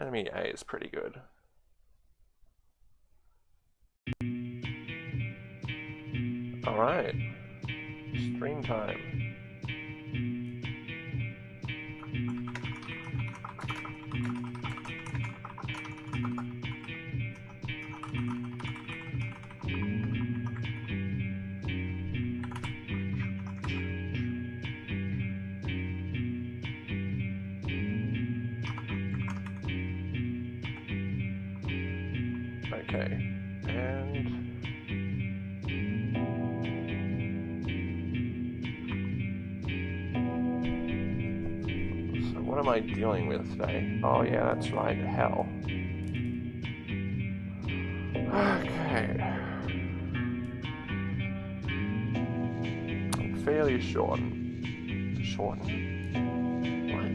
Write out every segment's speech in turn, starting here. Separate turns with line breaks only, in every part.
Enemy A is pretty good. Alright. Stream time. Dealing with today? Oh yeah, that's right, hell. Okay. Fairly short. Short. What?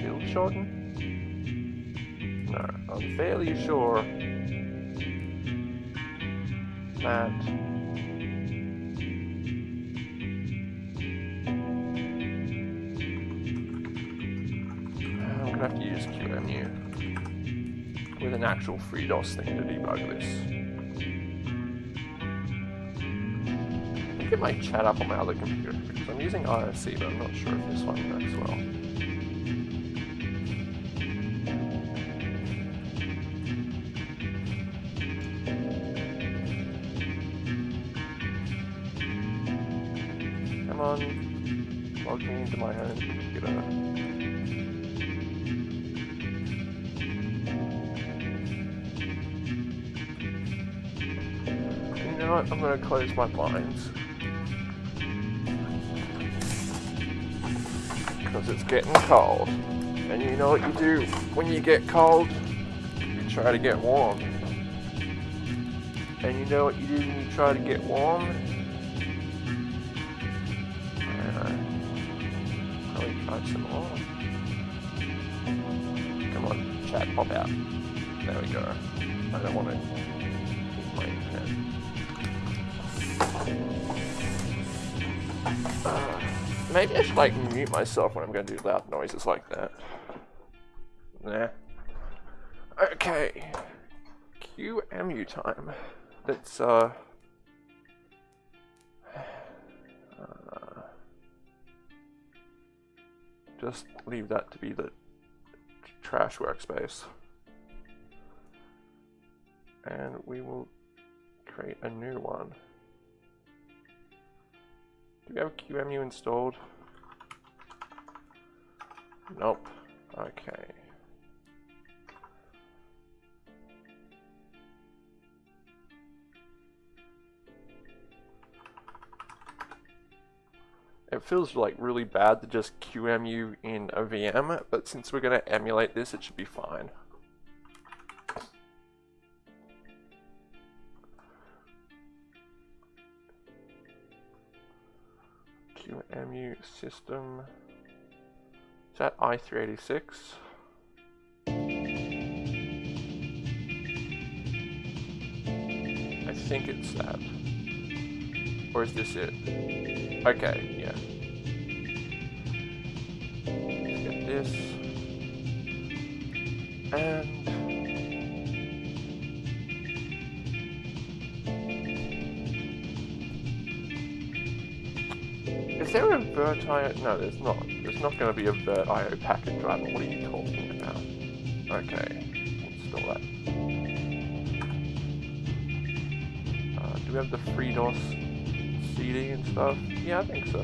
Bill Shorten? No, I'm fairly sure that QEMU with an actual FreeDOS thing to debug this. I think it might chat up on my other computer because I'm using IRC, but I'm not sure if this one works well. Close my blinds. Because it's getting cold. And you know what you do when you get cold? You try to get warm. And you know what you do when you try to get warm? Uh, some more. Come on, chat, pop out. There we go. I don't want to maybe I should like mute myself when I'm going to do loud noises like that. Nah. Okay. QEMU time. Let's uh, uh just leave that to be the trash workspace. And we will create a new one. Do we have QEMU installed? Nope. Okay. It feels like really bad to just QEMU in a VM, but since we're going to emulate this, it should be fine. QEMU system. Is that i386? I think it's that. Or is this it? Okay, yeah. Let's get this. And Is there a virtio? No, there's not. There's not going to be a virtio packet driver. What are you talking about? Okay, install that. Uh, do we have the FreeDOS CD and stuff? Yeah, I think so.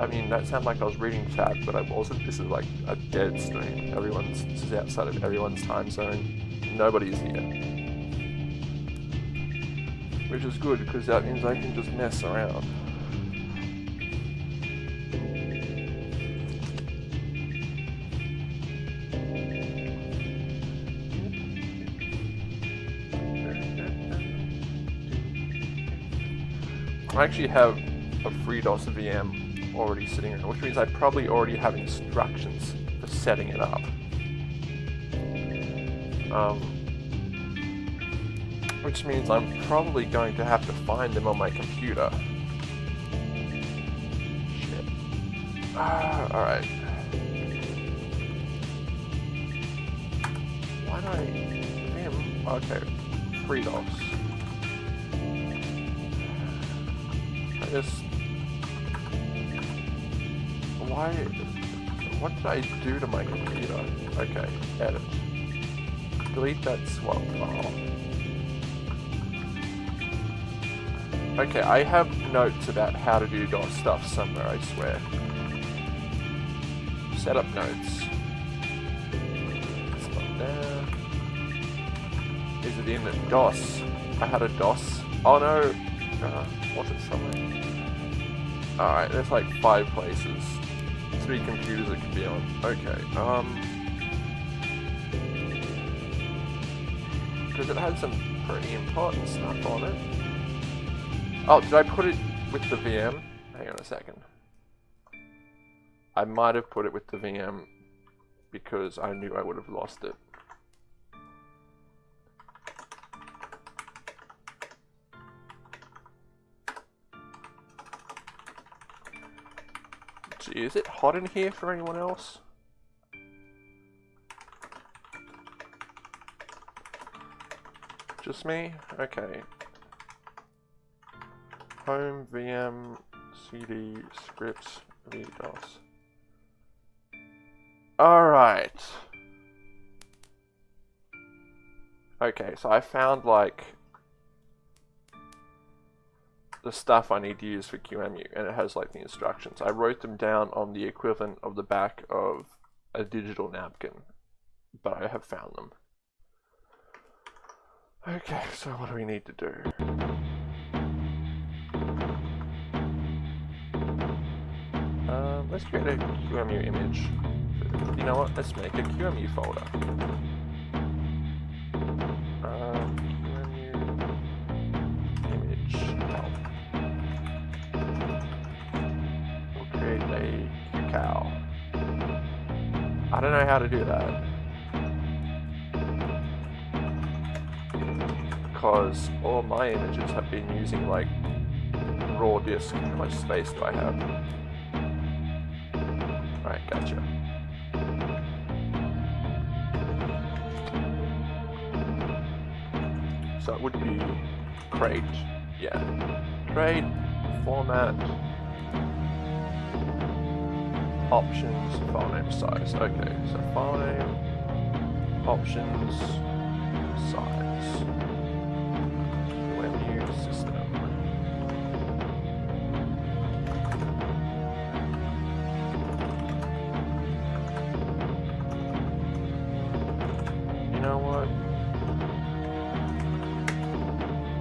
I mean, that sounded like I was reading chat, but I wasn't. This is like a dead stream. Everyone's this is outside of everyone's time zone. Nobody's here. Which is good, because that means I can just mess around. I actually have a free FreeDOS VM already sitting here, which means I probably already have instructions for setting it up. Um, which means I'm probably going to have to find them on my computer. Shit. Ah, alright. Why do I... Damn. Okay. Three dogs. I just... Why... What did I do to my computer? Okay, edit. Delete that swap file. Okay, I have notes about how to do DOS stuff somewhere, I swear. Setup notes. It's not there. Is it in DOS? I had a DOS. Oh no! Uh, it somewhere? Alright, there's like five places. Three computers it could be on. Okay, um... Because it had some pretty important stuff on it. Oh, did I put it with the VM? Hang on a second. I might have put it with the VM because I knew I would have lost it. Gee, is it hot in here for anyone else? Just me? Okay. Home, VM, CD, scripts, VDOS. Alright. Okay, so I found like the stuff I need to use for QEMU and it has like the instructions. I wrote them down on the equivalent of the back of a digital napkin, but I have found them. Okay, so what do we need to do? Uh, let's create a QEMU image. You know what? Let's make a QEMU folder. I don't know how to do that. Because all my images have been using like raw disk. How much space do I have? Alright, gotcha. So it would be crate, yeah. Crate, format, options, file name size. Okay, so file name, options, size. New system. You know what?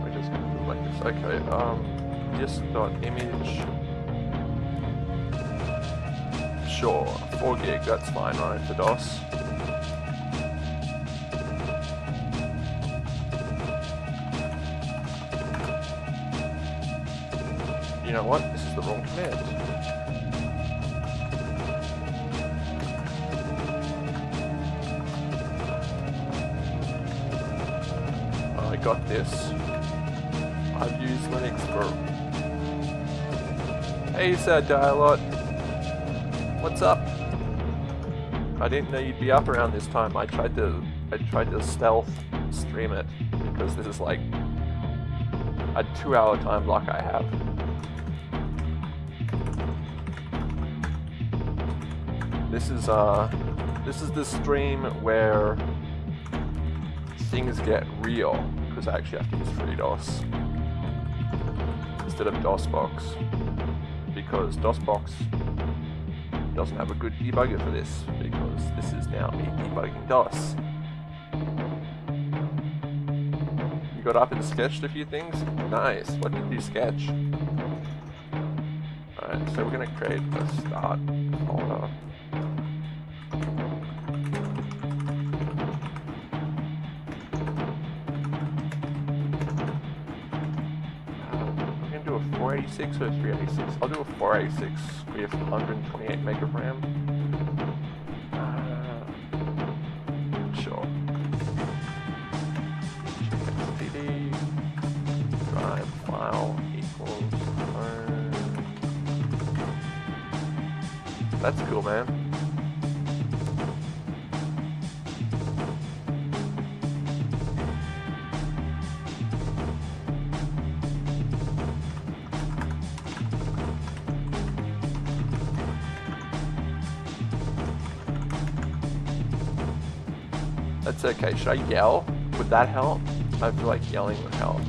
We're just gonna do like this. Okay, um, this dot image. 4 gig, that's fine, right, for DOS. You know what? This is the wrong command. I got this. I've used Linux for... Hey, Sir Dialot. What's up? I didn't know you'd be up around this time. I tried to... I tried to stealth stream it because this is like a two hour time block I have. This is uh this is the stream where things get real because I actually have to use FreeDOS instead of DOSBox because DOSBox doesn't have a good debugger for this because this is now me debugging DOS. You got up and sketched a few things? Nice. What did you sketch? Alright, so we're gonna create a start 486 386. I'll do a 486. We have 128 meg of RAM. Should I yell? Would that help? I feel like yelling would help.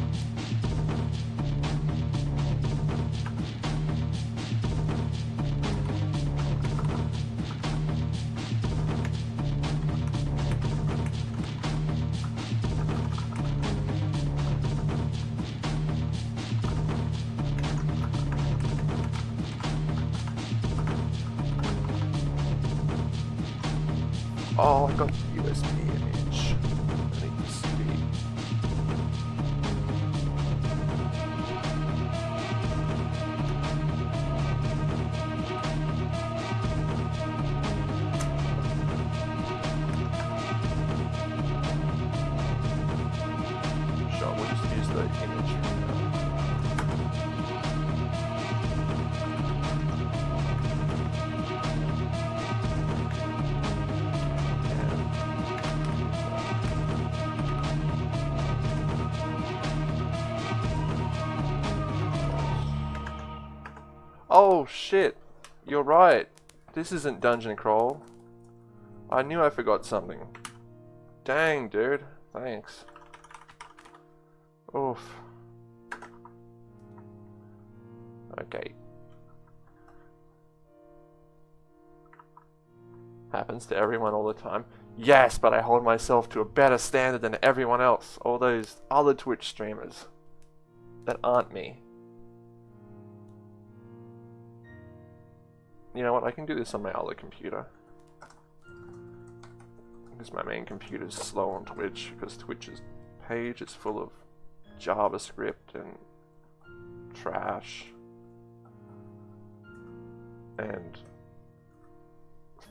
Oh shit, you're right. This isn't dungeon crawl. I knew I forgot something. Dang, dude. Thanks. Oof. Okay. Happens to everyone all the time. Yes, but I hold myself to a better standard than everyone else. All those other Twitch streamers that aren't me. You know what? I can do this on my other computer. Because my main computer is slow on Twitch, because Twitch's page is full of JavaScript and trash. And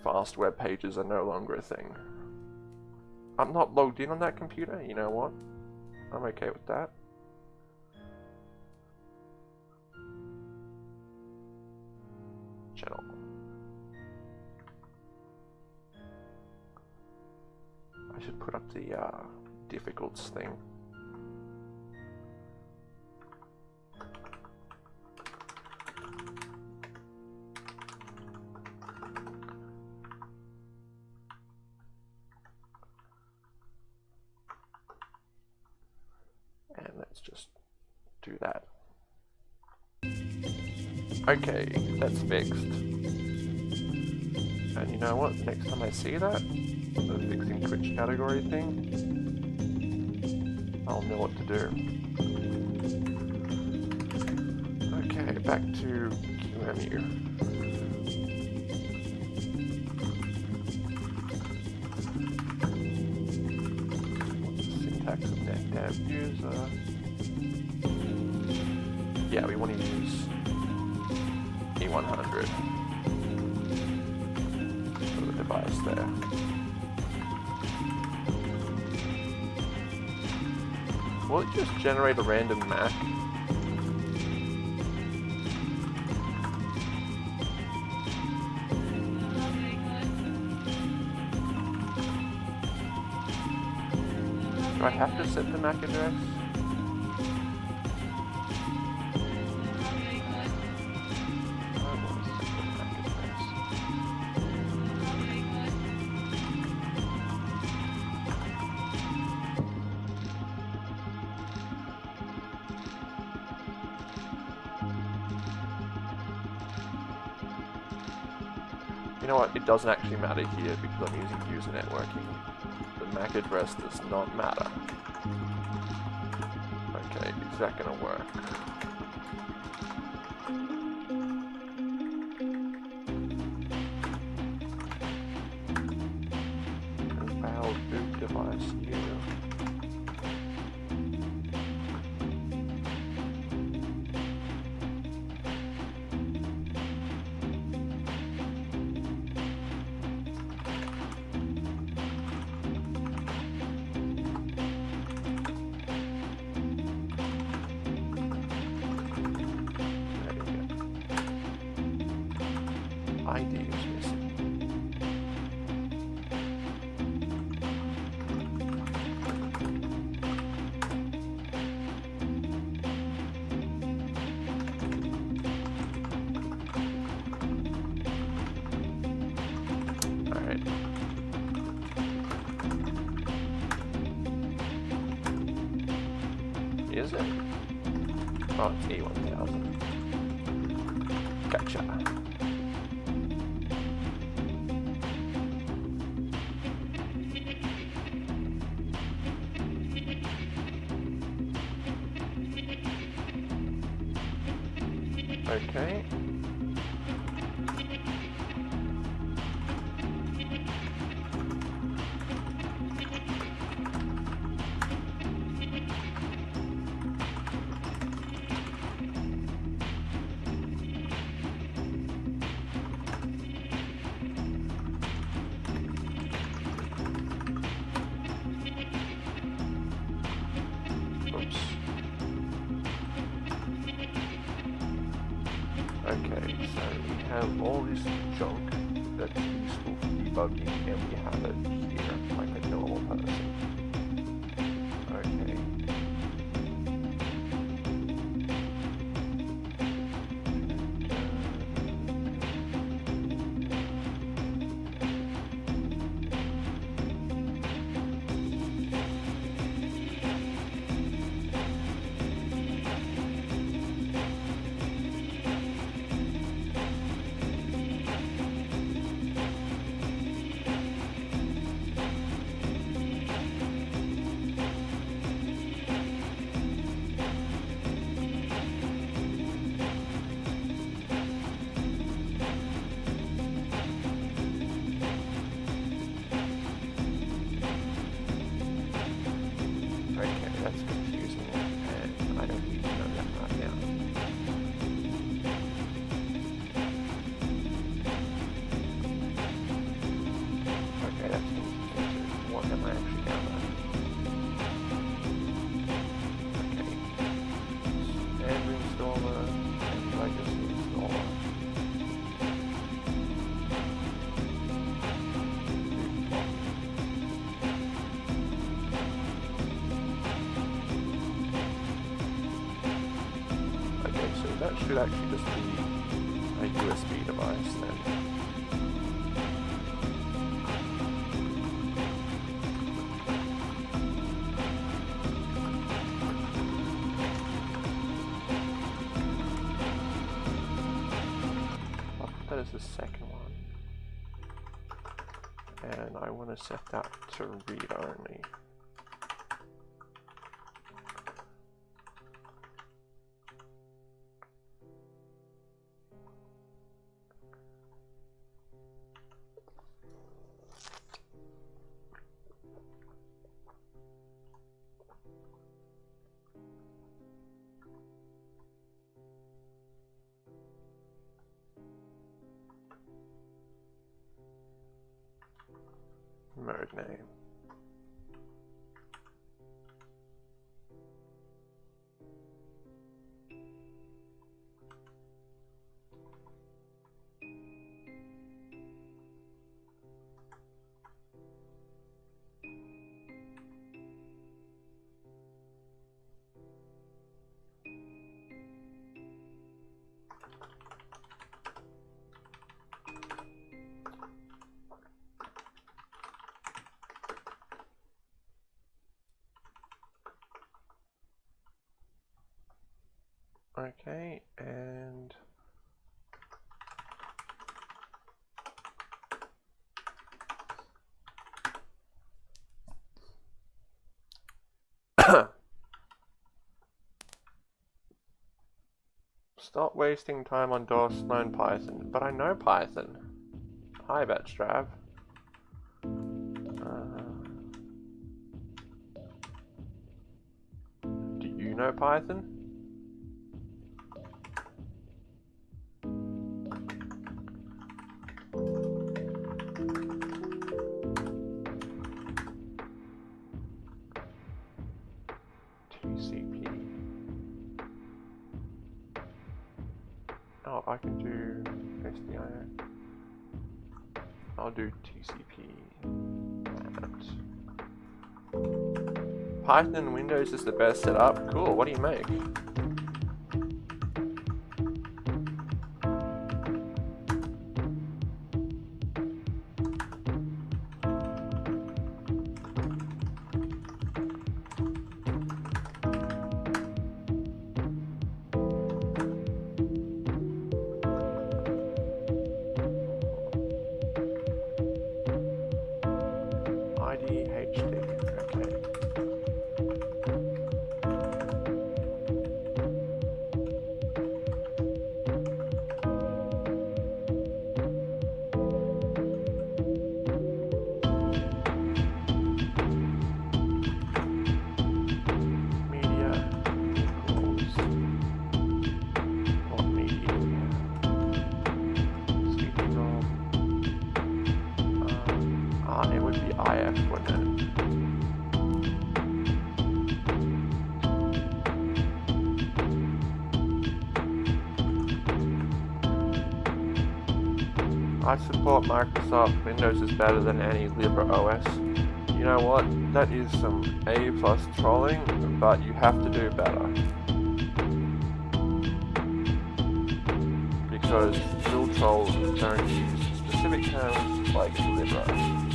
fast web pages are no longer a thing. I'm not logged in on that computer, you know what? I'm okay with that. Channel. I should put up the uh, difficults thing. And let's just do that. Okay, that's fixed. And you know what? Next time I see that, the fixing Twitch category thing, I'll know what to do. Okay, back to QEMU. Syntax of netdev user. Yeah, we want to use E100 for the device there. Will it just generate a random Mac? Do I have to set the MAC address? Doesn't actually matter here because I'm using user networking. The MAC address does not matter. Okay, is that gonna work? Should actually just be a USB device then. That as the second one. And I want to set that to read only. Name. Okay, and Stop wasting time on DOS, learn Python. But I know Python. Hi, Batstrav. Uh, do you know Python? Python Windows is the best setup. Cool. What do you make? Windows is better than any LibreOS. You know what? That is some A plus trolling, but you have to do better. Because real trolls don't use specific terms like Libre.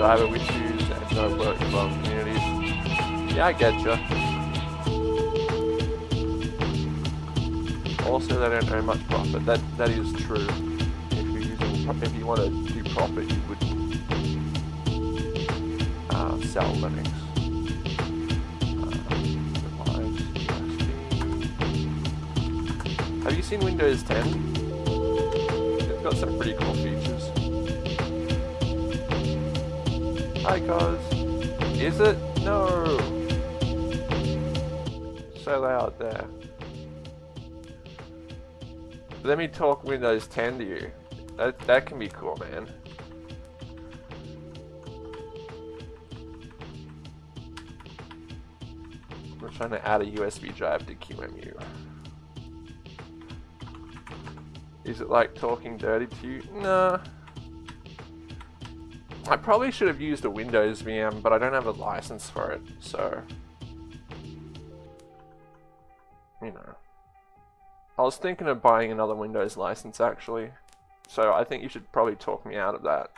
Driver issues and no work from communities. Yeah, I get you. Also, they don't earn much profit. That that is true. If you're using, if you want to do profit, you would uh, sell Linux. Uh, have you seen Windows 10? It's got some pretty cool features. Cuz. Is it? No. So loud there. Let me talk Windows 10 to you. That, that can be cool, man. We're trying to add a USB drive to QEMU. Is it like talking dirty to you? Nah. I probably should have used a Windows VM, but I don't have a license for it, so... You know. I was thinking of buying another Windows license, actually. So I think you should probably talk me out of that.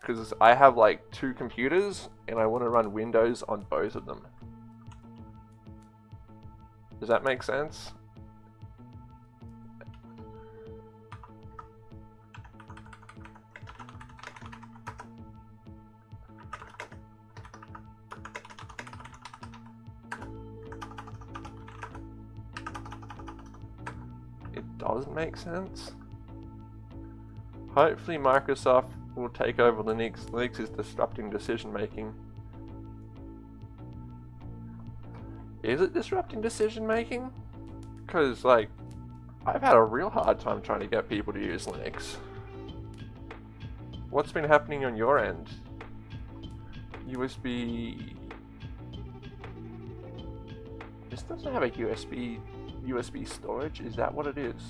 Because I have like two computers, and I want to run Windows on both of them. Does that make sense? Does make sense. Hopefully Microsoft will take over Linux. Linux is disrupting decision making. Is it disrupting decision making? Because, like, I've had a real hard time trying to get people to use Linux. What's been happening on your end? USB... This doesn't have a USB USB storage? Is that what it is?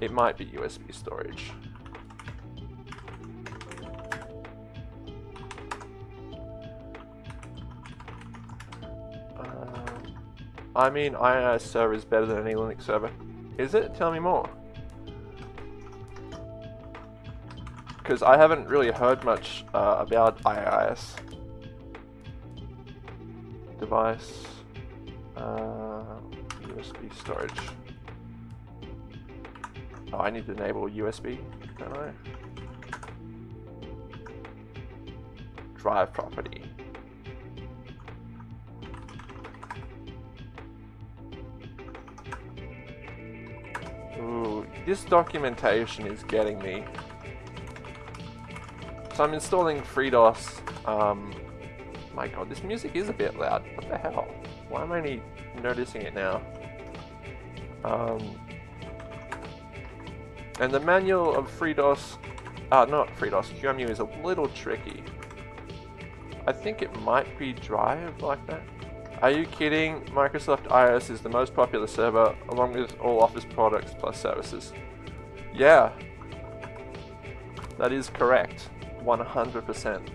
It might be USB storage. Uh, I mean, IIS server is better than any Linux server. Is it? Tell me more. Because I haven't really heard much uh, about IIS. Device. Uh, USB storage. Oh, I need to enable USB, don't I? Drive property. Ooh, this documentation is getting me. So I'm installing FreeDOS. Um, my god, this music is a bit loud. What the hell? Why am I only noticing it now? Um, and the manual of FreeDOS, uh, not FreeDOS, QEMU is a little tricky. I think it might be Drive like that. Are you kidding? Microsoft IIS is the most popular server along with all Office products plus services. Yeah, that is correct. 100%.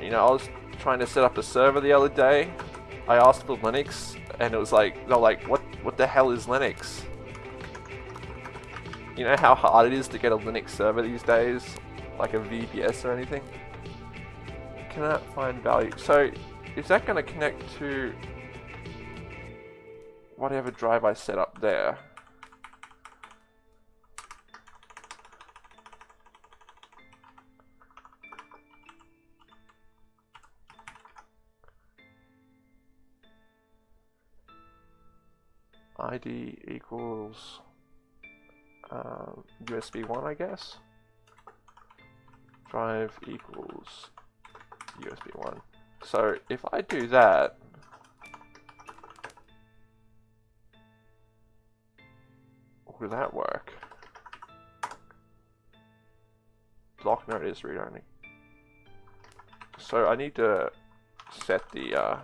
You know, I was trying to set up a server the other day I asked for Linux, and it was like, they're like, what, what the hell is Linux? You know how hard it is to get a Linux server these days? Like a VPS or anything? Cannot find value. So, is that going to connect to whatever drive I set up there? ID equals um, USB 1, I guess. Drive equals USB 1. So if I do that, will that work? Block node is read only. So I need to set the uh,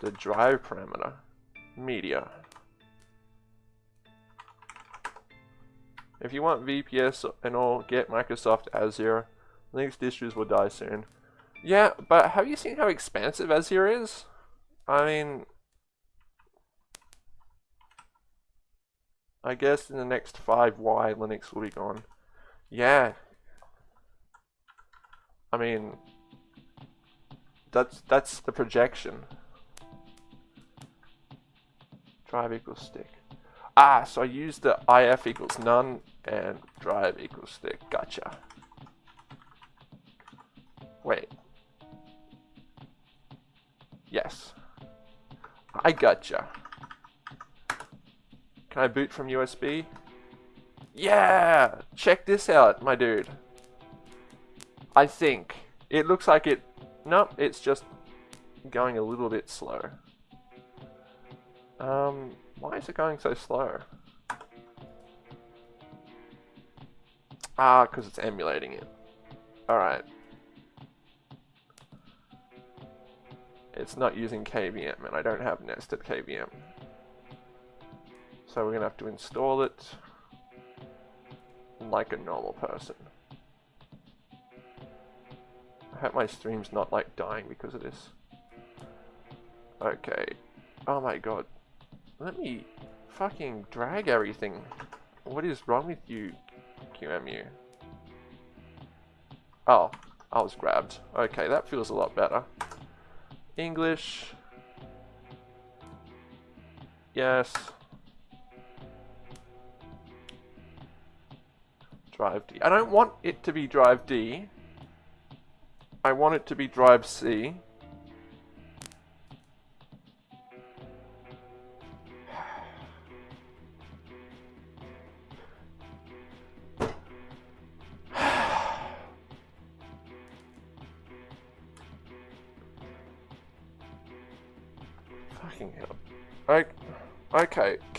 the drive parameter media. If you want VPS and all, get Microsoft Azure. Linux distros will die soon. Yeah, but have you seen how expansive Azure is? I mean, I guess in the next 5Y, Linux will be gone. Yeah. I mean, that's that's the projection. Drive equals stick. Ah, so I use the if equals none and drive equals stick. Gotcha. Wait. Yes. I gotcha. Can I boot from USB? Yeah! Check this out, my dude. I think. It looks like it... Nope, it's just going a little bit slow. Um, why is it going so slow? Ah, because it's emulating it. Alright. It's not using KVM, and I don't have nested KVM. So we're going to have to install it like a normal person. I hope my stream's not like dying because of this. Okay. Oh my god. Let me fucking drag everything. What is wrong with you, QEMU? Oh, I was grabbed. Okay, that feels a lot better. English. Yes. Drive D. I don't want it to be drive D. I want it to be drive C.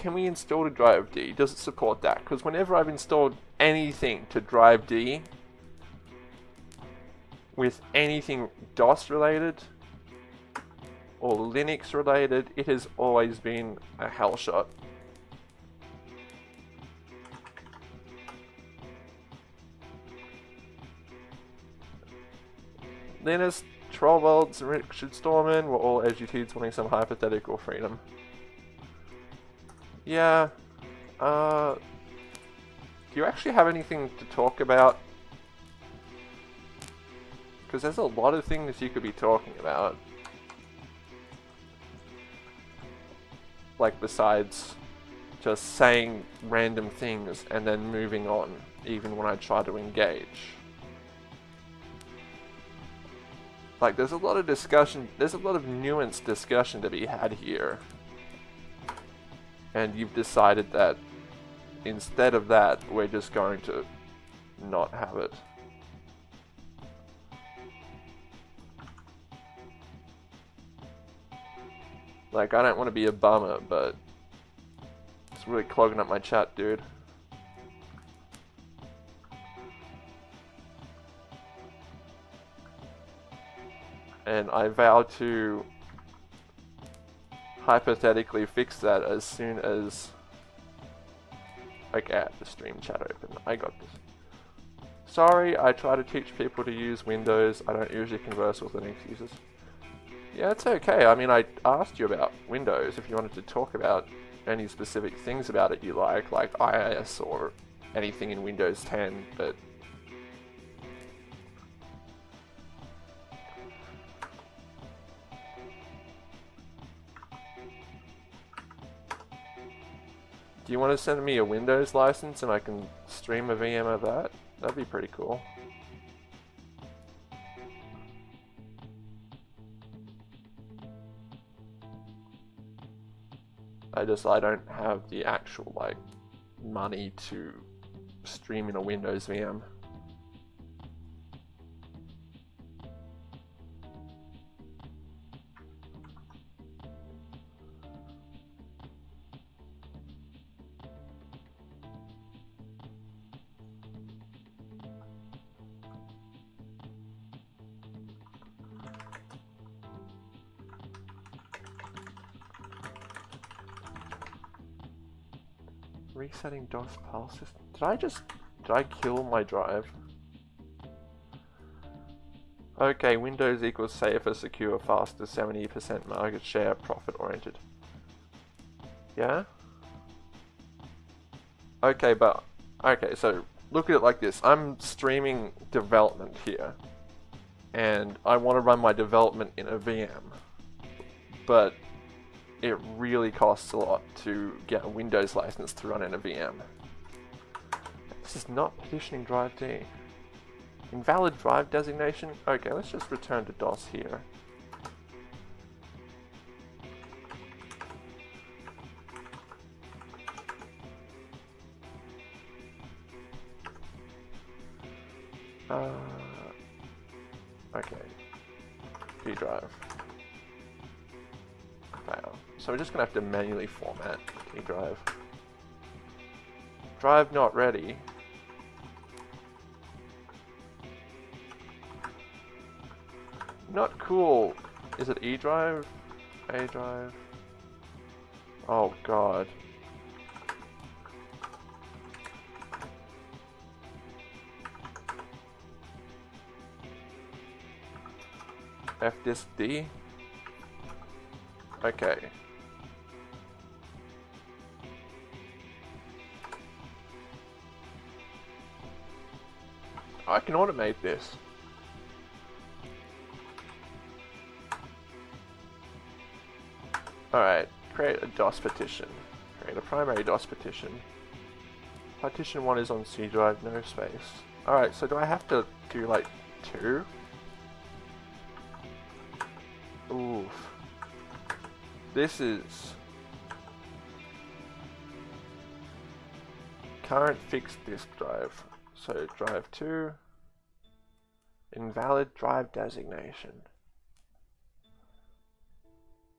can we install to drive D? Does it support that? Because whenever I've installed anything to drive D with anything DOS related or Linux related, it has always been a hell shot. Linus, Torvalds, and Richard Stallman were all educated wanting some hypothetical freedom. Yeah. Uh, do you actually have anything to talk about? Because there's a lot of things you could be talking about. Like besides just saying random things and then moving on, even when I try to engage. Like there's a lot of discussion, there's a lot of nuanced discussion to be had here and you've decided that instead of that, we're just going to not have it. Like, I don't want to be a bummer, but it's really clogging up my chat, dude. And I vow to hypothetically fix that as soon as get the stream chat open. I got this. Sorry, I try to teach people to use Windows. I don't usually converse with Linux users. Yeah, it's okay. I mean, I asked you about Windows if you wanted to talk about any specific things about it you like, like IIS or anything in Windows 10, but Do you want to send me a Windows license and I can stream a VM of that? That'd be pretty cool. I just, I don't have the actual, like, money to stream in a Windows VM. Resetting DOS file system. Did I just... Did I kill my drive? Okay, Windows equals safer, secure, faster, 70% market share, profit oriented. Yeah? Okay, but... Okay, so look at it like this. I'm streaming development here. And I want to run my development in a VM. But it really costs a lot to get a Windows license to run in a VM. This is not petitioning drive D. Invalid drive designation? Okay, let's just return to DOS here. Uh, okay. D drive. So we're just going to have to manually format D drive. Drive not ready. Not cool. Is it E drive? A drive? Oh god. F disk D? Okay. I can automate this. Alright, create a DOS partition. Create a primary DOS partition. Partition 1 is on C drive, no space. Alright, so do I have to do like two? Oof. This is... Current fixed disk drive. So drive 2, invalid drive designation.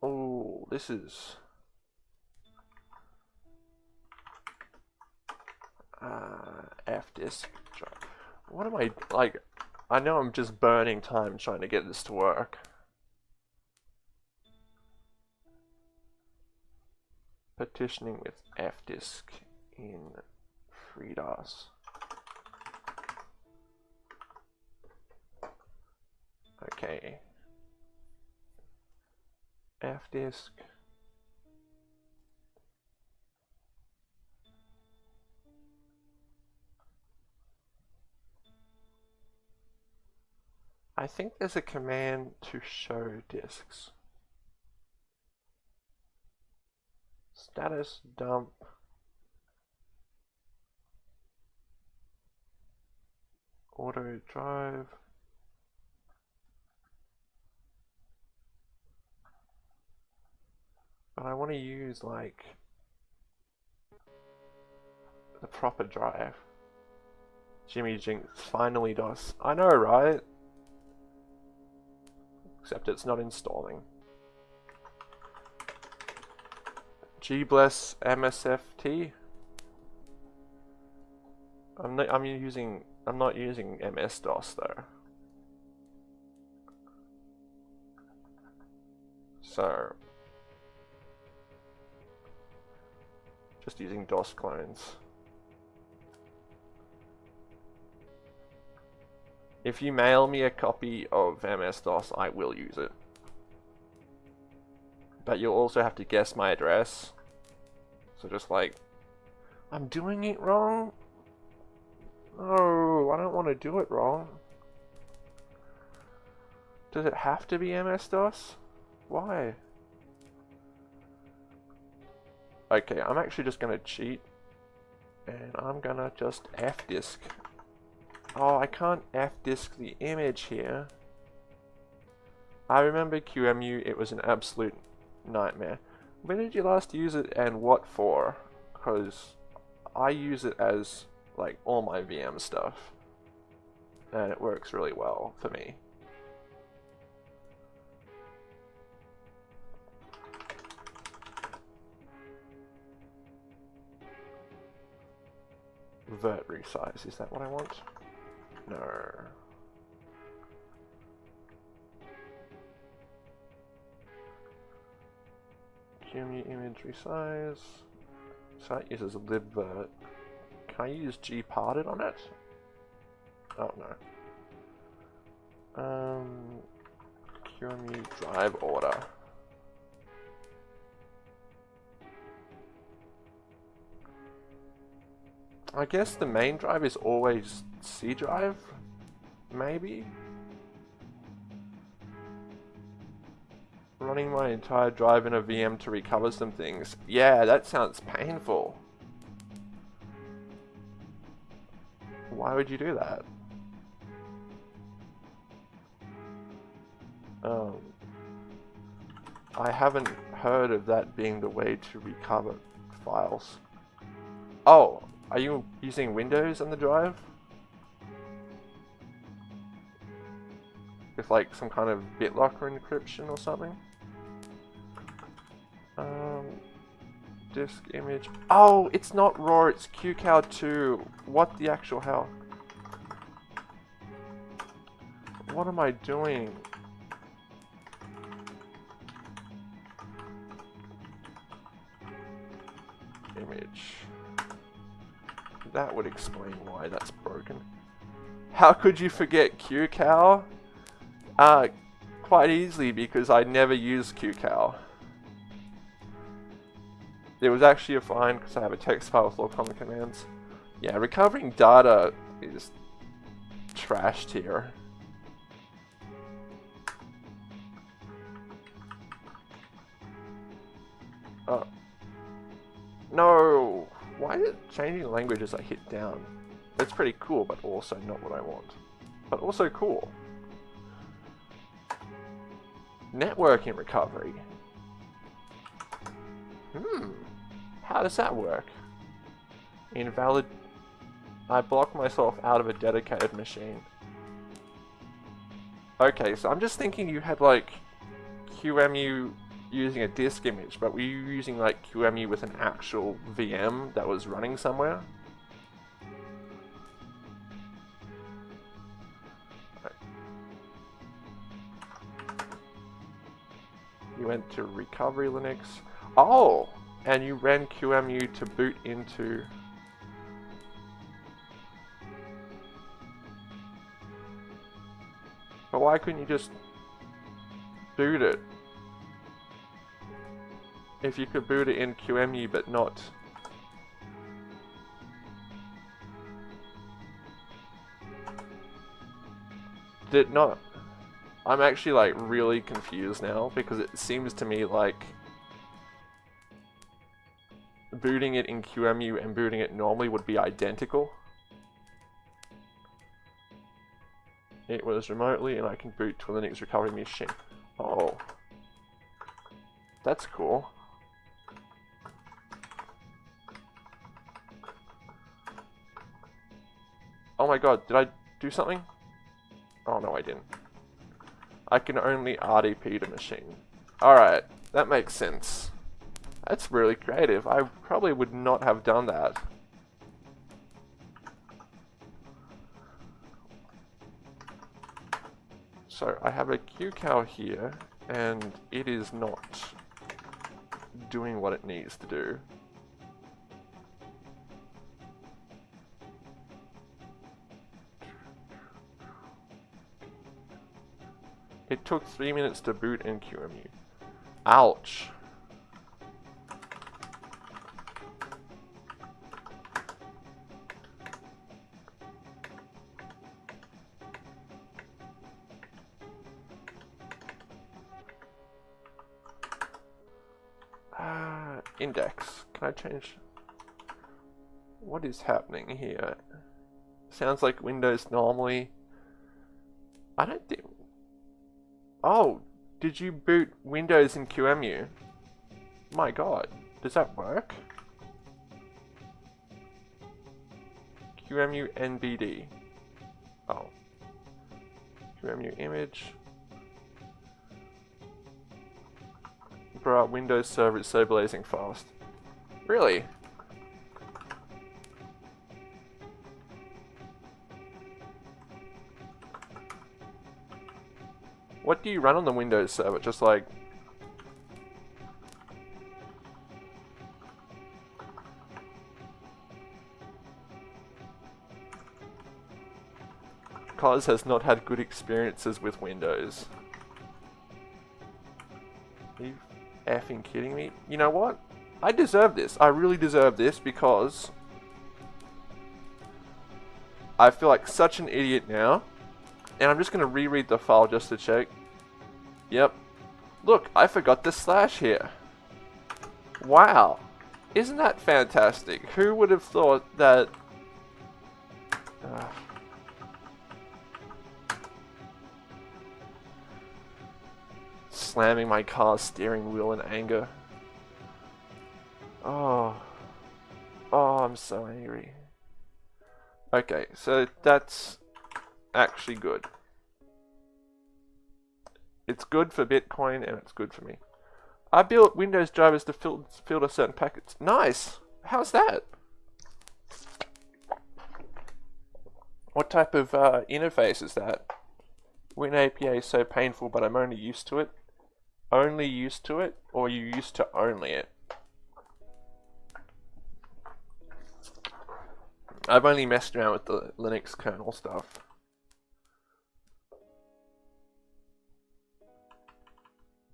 Oh, this is uh, F disk drive. What am I like? I know I'm just burning time trying to get this to work. Partitioning with F disk in FreeDOS. Okay. F disk. I think there's a command to show disks. Status dump auto drive But I want to use like the proper drive. Jimmy Jinx finally does. I know, right? Except it's not installing. G bless MSFT. I'm not. I'm using. I'm not using MS DOS though. So just using DOS clones. If you mail me a copy of MS-DOS, I will use it. But you'll also have to guess my address. So just like, I'm doing it wrong? No, I don't want to do it wrong. Does it have to be MS-DOS? Why? Okay, I'm actually just gonna cheat. And I'm gonna just F-disk. Oh, I can't F-disk the image here. I remember QEMU, it was an absolute nightmare. When did you last use it and what for? Because I use it as like all my VM stuff. And it works really well for me. Virt resize, is that what I want? No. QEMU image resize. So that uses libvirt. Can I use gparted on it? Oh no. Um, QEMU drive order. I guess the main drive is always C drive, maybe? Running my entire drive in a VM to recover some things. Yeah, that sounds painful. Why would you do that? Um, I haven't heard of that being the way to recover files. Oh, are you using Windows on the drive? With like some kind of BitLocker encryption or something? Um, disk image. Oh, it's not RAW, it's QCOW2. What the actual hell? What am I doing? Image. That would explain why that's broken. How could you forget QCOW? Uh, quite easily because I never use QCOW. It was actually a fine because I have a text file with all common commands. Yeah, recovering data is trashed here. Oh. No! Why is it changing language as I hit down? It's pretty cool, but also not what I want. But also cool. Networking recovery. Hmm. How does that work? Invalid... I block myself out of a dedicated machine. Okay, so I'm just thinking you had like QEMU using a disk image, but were you using like QEMU with an actual VM that was running somewhere? You went to recovery Linux. Oh! And you ran QEMU to boot into... But why couldn't you just boot it? If you could boot it in QEMU but not... Did not... I'm actually like really confused now because it seems to me like booting it in QEMU and booting it normally would be identical. It was remotely and I can boot to a Linux recovery machine. Oh. That's cool. Oh my god, did I do something? Oh no I didn't. I can only RDP the machine. Alright, that makes sense. That's really creative. I probably would not have done that. So I have a QCOW here, and it is not doing what it needs to do. It took three minutes to boot in QEMU. Ouch. Uh, index. Can I change? What is happening here? Sounds like Windows normally. I don't think Oh, did you boot Windows in QEMU? My god, does that work? QEMU NBD. Oh. QEMU image. Bruh, Windows server is so blazing fast. Really? What do you run on the Windows server? Just like... Cause has not had good experiences with Windows. Are you effing kidding me? You know what? I deserve this. I really deserve this because... I feel like such an idiot now. And I'm just going to reread the file just to check. Yep. Look, I forgot the slash here. Wow. Isn't that fantastic? Who would have thought that... Uh, slamming my car's steering wheel in anger. Oh. Oh, I'm so angry. Okay, so that's actually good. It's good for Bitcoin and it's good for me. I built Windows drivers to fil filter certain packets. Nice! How's that? What type of uh, interface is that? WinAPI is so painful, but I'm only used to it. Only used to it, or you used to only it? I've only messed around with the Linux kernel stuff.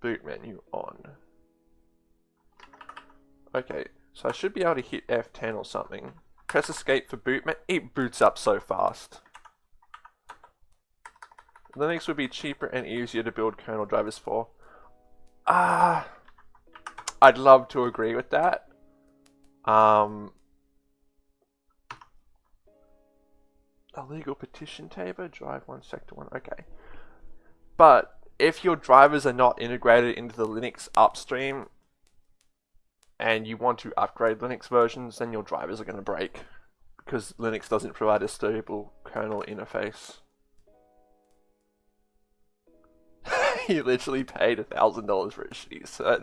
Boot menu on. Okay, so I should be able to hit F10 or something. Press escape for boot. It boots up so fast. Linux would be cheaper and easier to build kernel drivers for. Ah, I'd love to agree with that. Um, a legal petition table, drive one, sector one, okay. But if your drivers are not integrated into the Linux upstream and you want to upgrade Linux versions, then your drivers are going to break because Linux doesn't provide a stable kernel interface. he literally paid a thousand dollars for a shitty set.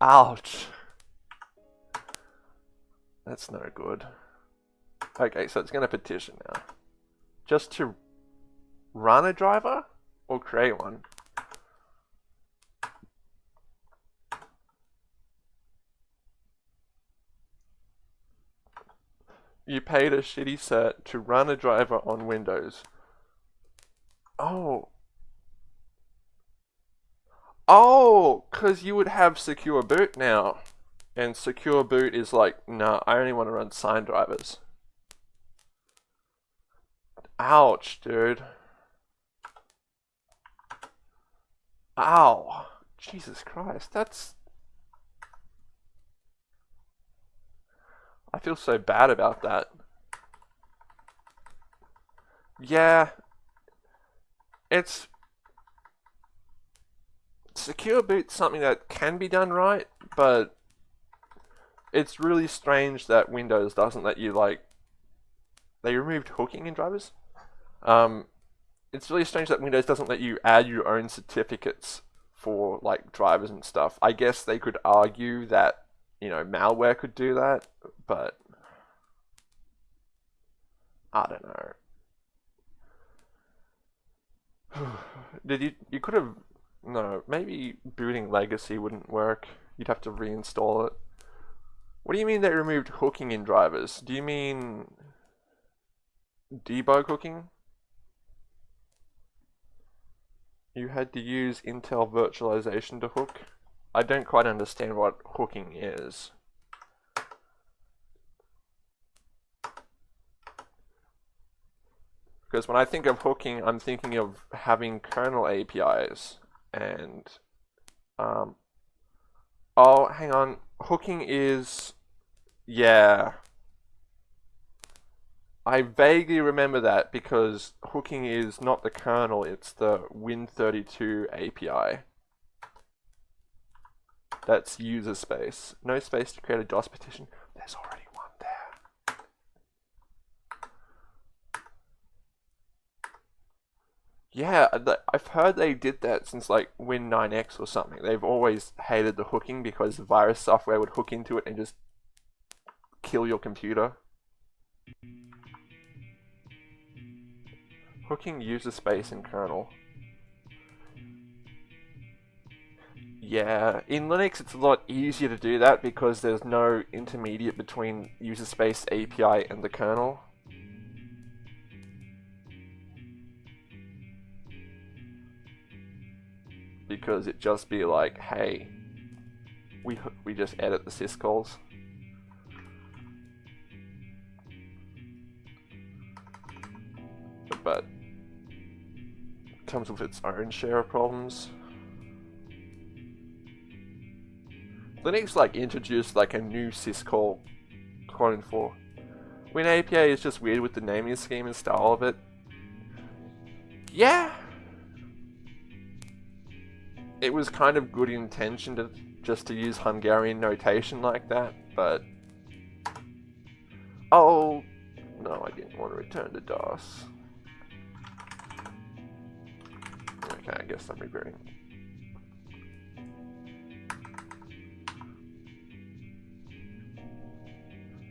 Ouch. That's no good. Okay, so it's going to petition now. Just to run a driver or create one? You paid a shitty set to run a driver on Windows. Oh. Oh, because you would have secure boot now. And secure boot is like, nah, I only want to run signed drivers. Ouch, dude. Ow. Jesus Christ, that's I feel so bad about that. Yeah. It's... Secure boot's something that can be done right, but it's really strange that Windows doesn't let you, like... They removed hooking in drivers. Um, it's really strange that Windows doesn't let you add your own certificates for, like, drivers and stuff. I guess they could argue that you know, malware could do that, but I don't know. Did you, you could have, no, maybe booting legacy wouldn't work. You'd have to reinstall it. What do you mean they removed hooking in drivers? Do you mean debug hooking? You had to use Intel virtualization to hook? I don't quite understand what hooking is. Because when I think of hooking, I'm thinking of having kernel APIs and um, oh, hang on. Hooking is, yeah. I vaguely remember that because hooking is not the kernel, it's the Win32 API. That's user space. No space to create a DOS partition. There's already one there. Yeah, I've heard they did that since like Win9x or something. They've always hated the hooking because the virus software would hook into it and just kill your computer. Hooking user space in kernel. Yeah, in Linux it's a lot easier to do that because there's no intermediate between user space API and the kernel. Because it just be like, hey, we we just edit the syscalls. But it comes with its own share of problems. Linux like introduced like a new syscall clone for. Win API is just weird with the naming scheme and style of it. Yeah. It was kind of good intention to just to use Hungarian notation like that, but Oh no, I didn't want to return to DOS. Okay, I guess I'm rebooting.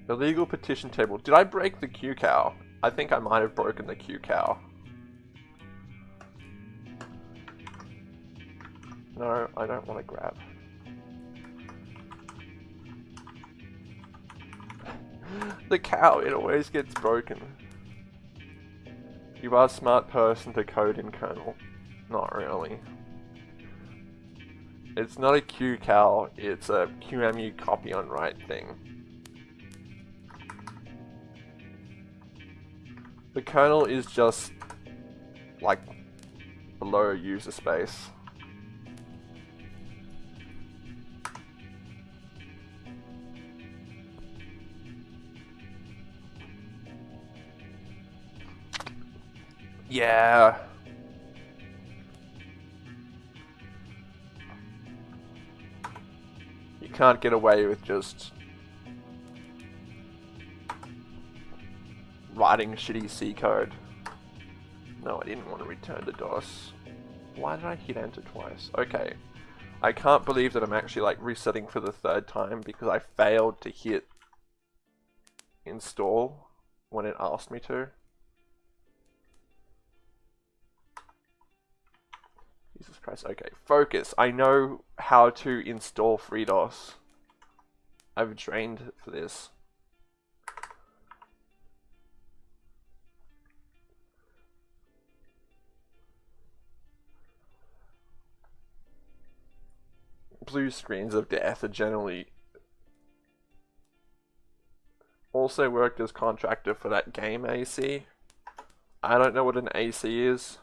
Illegal petition table. Did I break the QCOW? I think I might have broken the QCOW. No, I don't want to grab. the cow, it always gets broken. You are a smart person to code in kernel. Not really. It's not a QCOW, it's a QEMU copy on write thing. The kernel is just like below user space. Yeah. You can't get away with just writing shitty C code. No, I didn't want to return to DOS. Why did I hit enter twice? Okay. I can't believe that I'm actually like resetting for the third time because I failed to hit install when it asked me to. Jesus Christ. Okay, focus. I know how to install FreeDOS. I've trained for this. blue screens of death are generally also worked as contractor for that game AC. I don't know what an AC is.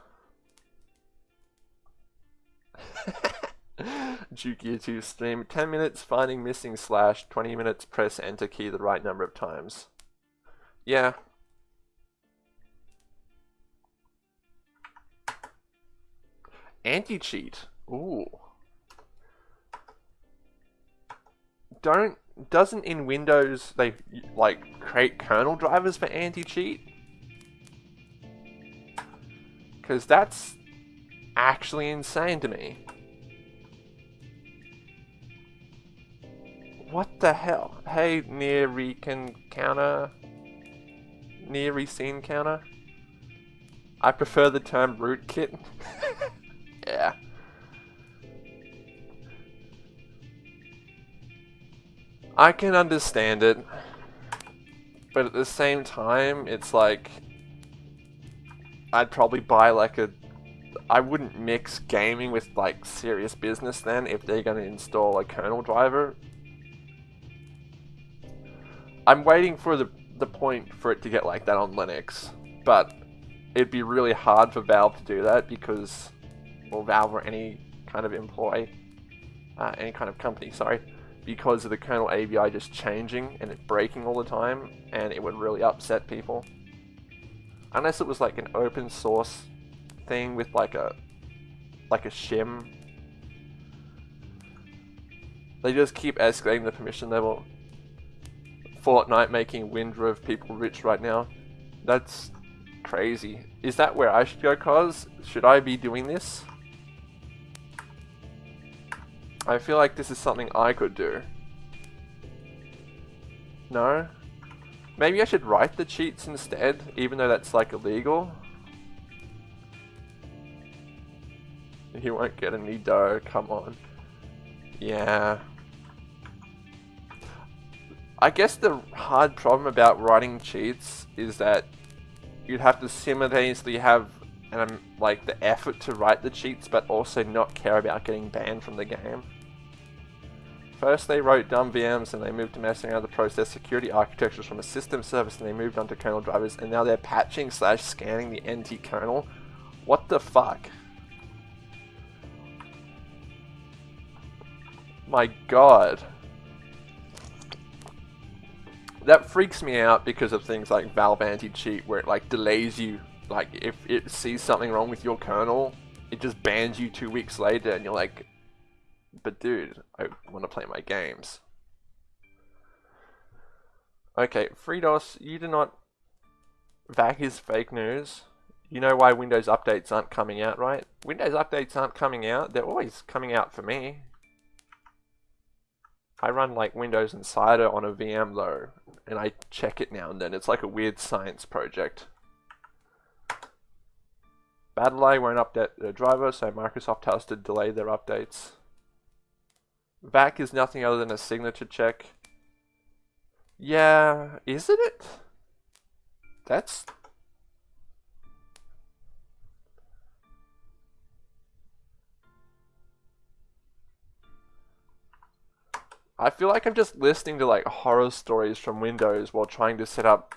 Jukia 2 stream. 10 minutes finding missing slash, 20 minutes press enter key the right number of times. Yeah. Anti-cheat. Ooh. don't doesn't in Windows they like create kernel drivers for anti-cheat? Because that's actually insane to me. What the hell? Hey, near recon counter, near rescene counter. I prefer the term rootkit. yeah. I can understand it, but at the same time, it's like I'd probably buy like a. I wouldn't mix gaming with like serious business then if they're going to install a kernel driver. I'm waiting for the the point for it to get like that on Linux, but it'd be really hard for Valve to do that because, well, Valve or any kind of employee, uh, any kind of company, sorry because of the kernel ABI just changing and it breaking all the time, and it would really upset people. Unless it was like an open source thing with like a like a shim. They just keep escalating the permission level. Fortnite making Windrift people rich right now. That's crazy. Is that where I should go, cause? Should I be doing this? I feel like this is something I could do. No? Maybe I should write the cheats instead, even though that's like illegal. You won't get any dough, come on. Yeah. I guess the hard problem about writing cheats is that you'd have to simultaneously have um, like the effort to write the cheats but also not care about getting banned from the game. First they wrote dumb VMs and they moved to messing around the process security architectures from a system service and they moved on to kernel drivers and now they're patching slash scanning the NT kernel. What the fuck? My god. That freaks me out because of things like Valve anti-cheat where it like delays you. Like if it sees something wrong with your kernel, it just bans you two weeks later and you're like, but dude, I want to play my games. Okay, FreeDOS, you do not... That is fake news. You know why Windows updates aren't coming out, right? Windows updates aren't coming out. They're always coming out for me. I run like Windows Insider on a VM though, and I check it now and then. It's like a weird science project. BattlEye won't update their driver, so Microsoft has to delay their updates. VAC is nothing other than a signature check. Yeah, isn't it? That's... I feel like I'm just listening to like horror stories from Windows while trying to set up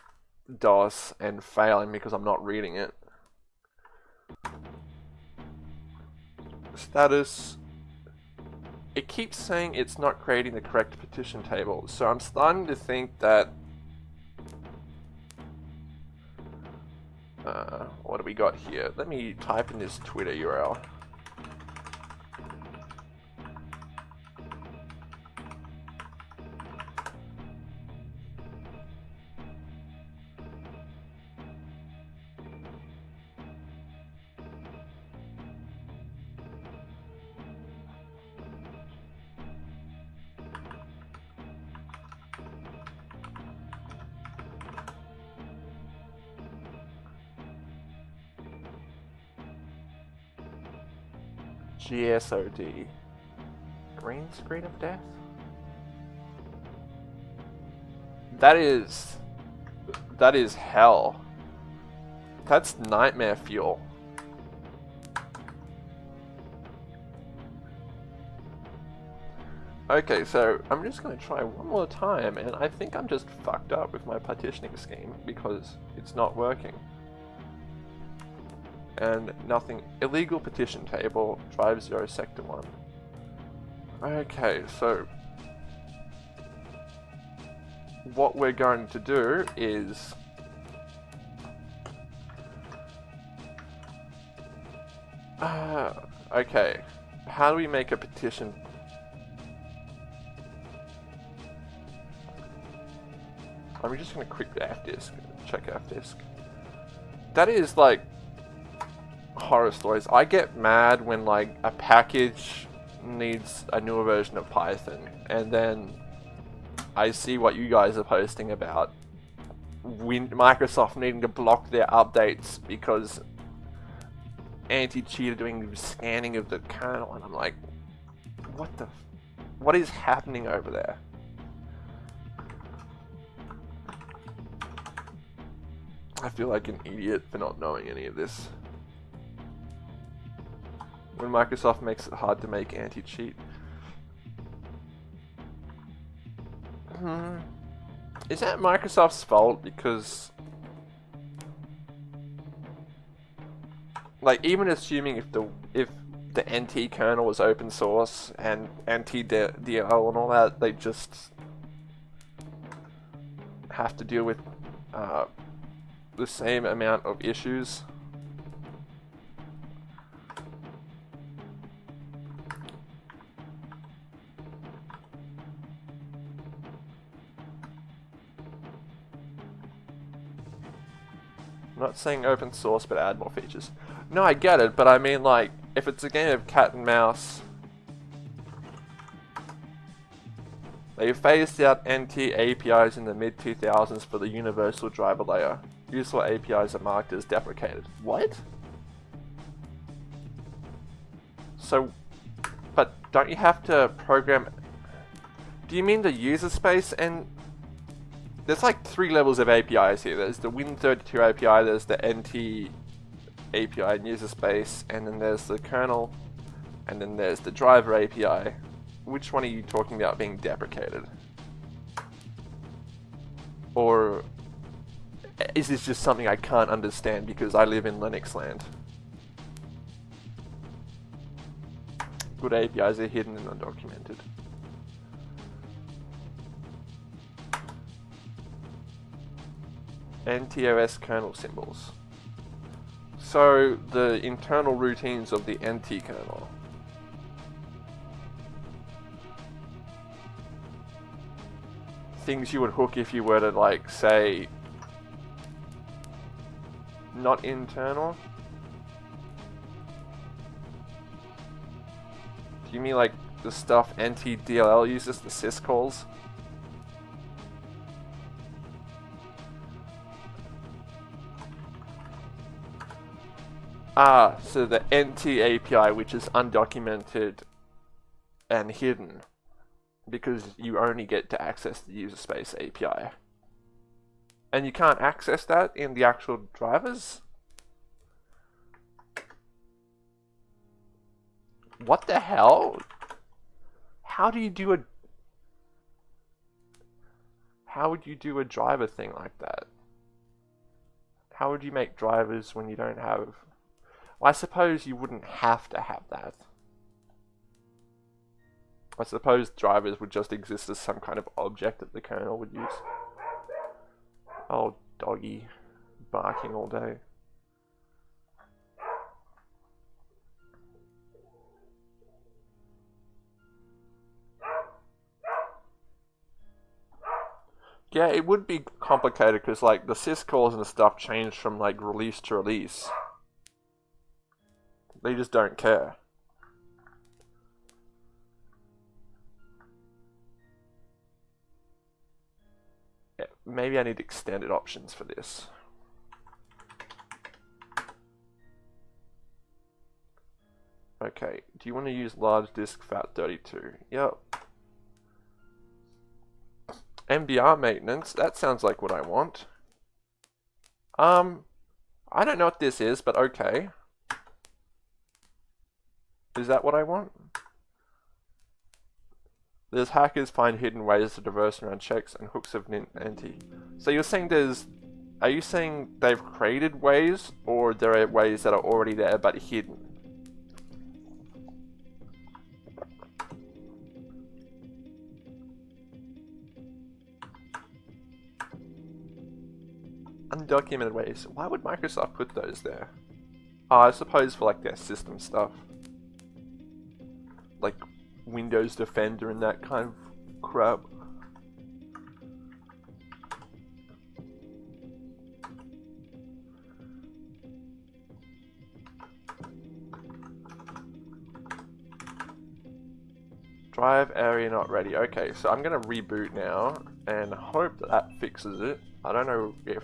DOS and failing because I'm not reading it. Status it keeps saying it's not creating the correct petition table. So I'm starting to think that... Uh, what do we got here? Let me type in this Twitter URL. GSOD. Green screen of death? That is... That is hell. That's nightmare fuel. Okay, so I'm just going to try one more time, and I think I'm just fucked up with my partitioning scheme because it's not working and nothing. Illegal petition table, drive 0 sector 1. Okay, so what we're going to do is uh, okay, how do we make a petition I'm just going to quickly F-disk, check F-disk. That is like horror stories. I get mad when like a package needs a newer version of Python and then I see what you guys are posting about. Win Microsoft needing to block their updates because anti-cheat are doing scanning of the kernel and I'm like what the what is happening over there? I feel like an idiot for not knowing any of this when Microsoft makes it hard to make anti-cheat. Hmm. Is that Microsoft's fault? Because... Like, even assuming if the if the NT kernel was open source and NTDL and all that, they just have to deal with uh, the same amount of issues. Not saying open source, but add more features. No, I get it, but I mean like, if it's a game of cat and mouse, they phased out NT APIs in the mid-2000s for the universal driver layer. Useful APIs are marked as deprecated. What? So, but don't you have to program... Do you mean the user space and... There's like three levels of APIs here. There's the Win32 API, there's the NT API and user space, and then there's the kernel, and then there's the driver API. Which one are you talking about being deprecated? Or is this just something I can't understand because I live in Linux land? Good APIs are hidden and undocumented. NTOS kernel symbols. So the internal routines of the NT kernel. Things you would hook if you were to like say not internal? Do you mean like the stuff NTDLL uses, the syscalls? Ah, so the NT API, which is undocumented and hidden, because you only get to access the user space API. And you can't access that in the actual drivers? What the hell? How do you do a... How would you do a driver thing like that? How would you make drivers when you don't have... Well, I suppose you wouldn't have to have that. I suppose drivers would just exist as some kind of object that the kernel would use. Oh, doggy. Barking all day. Yeah, it would be complicated because like the syscalls and stuff change from like release to release. They just don't care. maybe I need extended options for this. Okay, do you want to use large disk FAT32? Yep. MBR maintenance, that sounds like what I want. Um, I don't know what this is, but okay. Is that what I want? There's hackers find hidden ways to traverse around checks and hooks of NT. So you're saying there's... Are you saying they've created ways, or there are ways that are already there but hidden? Undocumented ways. Why would Microsoft put those there? Oh, I suppose for like their system stuff. Like Windows Defender and that kind of crap. Drive area not ready. Okay, so I'm going to reboot now and hope that that fixes it. I don't know if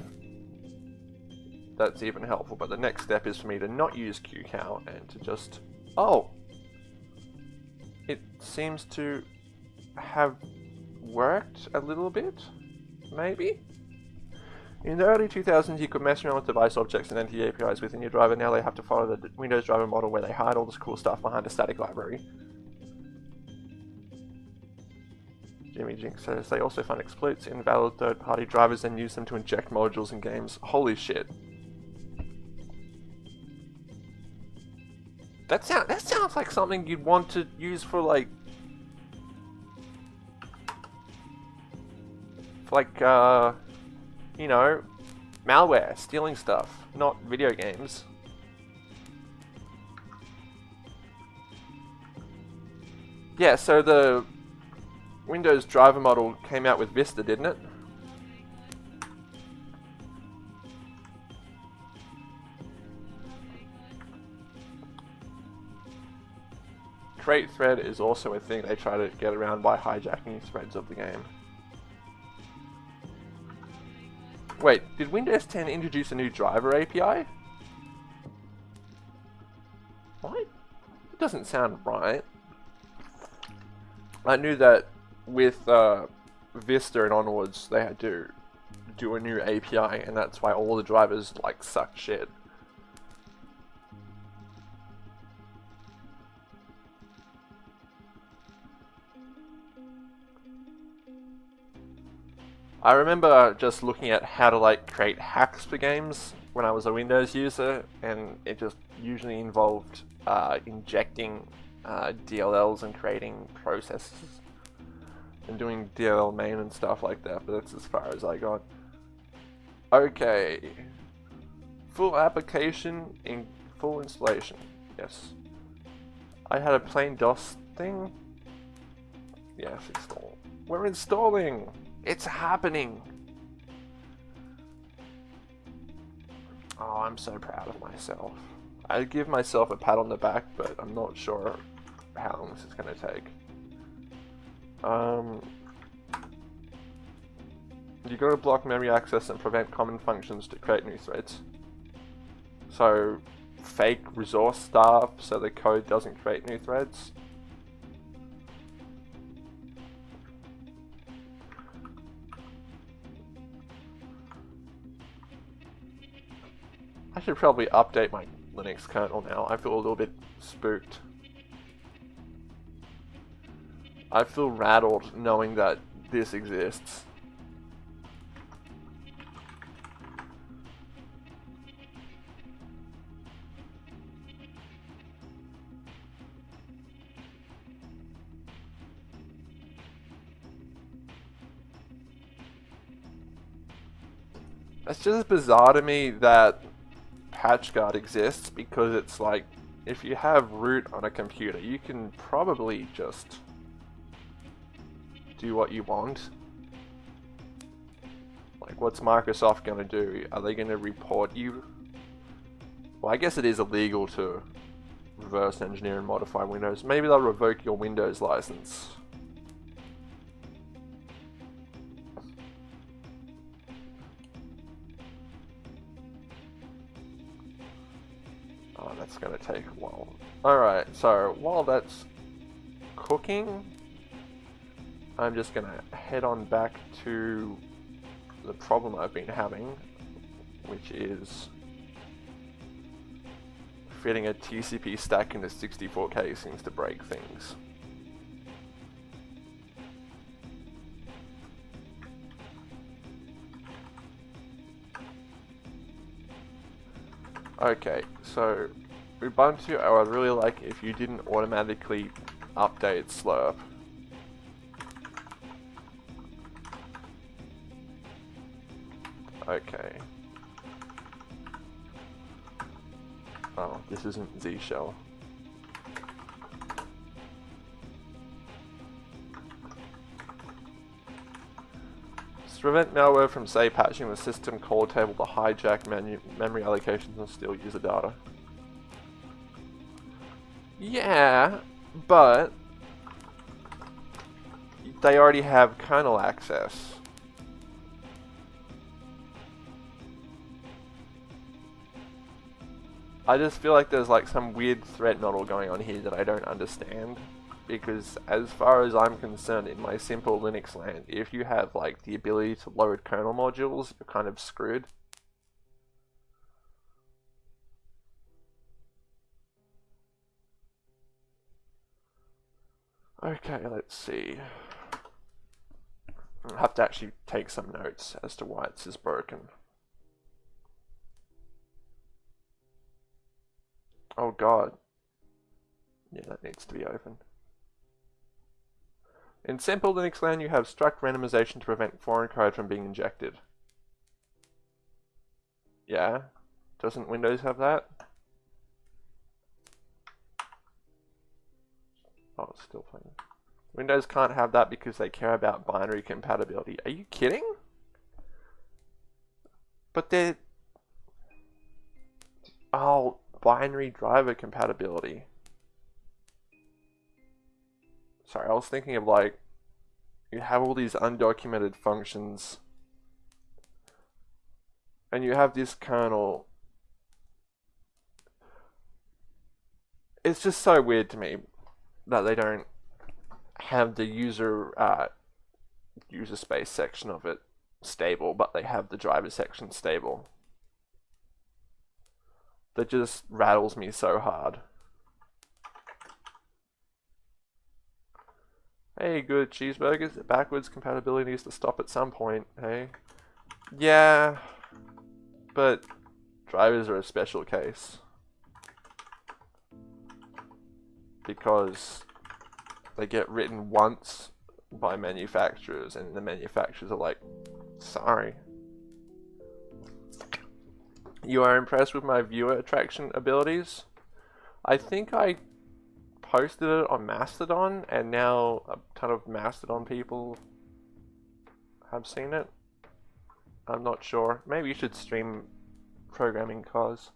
that's even helpful, but the next step is for me to not use QCOW and to just... Oh! It seems to have worked a little bit, maybe? In the early 2000s, you could mess around with device objects and NT APIs within your driver. Now they have to follow the Windows driver model where they hide all this cool stuff behind a static library. Jimmy Jinx says they also find exploits in valid third-party drivers and use them to inject modules in games. Holy shit. That sound that sounds like something you'd want to use for like for like uh you know malware, stealing stuff, not video games. Yeah, so the Windows driver model came out with Vista, didn't it? Create thread is also a thing they try to get around by hijacking threads of the game. Wait, did Windows 10 introduce a new driver API? What? It doesn't sound right. I knew that with uh, Vista and onwards, they had to do a new API, and that's why all the drivers like suck shit. I remember just looking at how to like create hacks for games when I was a Windows user, and it just usually involved uh, injecting uh, DLLs and creating processes and doing DLL main and stuff like that, but that's as far as I got. Okay. Full application in full installation. Yes. I had a plain DOS thing. Yes, install. We're installing! It's happening! Oh, I'm so proud of myself. I give myself a pat on the back, but I'm not sure how long this is going to take. Um, you got to block memory access and prevent common functions to create new threads. So, fake resource stuff so the code doesn't create new threads. Should probably update my Linux kernel now. I feel a little bit spooked. I feel rattled knowing that this exists. It's just bizarre to me that PatchGuard exists because it's like, if you have root on a computer, you can probably just do what you want. Like, what's Microsoft going to do? Are they going to report you? Well, I guess it is illegal to reverse engineer and modify Windows. Maybe they'll revoke your Windows license. To take a while. Alright, so while that's cooking, I'm just to head on back to the problem I've been having, which is fitting a TCP stack into 64K seems to break things. Okay, so Ubuntu, I would really like if you didn't automatically update Slurp. Okay. Oh, this isn't Z shell. To prevent malware from, say, patching the system call table to hijack memory allocations and steal user data. Yeah, but they already have kernel access. I just feel like there's like some weird threat model going on here that I don't understand. Because as far as I'm concerned in my simple Linux land, if you have like the ability to load kernel modules, you're kind of screwed. Okay, let's see. I'll have to actually take some notes as to why this is broken. Oh god. Yeah, that needs to be open. In simple Linux land, you have struct randomization to prevent foreign code from being injected. Yeah? Doesn't Windows have that? Oh, it's still playing. Windows can't have that because they care about binary compatibility. Are you kidding? But they're... Oh, binary driver compatibility. sorry, I was thinking of like, you have all these undocumented functions, and you have this kernel. It's just so weird to me that they don't have the user uh, user space section of it stable, but they have the driver section stable. That just rattles me so hard. Hey, good cheeseburgers. Backwards compatibility needs to stop at some point, hey? Yeah, but drivers are a special case. Because they get written once by manufacturers and the manufacturers are like, sorry. You are impressed with my viewer attraction abilities? I think I posted it on Mastodon and now a ton of Mastodon people have seen it. I'm not sure. Maybe you should stream programming cause.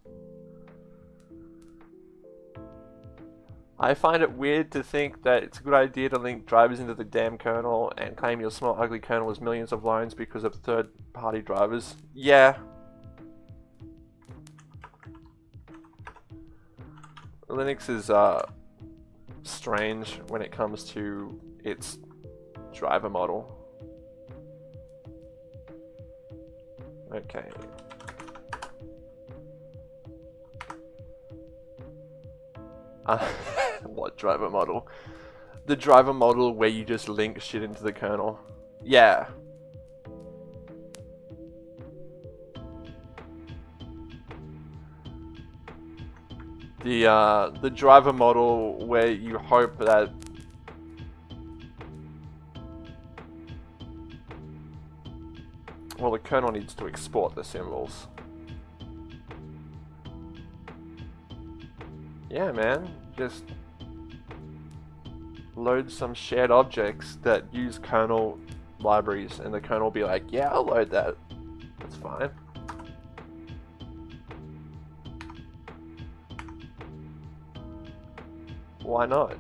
I find it weird to think that it's a good idea to link drivers into the damn kernel and claim your small ugly kernel is millions of lines because of third party drivers. Yeah. Linux is uh, strange when it comes to its driver model. Okay, Uh, what driver model? The driver model where you just link shit into the kernel. Yeah. The uh, the driver model where you hope that well the kernel needs to export the symbols. Yeah, man. Just load some shared objects that use kernel libraries and the kernel will be like, yeah, I'll load that. That's fine. Why not?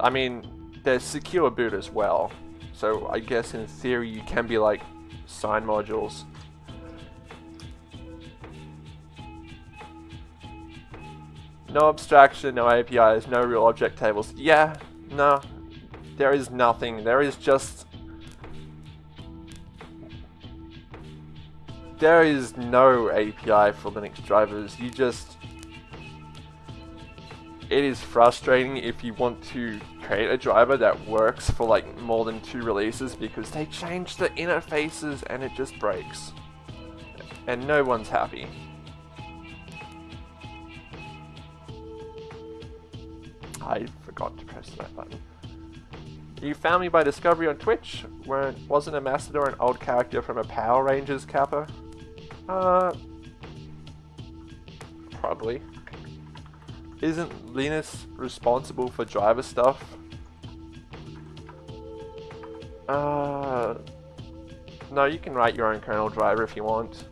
I mean, there's secure boot as well. So I guess in theory you can be like sign modules No abstraction, no APIs, no real object tables. Yeah, no, there is nothing. There is just... There is no API for Linux drivers. You just... It is frustrating if you want to create a driver that works for like more than two releases because they change the interfaces and it just breaks. And no one's happy. I forgot to press that button. You found me by discovery on Twitch, where wasn't a an old character from a Power Rangers kappa? Uh, probably. Isn't Linus responsible for driver stuff? Uh, no, you can write your own kernel driver if you want.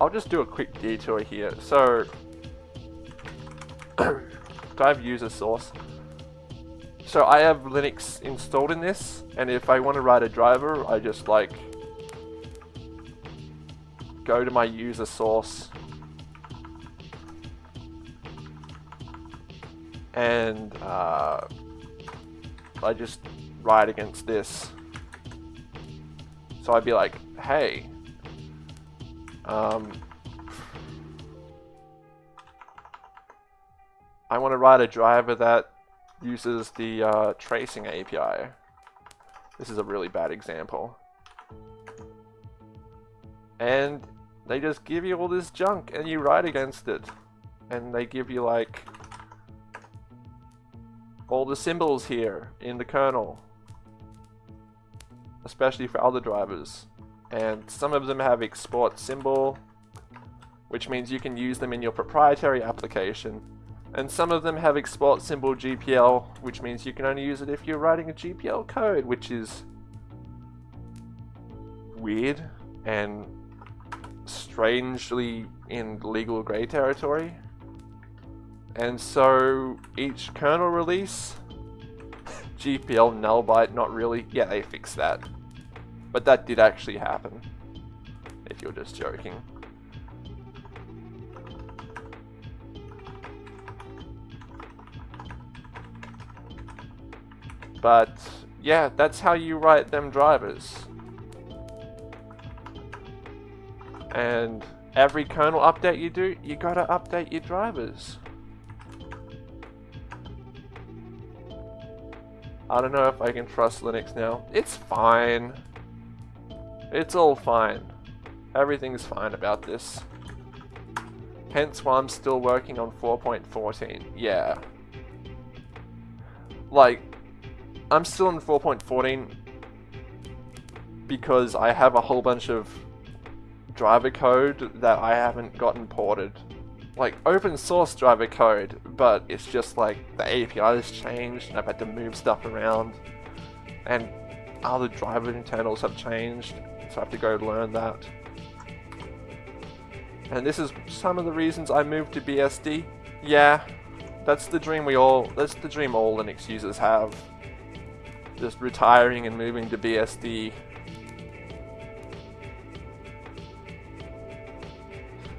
I'll just do a quick detour here. So, drive user source. So I have Linux installed in this, and if I want to write a driver, I just like go to my user source and uh, I just write against this. So I'd be like, hey, um, I want to write a driver that uses the uh, tracing API. This is a really bad example. And they just give you all this junk and you write against it. And they give you like all the symbols here in the kernel. Especially for other drivers. And some of them have export symbol, which means you can use them in your proprietary application and some of them have export symbol GPL, which means you can only use it if you're writing a GPL code, which is weird and strangely in legal grey territory. And so each kernel release, GPL null byte, not really. Yeah, they fixed that. But that did actually happen. If you're just joking. But yeah, that's how you write them drivers. And every kernel update you do, you gotta update your drivers. I don't know if I can trust Linux now. It's fine. It's all fine. Everything's fine about this. Hence why I'm still working on 4.14. Yeah. Like, I'm still in 4.14 because I have a whole bunch of driver code that I haven't gotten ported. Like open source driver code, but it's just like the API has changed and I've had to move stuff around and other driver internals have changed, so I have to go learn that. And this is some of the reasons I moved to BSD. Yeah, that's the dream we all, that's the dream all Linux users have just retiring and moving to BSD.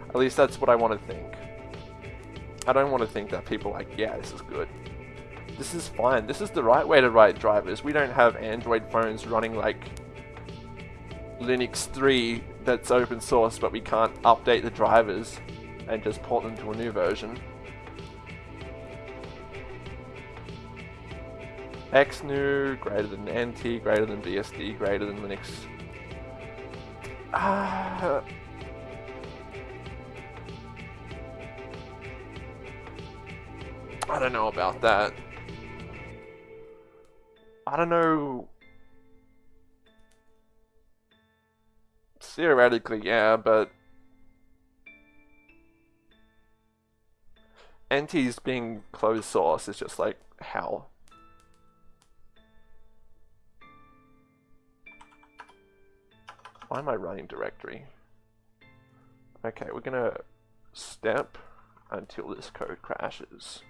At least that's what I want to think. I don't want to think that people like, yeah, this is good. This is fine. This is the right way to write drivers. We don't have Android phones running like Linux 3 that's open source, but we can't update the drivers and just port them to a new version. XNU greater than NT greater than BSD greater than Linux. Uh, I don't know about that. I don't know. Theoretically, yeah, but NT's being closed source is just like, how? Why am I running directory? Okay, we're gonna step until this code crashes.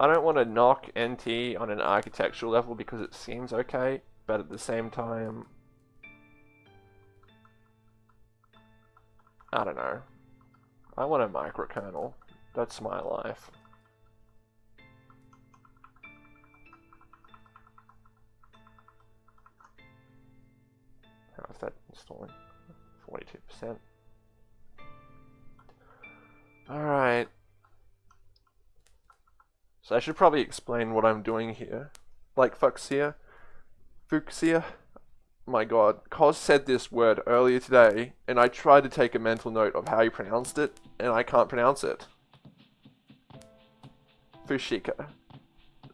I don't want to knock NT on an architectural level because it seems okay, but at the same time, I don't know. I want a microkernel. That's my life. That installing? 42%. Alright. So I should probably explain what I'm doing here. Like fuchsia. Fuchsia. My god. Cos said this word earlier today, and I tried to take a mental note of how he pronounced it, and I can't pronounce it. Fushika.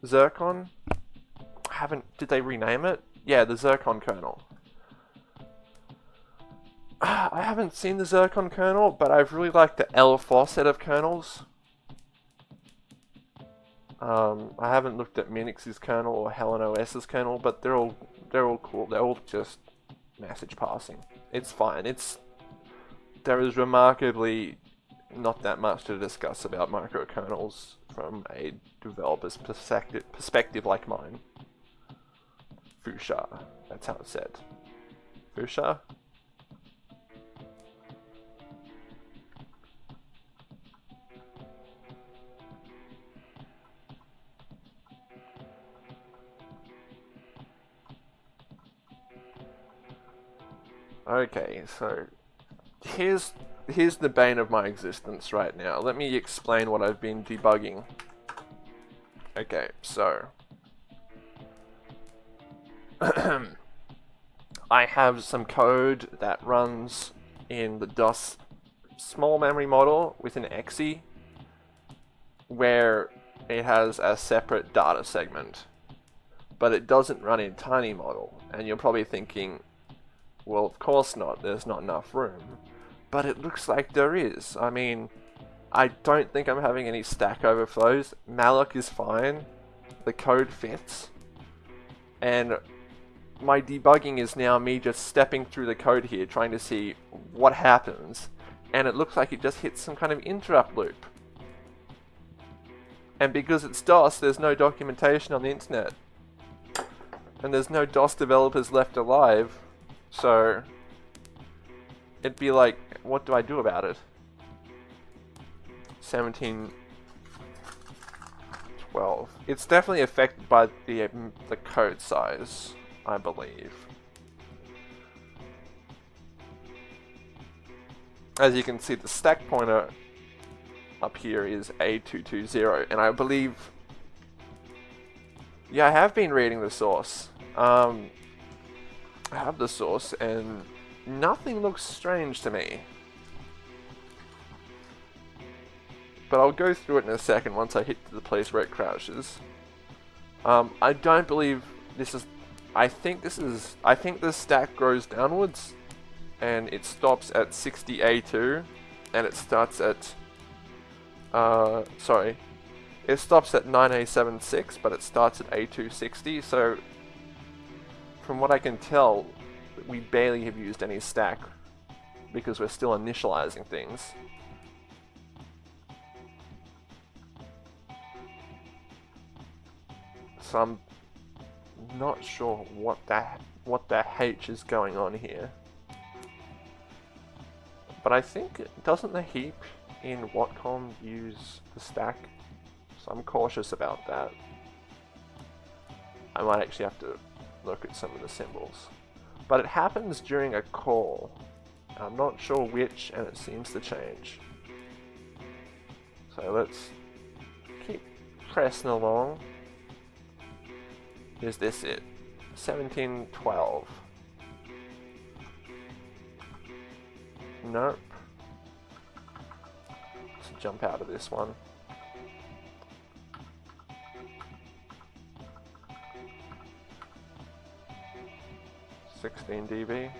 Zircon? I haven't... Did they rename it? Yeah, the Zircon kernel. I haven't seen the Zircon kernel, but I've really liked the L4 set of kernels. Um, I haven't looked at Minix's kernel or HelenOS's kernel, but they're all they're all cool. They're all just message passing. It's fine. It's there is remarkably not that much to discuss about microkernels from a developer's perspective, perspective like mine. Fusha. That's how it's said. Fusha? Okay, so here's here's the bane of my existence right now. Let me explain what I've been debugging. Okay, so I have some code that runs in the DOS small memory model with an exe where it has a separate data segment but it doesn't run in tiny model and you're probably thinking well, of course not. There's not enough room. But it looks like there is. I mean, I don't think I'm having any stack overflows. malloc is fine. The code fits. And my debugging is now me just stepping through the code here, trying to see what happens and it looks like it just hits some kind of interrupt loop. And because it's DOS, there's no documentation on the internet. And there's no DOS developers left alive, so it'd be like, what do I do about it? 17 12. It's definitely affected by the um, the code size, I believe. As you can see, the stack pointer up here is A220, and I believe... Yeah, I have been reading the source. Um, have the source, and nothing looks strange to me. But I'll go through it in a second once I hit the place where it crashes. Um, I don't believe this is... I think this is... I think the stack grows downwards. And it stops at 60A2. And it starts at... Uh, sorry. It stops at 9A76, but it starts at A260. So, from what I can tell, we barely have used any stack. Because we're still initializing things. so I'm not sure what that what the H is going on here. But I think, doesn't the heap in Watcom use the stack? So I'm cautious about that. I might actually have to look at some of the symbols. But it happens during a call. I'm not sure which, and it seems to change. So let's keep pressing along. Is this it? 1712. Nope. Let's jump out of this one. Sixteen dB.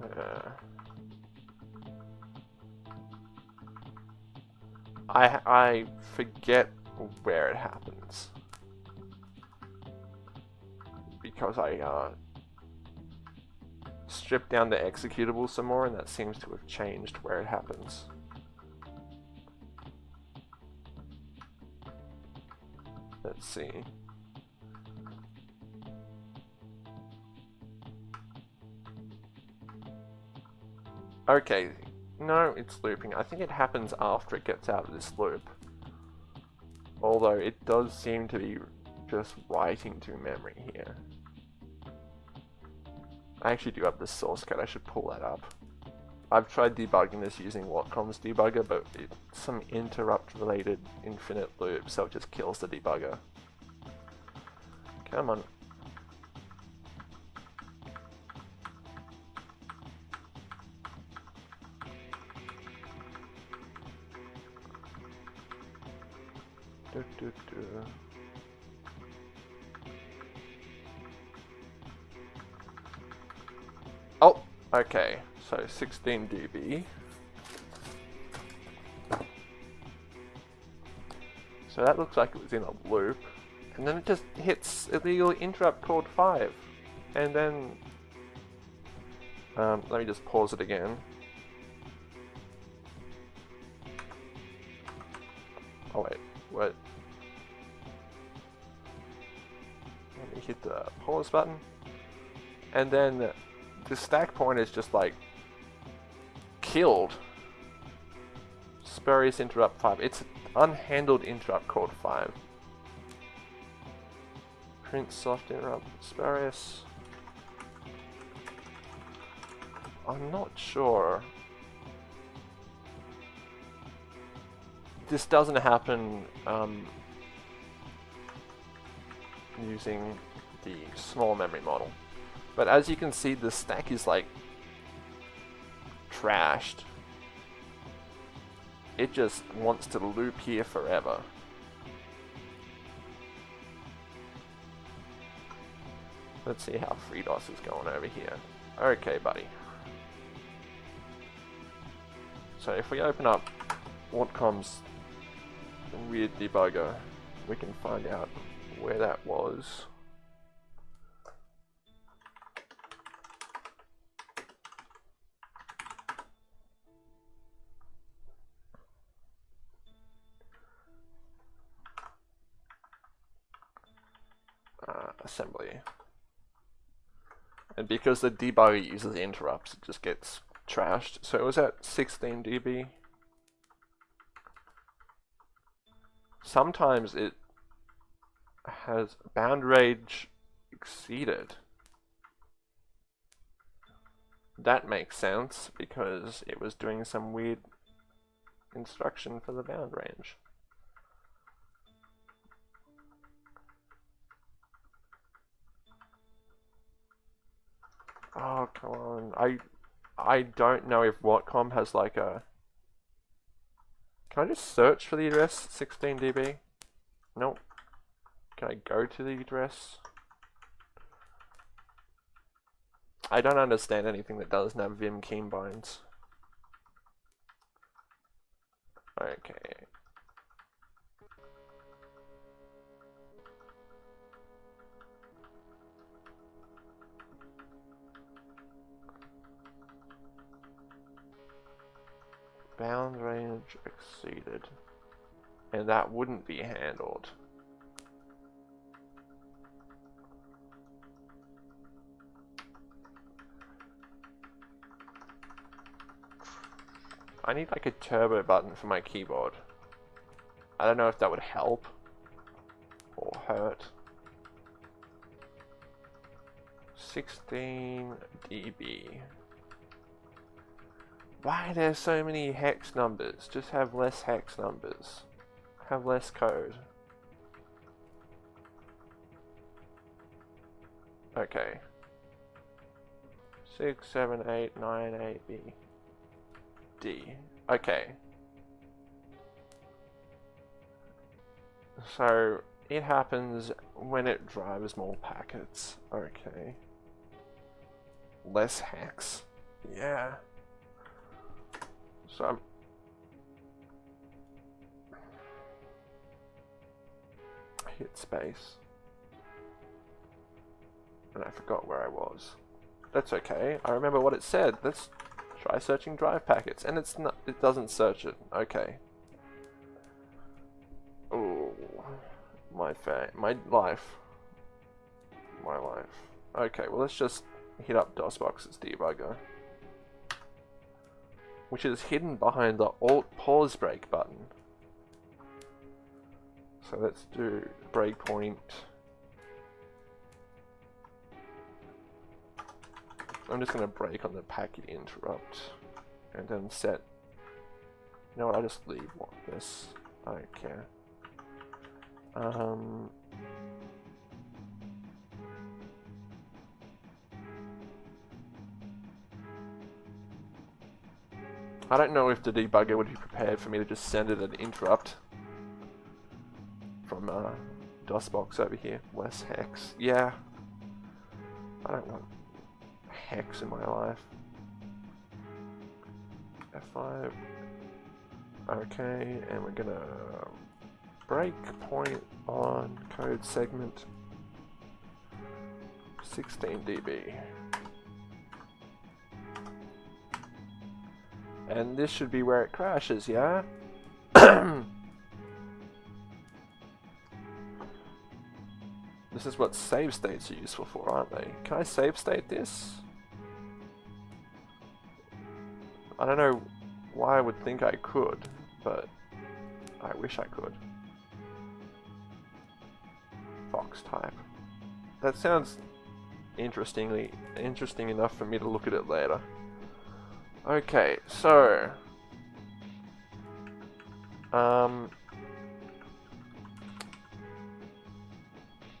Uh, I, I forget where it happens. Because I uh, stripped down the executable some more and that seems to have changed where it happens. Let's see. Okay, no, it's looping. I think it happens after it gets out of this loop. Although it does seem to be just writing to memory here. I actually do have the source code, I should pull that up. I've tried debugging this using Watcom's debugger, but it's some interrupt related infinite loop, so it just kills the debugger. Come on. Oh, okay. So 16 dB. So that looks like it was in a loop. And then it just hits illegal interrupt code 5. And then... Um, let me just pause it again. Oh wait, what? Let me hit the pause button. And then the stack point is just like killed. Spurious interrupt 5. It's unhandled interrupt code 5. Print soft interrupt spurious. I'm not sure. This doesn't happen um, using the small memory model. But as you can see, the stack is like trashed. It just wants to loop here forever. Let's see how FreeDOS is going over here. Okay, buddy. So if we open up Watcom's weird debugger, we can find out where that was. Assembly. And because the debugger uses interrupts, it just gets trashed. So it was at 16 dB. Sometimes it has bound range exceeded. That makes sense because it was doing some weird instruction for the bound range. Oh, come on. I I don't know if Watcom has like a... Can I just search for the address 16dB? Nope. Can I go to the address? I don't understand anything that doesn't have Vim keybinds. Okay. Bound range exceeded. And that wouldn't be handled. I need like a turbo button for my keyboard. I don't know if that would help or hurt. 16 dB. Why are there so many hex numbers? Just have less hex numbers. Have less code. Okay. 6, 7, 8, 9, 8, B. D. Okay. So, it happens when it drives more packets. Okay. Less hacks. Yeah. So hit space. And I forgot where I was. That's okay. I remember what it said. Let's try searching drive packets. And it's not it doesn't search it. Okay. Oh my fa my life. My life. Okay, well let's just hit up DOSBox's debugger which is hidden behind the Alt pause break button. So let's do breakpoint. I'm just going to break on the packet interrupt and then set. You know what? I'll just leave this. I don't care. Um, I don't know if the debugger would be prepared for me to just send it an interrupt from uh, DOSBox over here. Less hex. Yeah. I don't want hex in my life. F5. Okay, and we're gonna break point on code segment 16 dB. And this should be where it crashes, yeah? this is what save states are useful for, aren't they? Can I save state this? I don't know why I would think I could, but I wish I could. Fox type. That sounds interestingly interesting enough for me to look at it later. Okay, so... Um...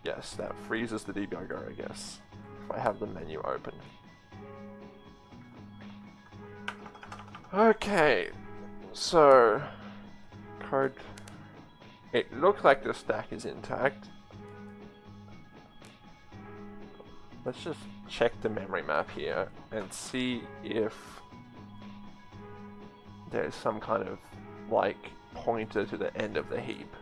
Yes, that freezes the debugger, I guess. If I have the menu open. Okay, so... Code... It looks like the stack is intact. Let's just check the memory map here and see if there's some kind of like pointer to the end of the heap.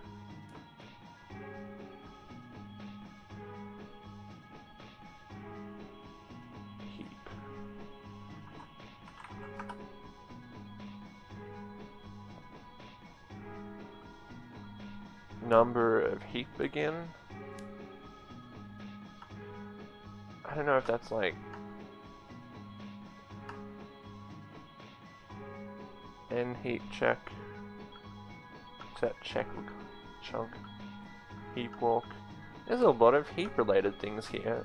Number of heap again. I don't know if that's like N heap check. That check chunk? Heap walk. There's a lot of heap related things here.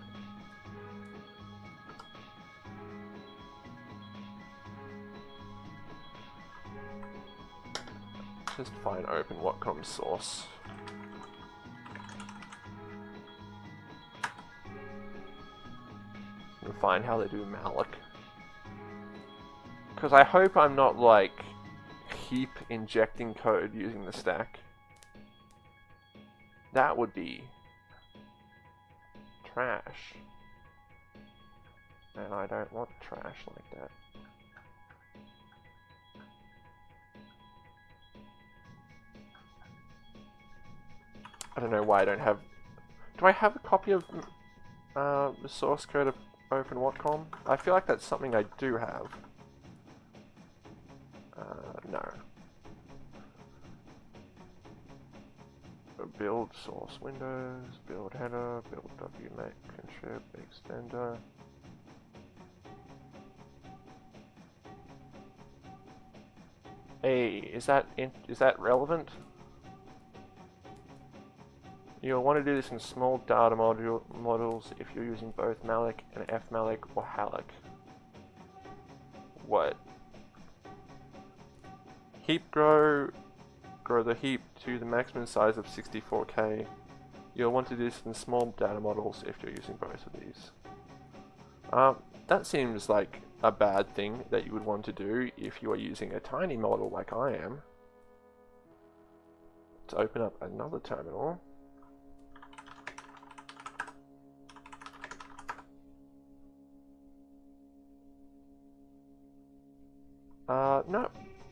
Just find open Watcom source. And find how they do malloc. Because I hope I'm not like heap injecting code using the stack. That would be trash. And I don't want trash like that. I don't know why I don't have... Do I have a copy of uh, the source code of OpenWatcom? I feel like that's something I do have. No. build source windows, build header, build wmake contrib extender. Hey, is that in, is that relevant? You'll want to do this in small data module models if you're using both malloc and fmalloc or halloc. What? Heap grow grow the heap to the maximum size of 64k. You'll want to do this in small data models if you're using both of these. Um, that seems like a bad thing that you would want to do if you are using a tiny model like I am. To open up another terminal. Uh, no,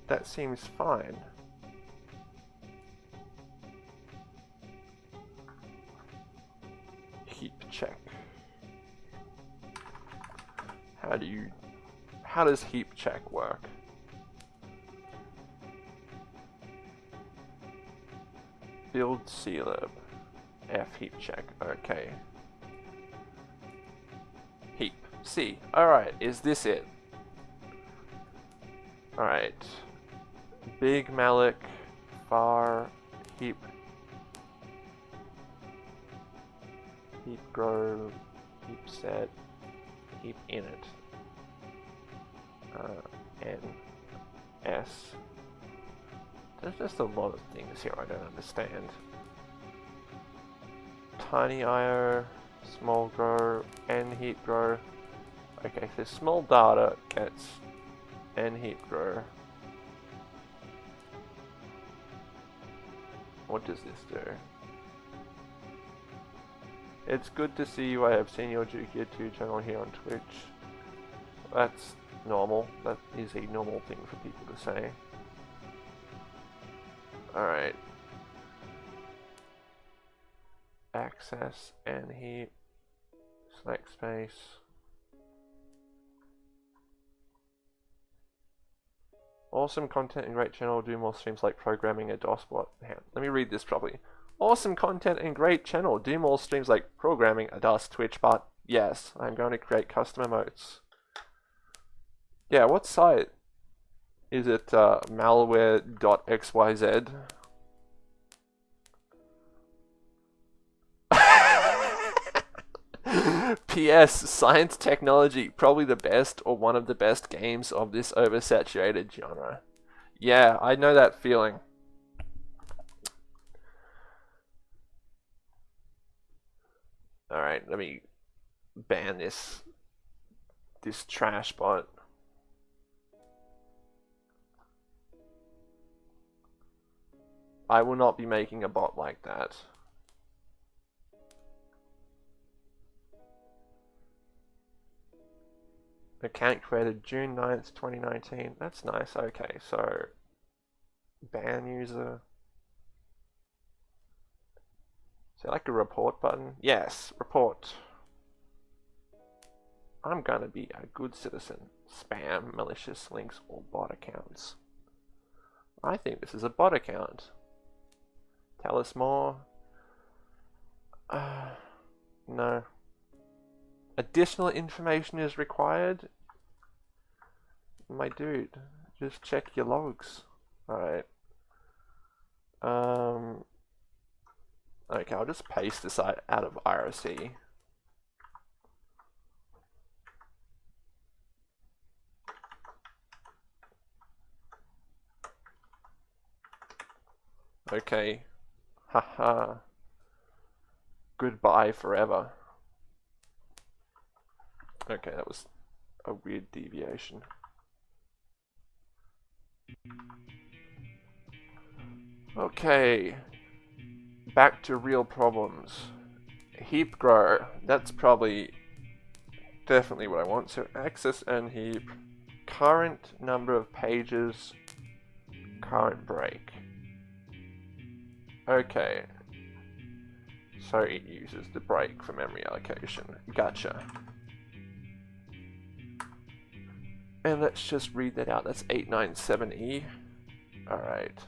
that seems fine. heap check. How do you... How does heap check work? Build CLib. F heap check. Okay. Heap. C. Alright, is this it? Alright. Big malloc. Far. Heap heap grow, heap set, heap init, uh, n, s. There's just a lot of things here I don't understand. Tiny IO, small grow, n heap grow. Okay, so small data gets n heap grow. What does this do? It's good to see you. I have seen your Jukia 2 channel here on Twitch. That's normal. That is a normal thing for people to say. Alright. Access and heap. Select space. Awesome content and great channel. Do more streams like programming a DOS bot. Let me read this properly. Awesome content and great channel. Do more streams like programming, a DOS, Twitch bot. Yes, I'm going to create custom emotes. Yeah, what site? Is it uh, malware.xyz? P.S. Science Technology, probably the best or one of the best games of this oversaturated genre. Yeah, I know that feeling. Alright, let me ban this this trash bot. I will not be making a bot like that. Account created June 9th, 2019. That's nice. Okay, so ban user. Is there like a report button? Yes, report. I'm gonna be a good citizen. Spam, malicious links, or bot accounts. I think this is a bot account. Tell us more. Uh, no. Additional information is required, my dude, just check your logs. Alright. Um, okay, I'll just paste this out, out of IRC. Okay. Haha. Goodbye forever. Okay, that was a weird deviation. Okay, back to real problems. Heap grow, that's probably definitely what I want. So access and heap, current number of pages, current break. Okay, so it uses the break for memory allocation. Gotcha. And let's just read that out. That's 897E. Alright.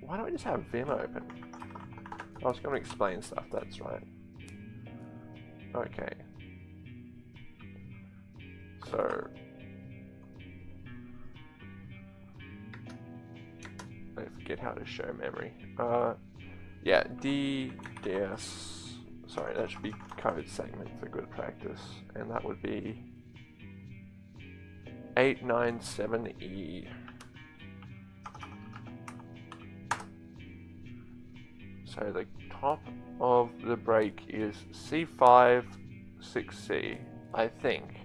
Why don't we just have Vim open? I was going to explain stuff, that's right. Okay. So... I forget how to show memory. Uh, yeah, D, DS, sorry, that should be code segment for good practice, and that would be 897E. So the top of the break is C5, 6C, I think.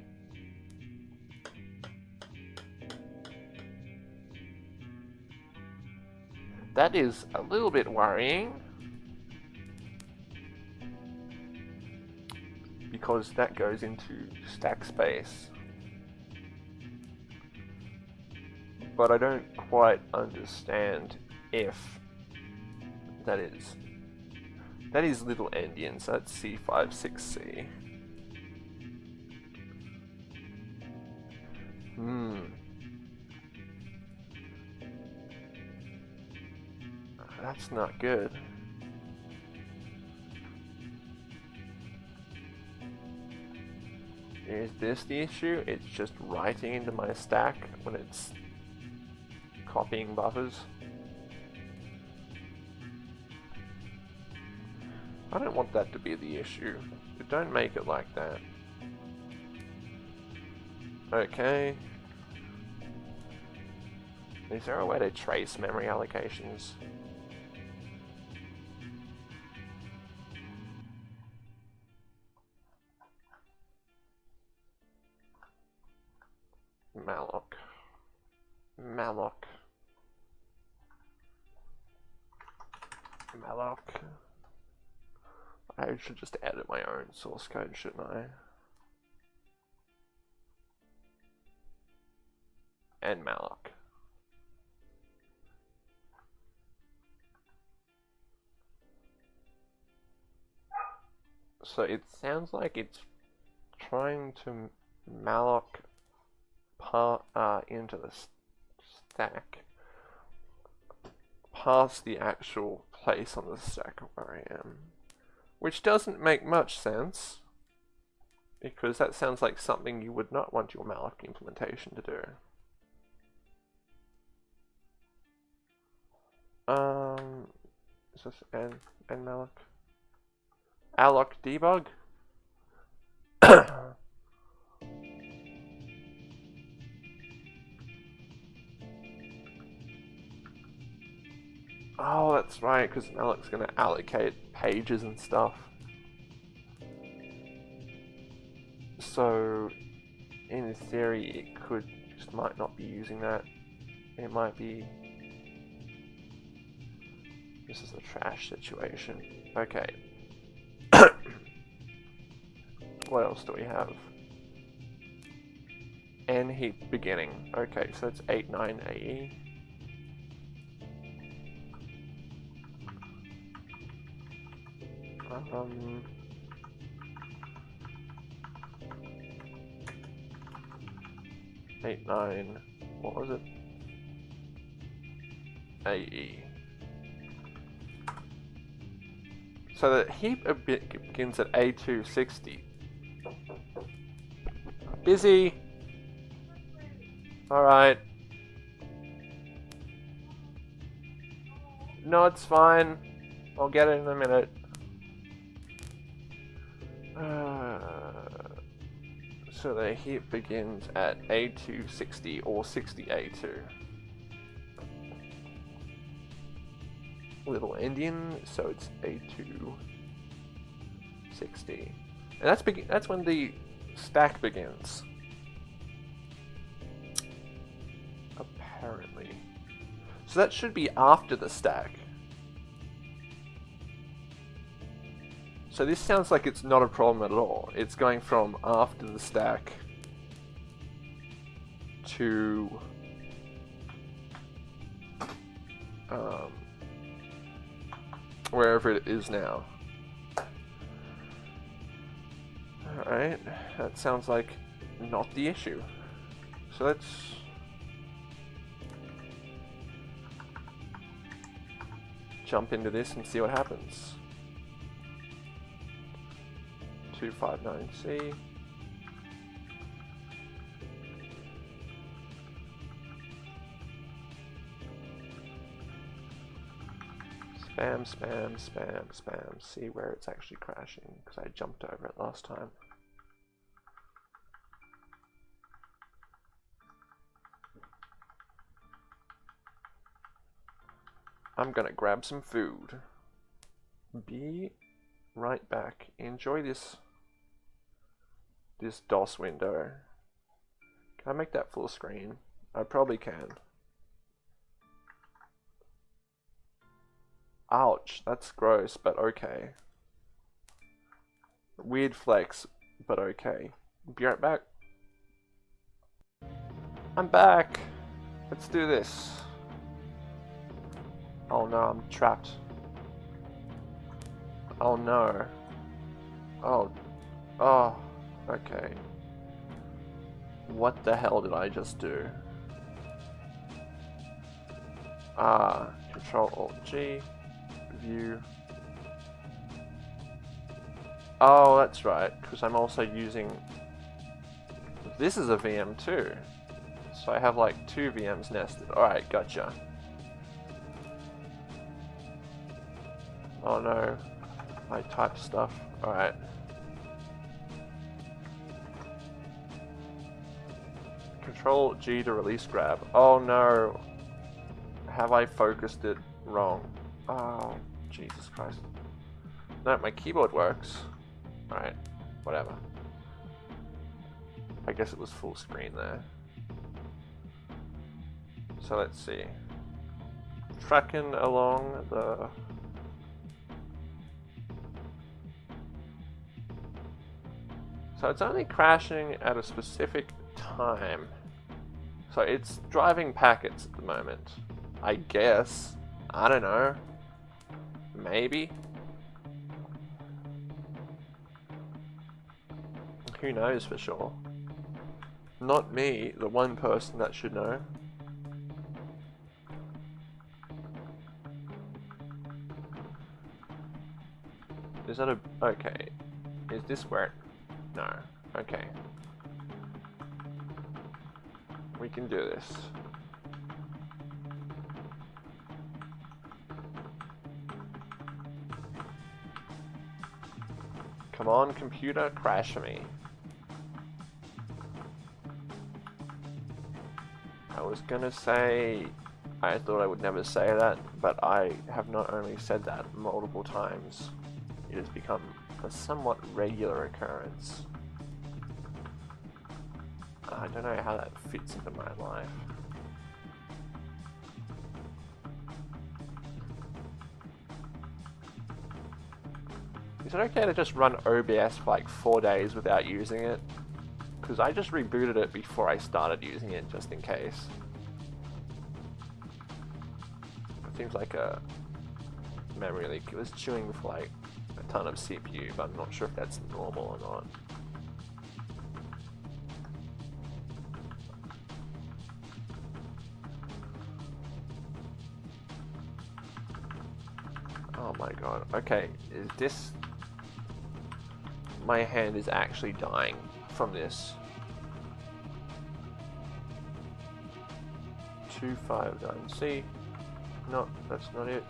That is a little bit worrying. Because that goes into stack space. But I don't quite understand if that is that is little endian, so that's C56C. Hmm. That's not good. Is this the issue? It's just writing into my stack when it's copying buffers. I don't want that to be the issue. Don't make it like that. Okay. Is there a way to trace memory allocations? Malloc. Malloc. Malloc. I should just edit my own source code, shouldn't I? And malloc. So it sounds like it's trying to malloc uh, into the stack past the actual place on the stack where I am. Which doesn't make much sense, because that sounds like something you would not want your malloc implementation to do. Um, is this n, n malloc? alloc debug? Oh, that's right, because Alex's going to allocate pages and stuff. So, in theory, it could just might not be using that. It might be... This is a trash situation. Okay. what else do we have? N heap beginning. Okay, so that's 8, 9 AE. Um, eight nine. What was it? AE. So the heap begins at A260. Busy. Alright. No, it's fine. I'll get it in a minute. So the heap begins at A260 or 60A2. Little endian, so it's A260. And that's that's when the stack begins. Apparently. So that should be after the stack. So this sounds like it's not a problem at all. It's going from after the stack to um, wherever it is now. Alright, that sounds like not the issue. So let's... jump into this and see what happens. 259C. Spam, spam, spam, spam. See where it's actually crashing, because I jumped over it last time. I'm gonna grab some food. Be right back. Enjoy this this DOS window. Can I make that full screen? I probably can. Ouch, that's gross, but okay. Weird flex, but okay. Be right back. I'm back! Let's do this. Oh no, I'm trapped. Oh no. Oh. Oh. Okay. What the hell did I just do? Ah, Control Alt G, View. Oh, that's right, because I'm also using. This is a VM too, so I have like two VMs nested. All right, gotcha. Oh no, I type stuff. All Control G to release grab. Oh no. Have I focused it wrong? Oh, Jesus Christ. No, my keyboard works. Alright, whatever. I guess it was full screen there. So let's see. Tracking along the... So it's only crashing at a specific time. So it's driving packets at the moment. I guess. I don't know. Maybe. Who knows for sure? Not me, the one person that should know. Is that a... okay. Is this where it... no. Okay. We can do this. Come on, computer, crash me. I was gonna say, I thought I would never say that, but I have not only said that multiple times, it has become a somewhat regular occurrence. I don't know how that fits into my life. Is it okay to just run OBS for like four days without using it? Because I just rebooted it before I started using it, just in case. It seems like a memory leak. It was chewing for like a ton of CPU, but I'm not sure if that's normal or not. God. Okay, is this... My hand is actually dying from this. 259C. No, that's not it.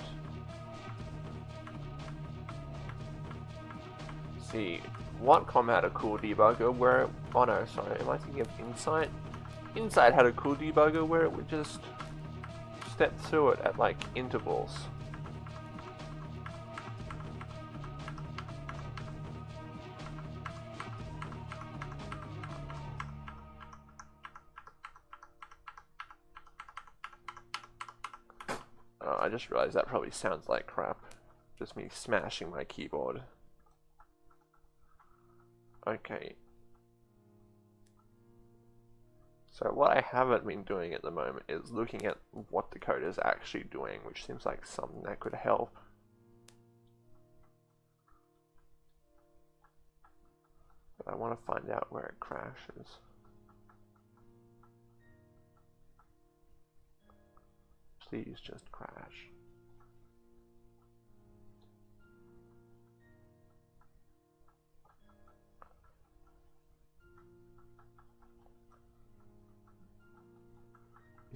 see. Watcom had a cool debugger where... Oh no, sorry, am I thinking of Insight? Insight had a cool debugger where it would just step through it at like intervals. Just realized that probably sounds like crap. Just me smashing my keyboard. Okay. So what I haven't been doing at the moment is looking at what the code is actually doing, which seems like something that could help. But I want to find out where it crashes. Please just crash.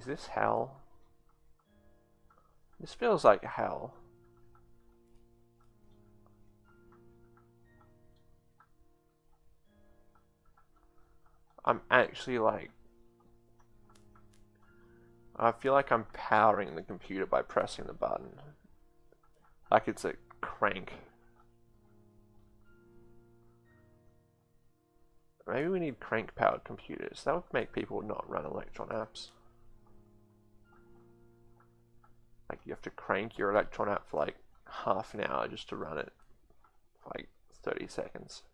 Is this hell? This feels like hell. I'm actually like I feel like I'm powering the computer by pressing the button. Like it's a crank. Maybe we need crank powered computers. That would make people not run Electron apps. Like you have to crank your Electron app for like half an hour just to run it like 30 seconds.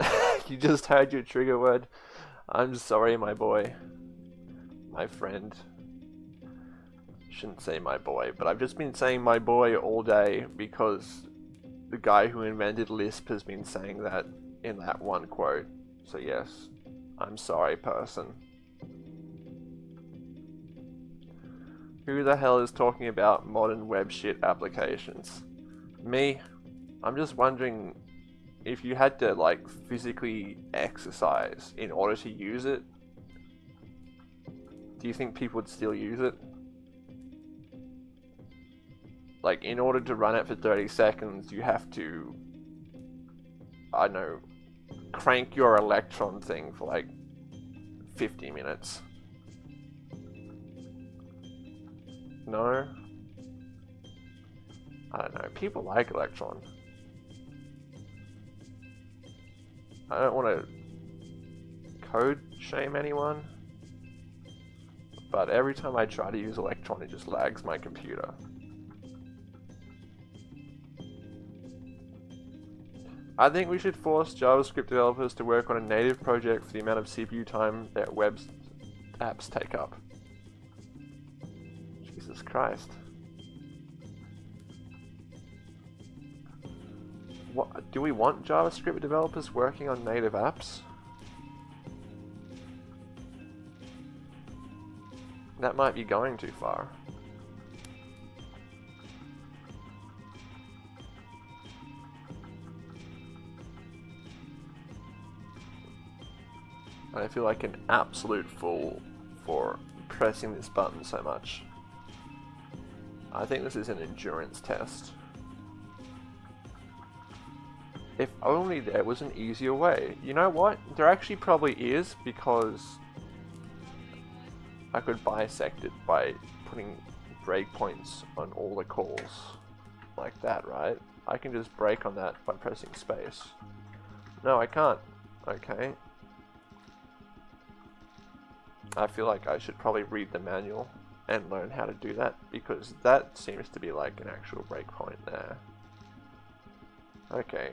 you just heard your trigger word. I'm sorry, my boy. My friend. Shouldn't say my boy, but I've just been saying my boy all day because the guy who invented Lisp has been saying that in that one quote. So yes, I'm sorry, person. Who the hell is talking about modern web shit applications? Me? I'm just wondering if you had to like physically exercise in order to use it, do you think people would still use it? Like in order to run it for 30 seconds, you have to, I don't know, crank your electron thing for like 50 minutes. No? I don't know, people like electron. I don't want to code shame anyone, but every time I try to use Electron it just lags my computer. I think we should force JavaScript developers to work on a native project for the amount of CPU time that web apps take up. Jesus Christ. What, do we want JavaScript developers working on native apps? That might be going too far. I feel like an absolute fool for pressing this button so much. I think this is an endurance test. If only there was an easier way. You know what? There actually probably is because I could bisect it by putting breakpoints on all the calls like that, right? I can just break on that by pressing space. No, I can't. Okay, I feel like I should probably read the manual and learn how to do that because that seems to be like an actual breakpoint there. Okay.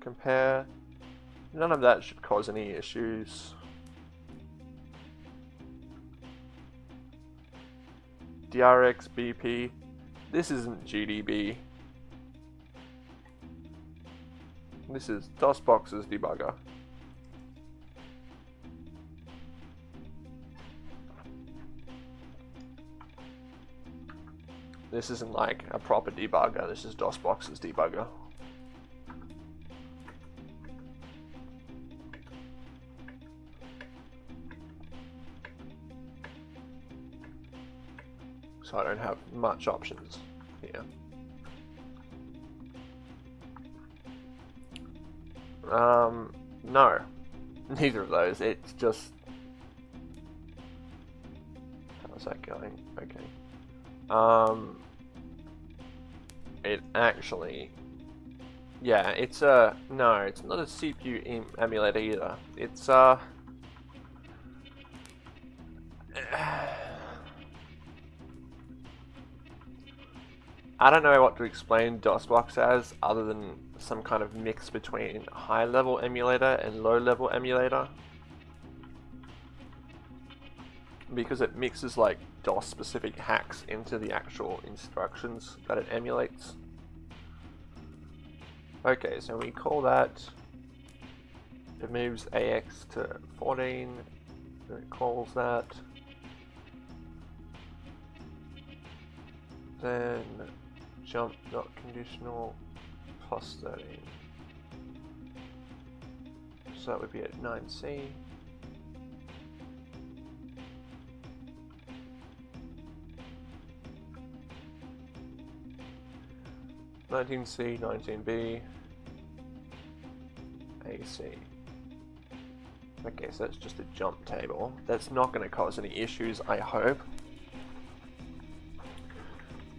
Compare. None of that should cause any issues. DRX BP. This isn't GDB. This is DOSBox's debugger. This isn't like a proper debugger, this is DOSBox's debugger. So I don't have much options here. Um, no. Neither of those. It's just... How's that going? Okay. Um, it actually... Yeah, it's a... No, it's not a CPU emulator either. It's uh I don't know what to explain DOSBox as other than some kind of mix between high level emulator and low level emulator. Because it mixes like DOS specific hacks into the actual instructions that it emulates. Okay, so we call that, it moves AX to 14, it calls that, then jump not conditional plus 13. So that would be at 9c. Nineteen C, nineteen B, AC. Okay, so that's just a jump table. That's not going to cause any issues, I hope.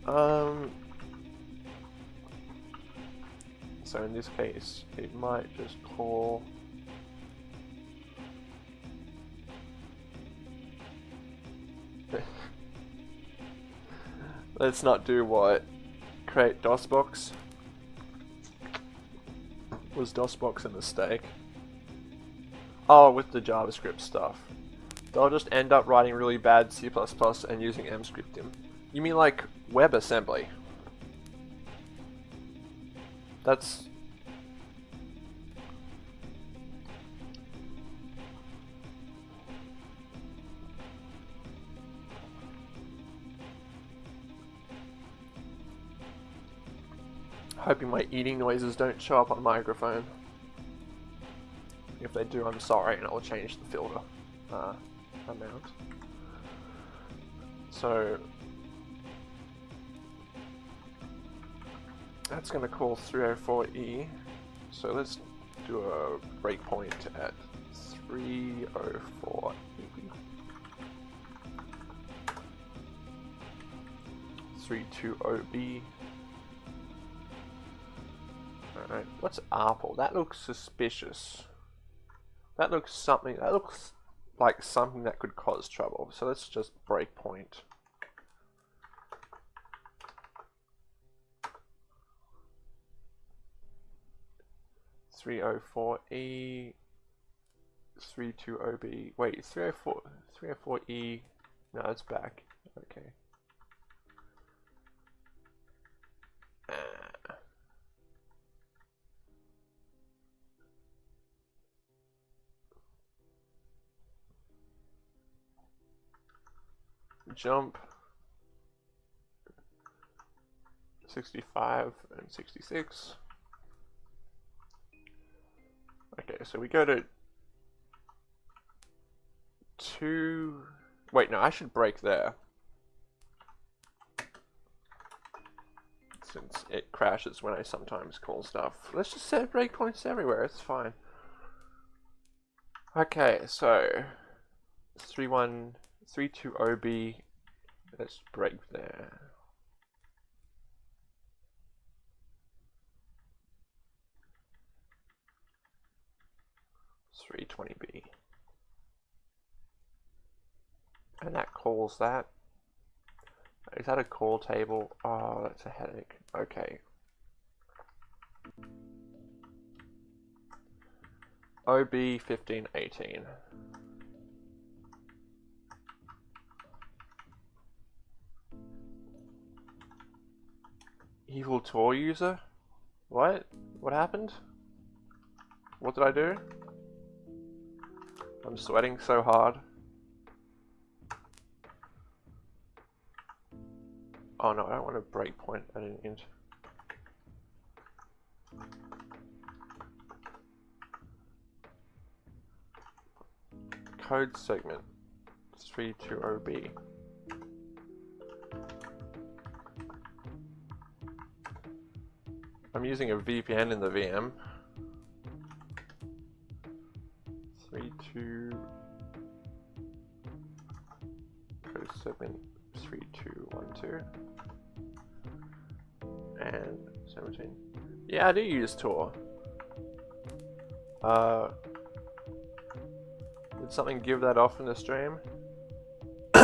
Um, so in this case, it might just call Let's not do what create DOSBox. Was DOSBox a mistake? Oh, with the JavaScript stuff. They'll just end up writing really bad C++ and using Emscripten. You mean like WebAssembly? That's... Hoping my eating noises don't show up on the microphone. If they do, I'm sorry, and I'll change the filter uh, amount. So, that's going to call 304E. So let's do a breakpoint at 304E. 320B. Alright, what's Apple? That looks suspicious. That looks something, that looks like something that could cause trouble. So let's just breakpoint. 304E, 320B, wait, 304, 304E, no, it's back, okay. Uh, jump 65 and 66 Okay, so we go to two. Wait, no, I should break there. Since it crashes when I sometimes call stuff. Let's just set breakpoints everywhere, it's fine. Okay, so 31320B, let's break there. 320B. And that calls that. Is that a call table? Oh, that's a headache. Okay. OB 1518. Evil Tor user? What? What happened? What did I do? I'm sweating so hard. Oh no, I don't want a breakpoint at an int. Code segment 320B. I'm using a VPN in the VM. 32 code segment 3212 and 17. Yeah, I do use Tor. Uh, did something give that off in the stream? do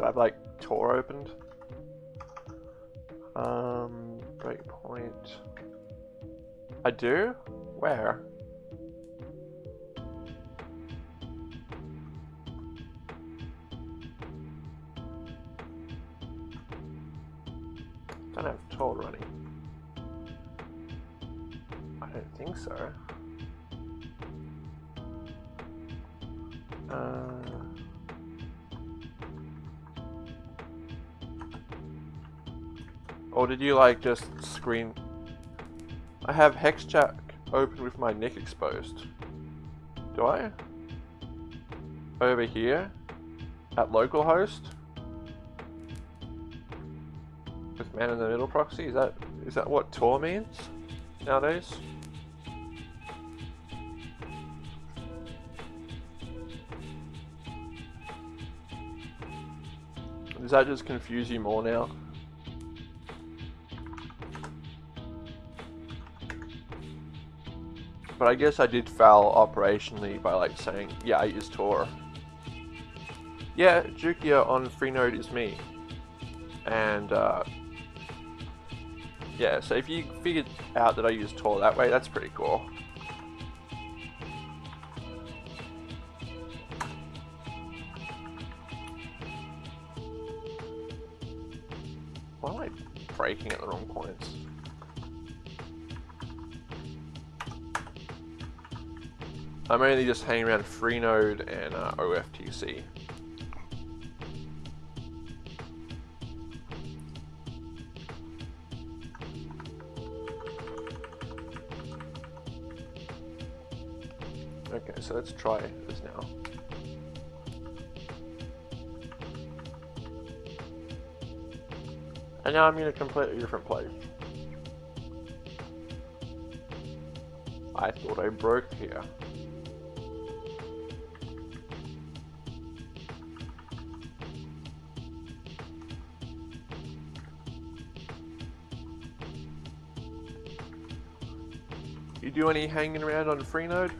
I have like Tor opened? Um, breakpoint. I do? Where? Don't have Tor running. I don't think so. Or did you like just screen? I have HexChat open with my neck exposed. Do I? Over here? At localhost? With man in the middle proxy? Is that is that what Tor means nowadays? Does that just confuse you more now? But I guess I did foul operationally by like saying, yeah, I use Tor. Yeah, Jukia on Freenode is me. And uh, yeah, so if you figured out that I use Tor that way, that's pretty cool. I'm only just hanging around Freenode and uh, OFTC. Okay, so let's try this now. And now I'm in a completely different place. I thought I broke here. You do any hanging around on Freenode?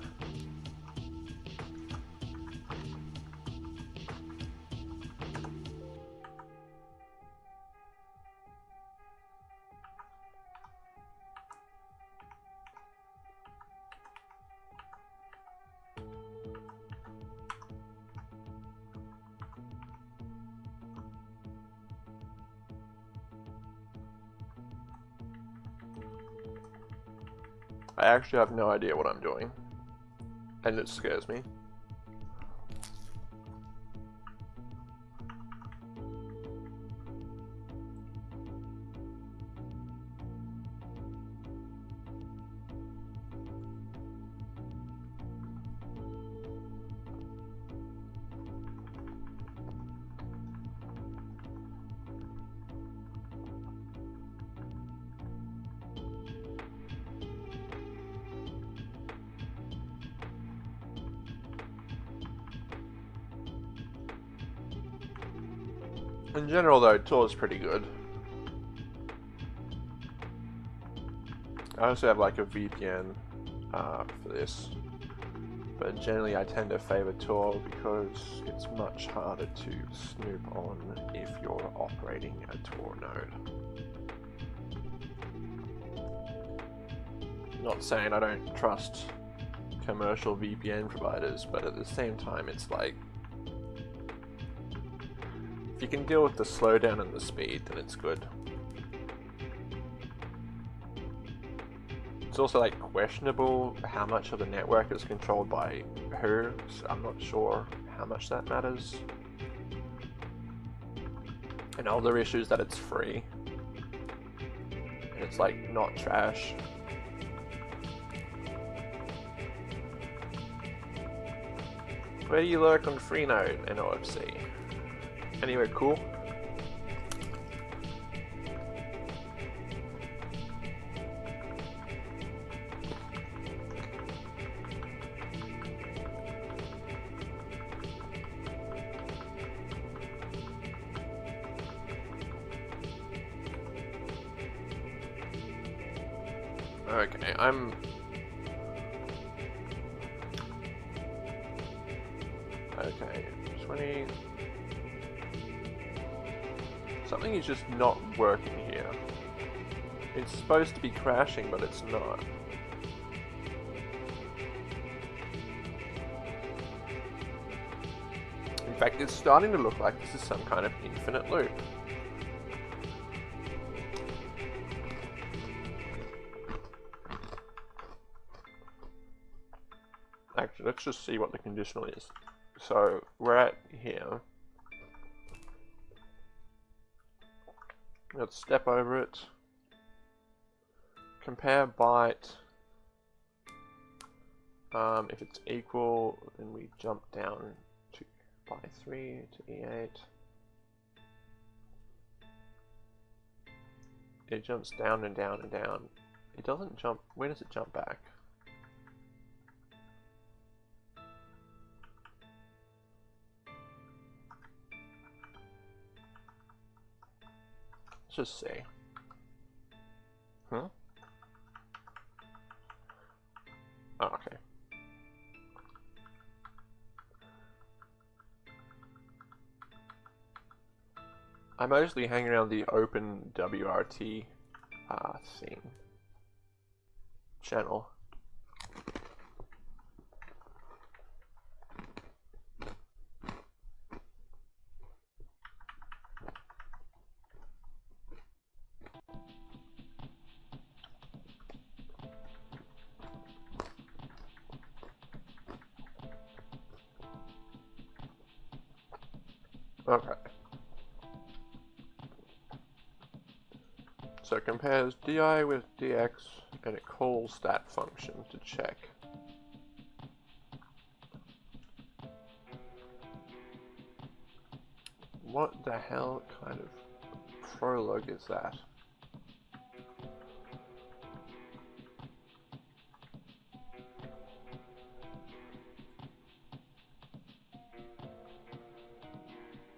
Actually have no idea what I'm doing. And it scares me. Tor is pretty good. I also have like a VPN uh, for this. But generally I tend to favor Tor because it's much harder to snoop on if you're operating a Tor node. Not saying I don't trust commercial VPN providers, but at the same time it's like if you can deal with the slowdown and the speed, then it's good. It's also like questionable how much of the network is controlled by who, so I'm not sure how much that matters. And other issue is that it's free. And it's like not trash. Where do you lurk on Freenode and OFC? Anywhere cool? Supposed to be crashing, but it's not. In fact, it's starting to look like this is some kind of infinite loop. Actually, let's just see what the conditional is. So, we're at here. Let's step over it. Compare byte. Um, if it's equal, then we jump down to by 3 to E8. It jumps down and down and down. It doesn't jump, where does it jump back? Let's just say. Huh? Oh, okay. I mostly hang around the OpenWrt uh, scene channel. So di with dx and it calls that function to check. What the hell kind of prologue is that?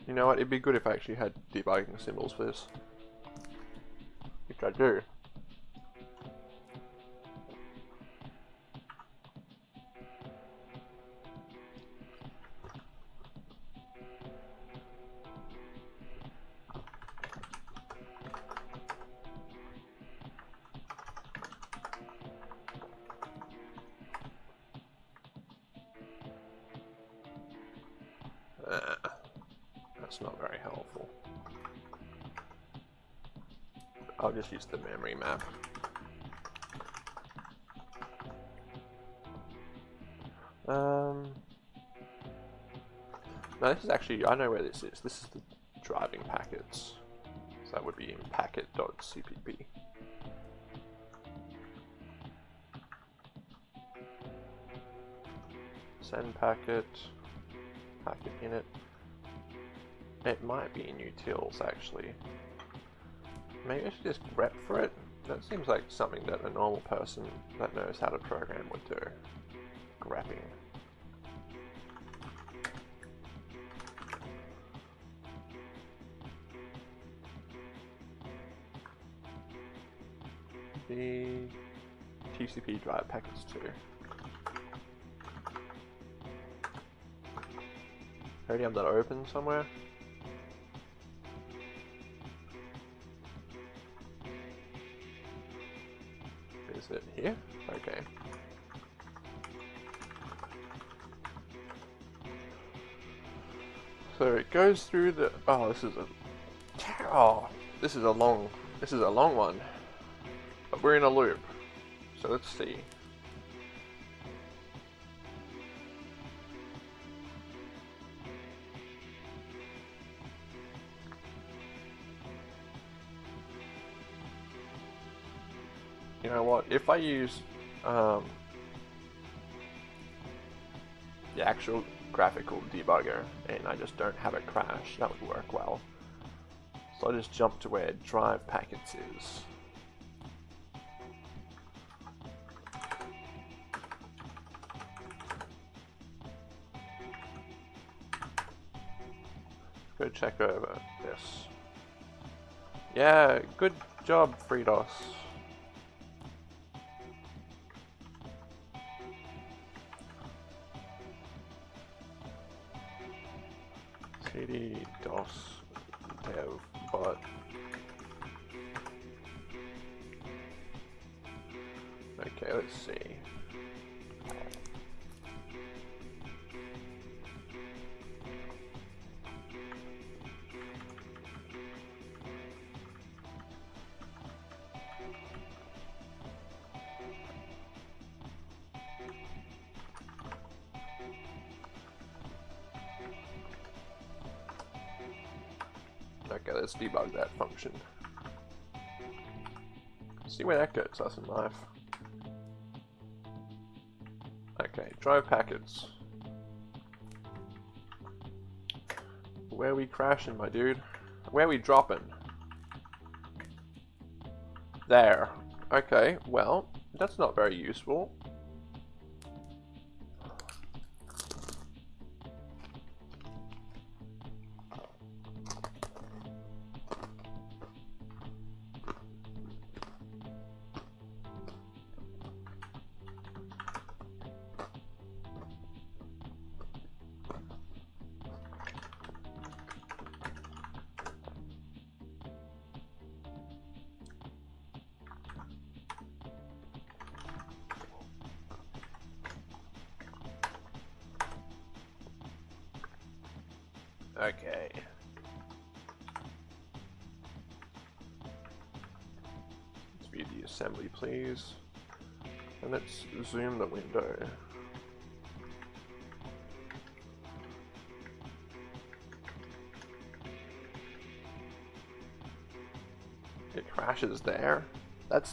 You know what, it'd be good if I actually had debugging symbols for this. I. Uh, that's not very helpful. I'll just use the memory map. Um, no, this is actually, I know where this is. This is the driving packets. So that would be in packet.cpp. Send packet, packet init. It might be in utils actually. Maybe I should just grep for it. That seems like something that a normal person that knows how to program would do. Grepping. The TCP drive packets too. already have that open somewhere. goes through the... Oh, this is a... Oh, this is a long... This is a long one. But we're in a loop. So let's see. You know what? If I use um, the actual graphical debugger and I just don't have it crash, that would work well. So I'll just jump to where drive packets is. Go check over this. Yeah, good job, FreeDOS. See where that gets us in life. Okay, drive packets. Where are we crashing, my dude? Where are we dropping? There. Okay, well, that's not very useful.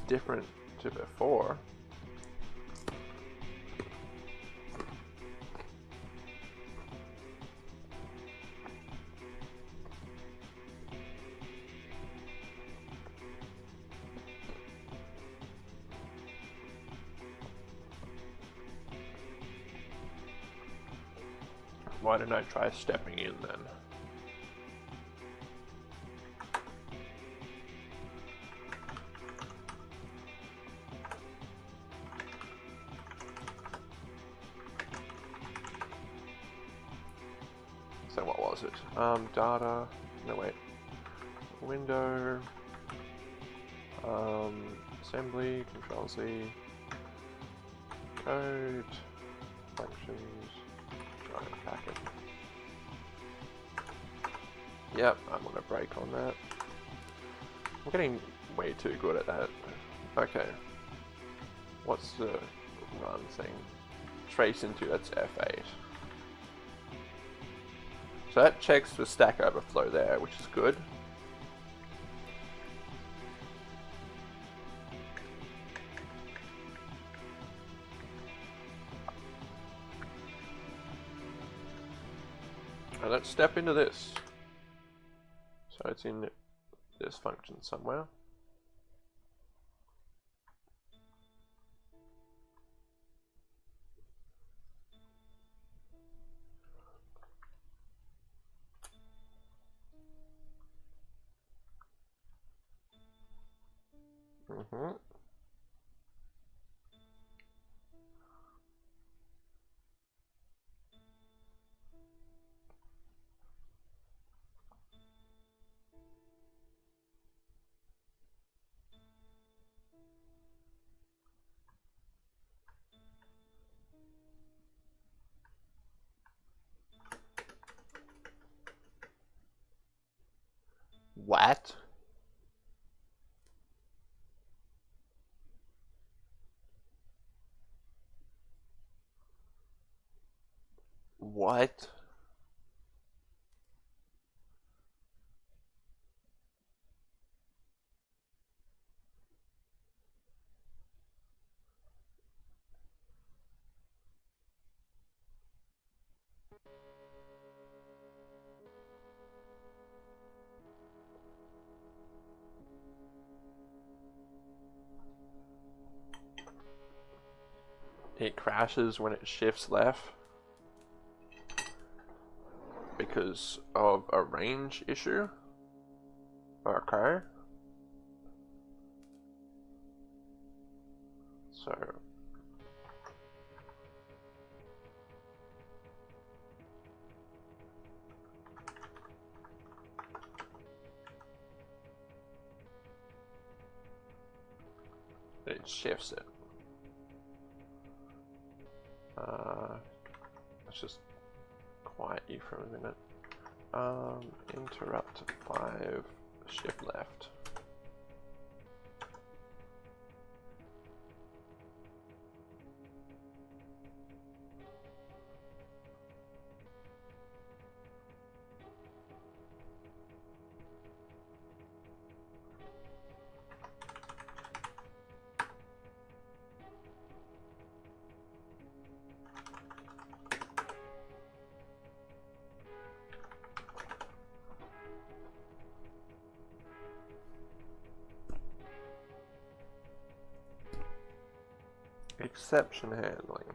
Different to before. Why didn't I try stepping in then? Data, no wait, window, um, assembly, control Z, code, functions, drive packet. Yep, I'm on a break on that. I'm getting way too good at that. Okay. What's the run thing? Trace into, that's F8. So that checks for Stack Overflow there, which is good. And let's step into this. So it's in this function somewhere. What? it crashes when it shifts left. Because of a range issue. Okay. So it shifts it. Uh, let's just quiet you for a minute. Um, interrupt 5, shift left. Exception handling.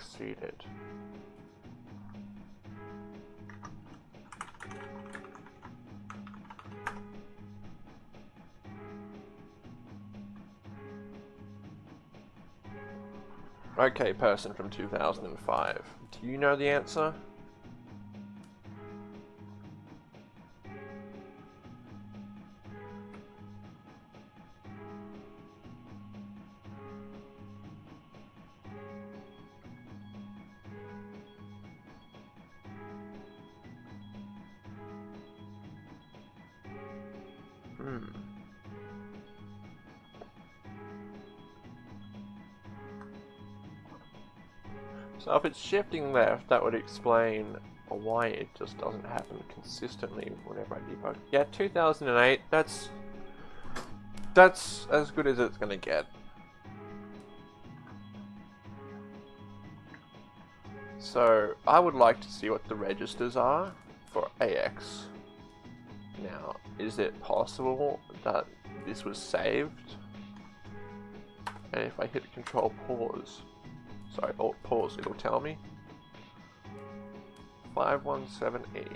Rage exceeded. Okay, person from 2005. Do you know the answer? If it's shifting left, that would explain why it just doesn't happen consistently whenever I debug. Yeah, 2008, that's... That's as good as it's gonna get. So, I would like to see what the registers are for AX. Now, is it possible that this was saved? And if I hit control pause, sorry, alt pause, it'll tell me. 517E.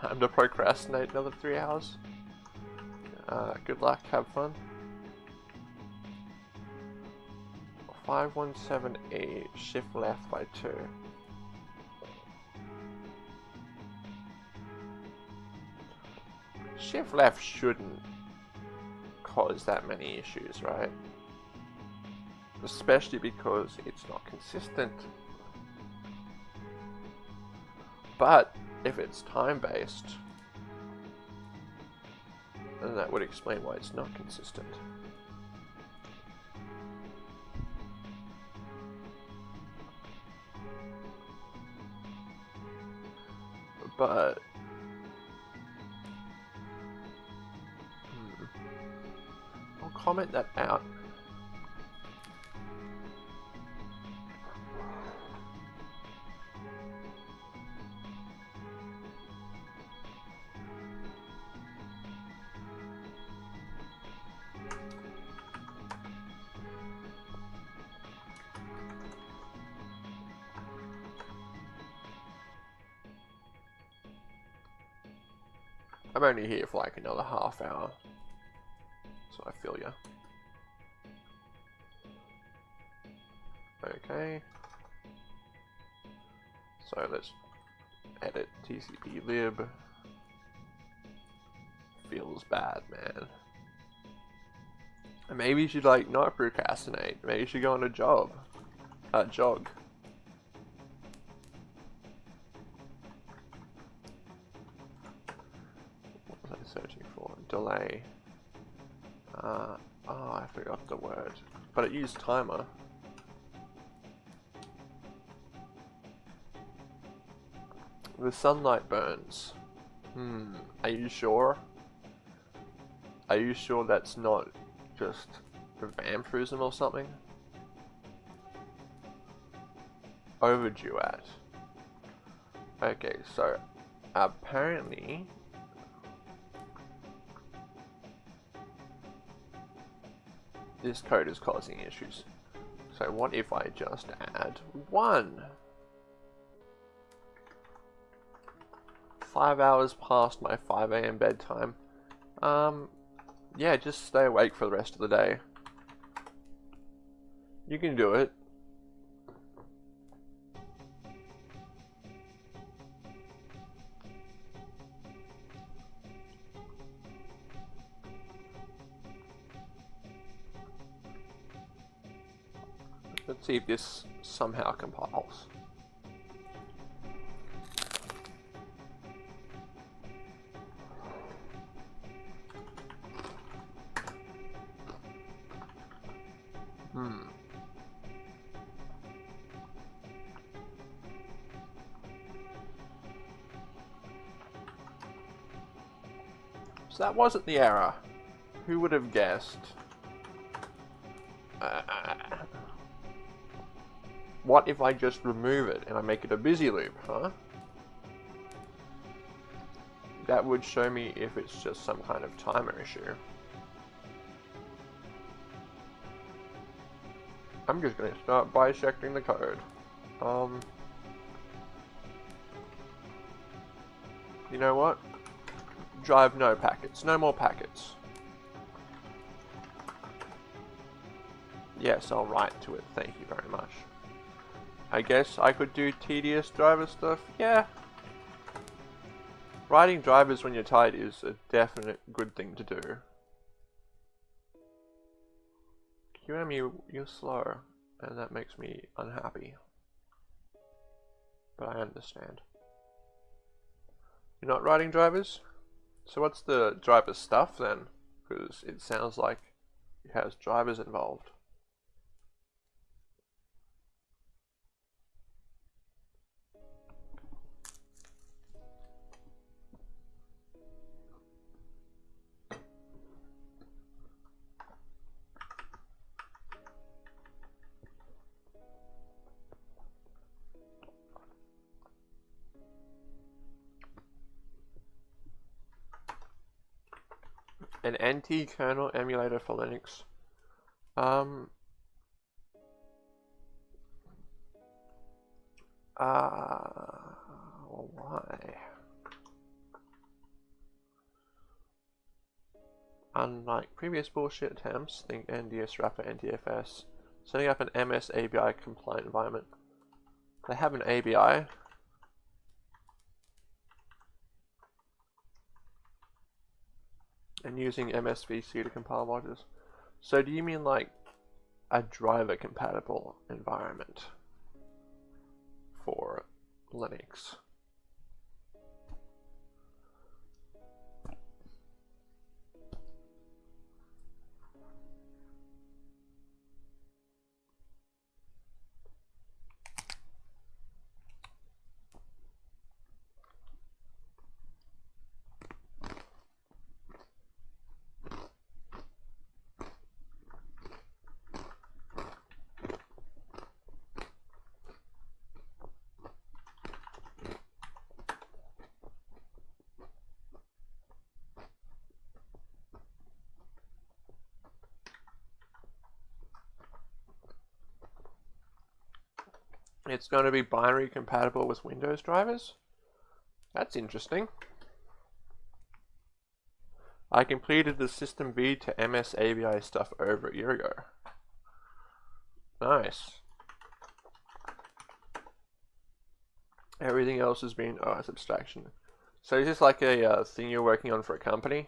Time to procrastinate another three hours. Uh, good luck, have fun. 517E, shift left by 2. Shift left shouldn't cause that many issues, right? Especially because it's not consistent. But if it's time-based, then that would explain why it's not consistent. I'm only here for like another half hour. So I feel ya. Okay. So let's edit TCP lib. Feels bad, man. Maybe you should like not procrastinate. Maybe you should go on a job. A jog. It used timer. The sunlight burns. Hmm, are you sure? Are you sure that's not just vampirism or something? Overdue at. Okay, so apparently this code is causing issues. So what if I just add one? Five hours past my 5 a.m. bedtime. Um, yeah, just stay awake for the rest of the day. You can do it. See if this somehow compiles. Hmm. So that wasn't the error. Who would have guessed? What if I just remove it and I make it a busy loop, huh? That would show me if it's just some kind of timer issue. I'm just gonna start bisecting the code. Um, you know what? Drive no packets. No more packets. Yes, I'll write to it. Thank you very much. I guess I could do tedious driver stuff. Yeah. Riding drivers when you're tired is a definite good thing to do. QEMU, you're slow, and that makes me unhappy. But I understand. You're not riding drivers? So what's the driver stuff then? Because it sounds like it has drivers involved. An NT-kernel emulator for Linux. Um, uh, why? Unlike previous bullshit attempts, think NDISwrapper NTFS, setting up an MS ABI compliant environment. They have an ABI, and using MSVC to compile modules. So do you mean like a driver compatible environment for Linux? It's going to be binary compatible with Windows drivers. That's interesting. I completed the System V to MS ABI stuff over a year ago. Nice. Everything else has been, oh, it's abstraction. So is this like a uh, thing you're working on for a company?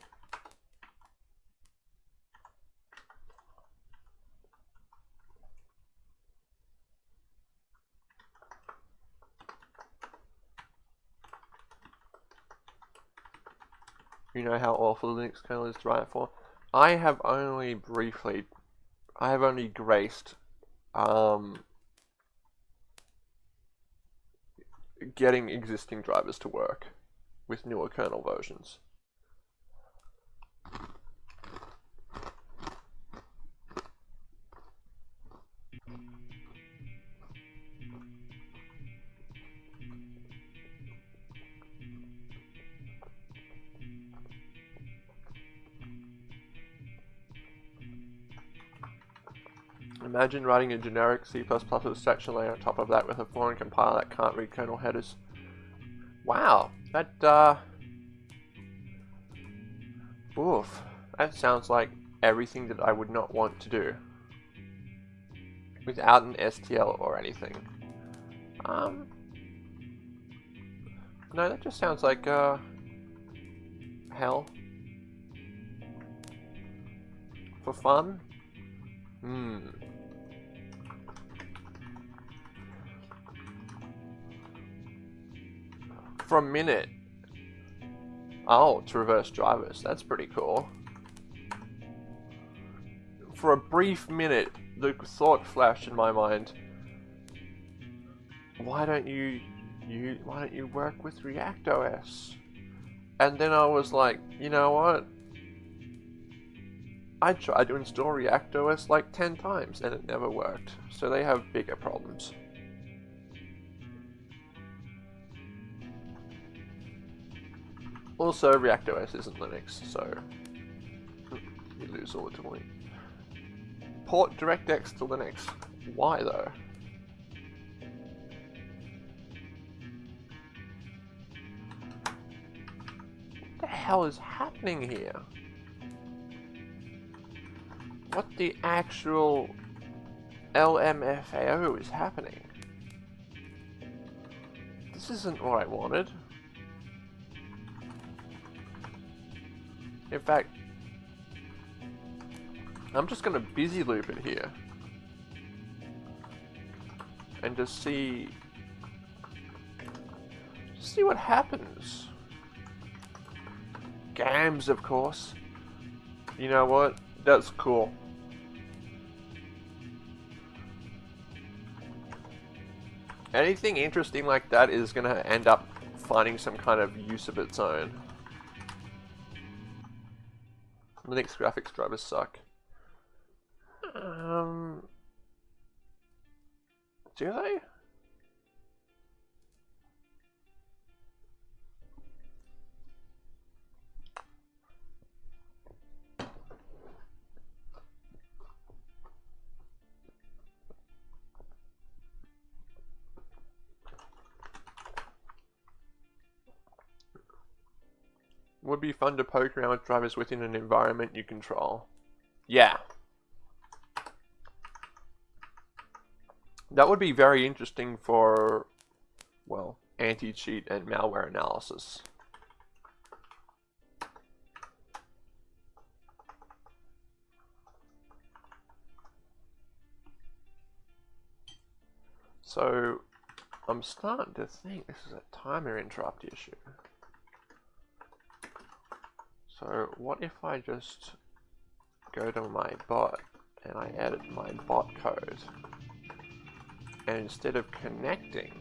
You know how awful the Linux kernel is to write for. I have only briefly, I have only graced um, getting existing drivers to work with newer kernel versions. Imagine writing a generic C++ abstraction layer on top of that with a foreign compiler that can't read kernel headers. Wow, that, uh... Oof. That sounds like everything that I would not want to do. Without an STL or anything. Um... No, that just sounds like, uh... Hell. For fun? Hmm. For a minute. Oh, to reverse drivers. That's pretty cool. For a brief minute, the thought flashed in my mind. Why don't you, you, why don't you work with React OS? And then I was like, you know what? I tried to install React OS like 10 times and it never worked. So they have bigger problems. Also, ReactOS isn't Linux, so you lose ultimately. Port DirectX to Linux. Why though? What the hell is happening here? What the actual LMFAO is happening? This isn't what I wanted. In fact, I'm just going to busy loop it here. And just see... See what happens. Gams, of course. You know what? That's cool. Anything interesting like that is going to end up finding some kind of use of its own. Linux graphics drivers suck. Um, do they? Would be fun to poke around with drivers within an environment you control. Yeah. That would be very interesting for, well, anti-cheat and malware analysis. So, I'm starting to think this is a timer interrupt issue. So what if I just go to my bot and I edit my bot code? And instead of connecting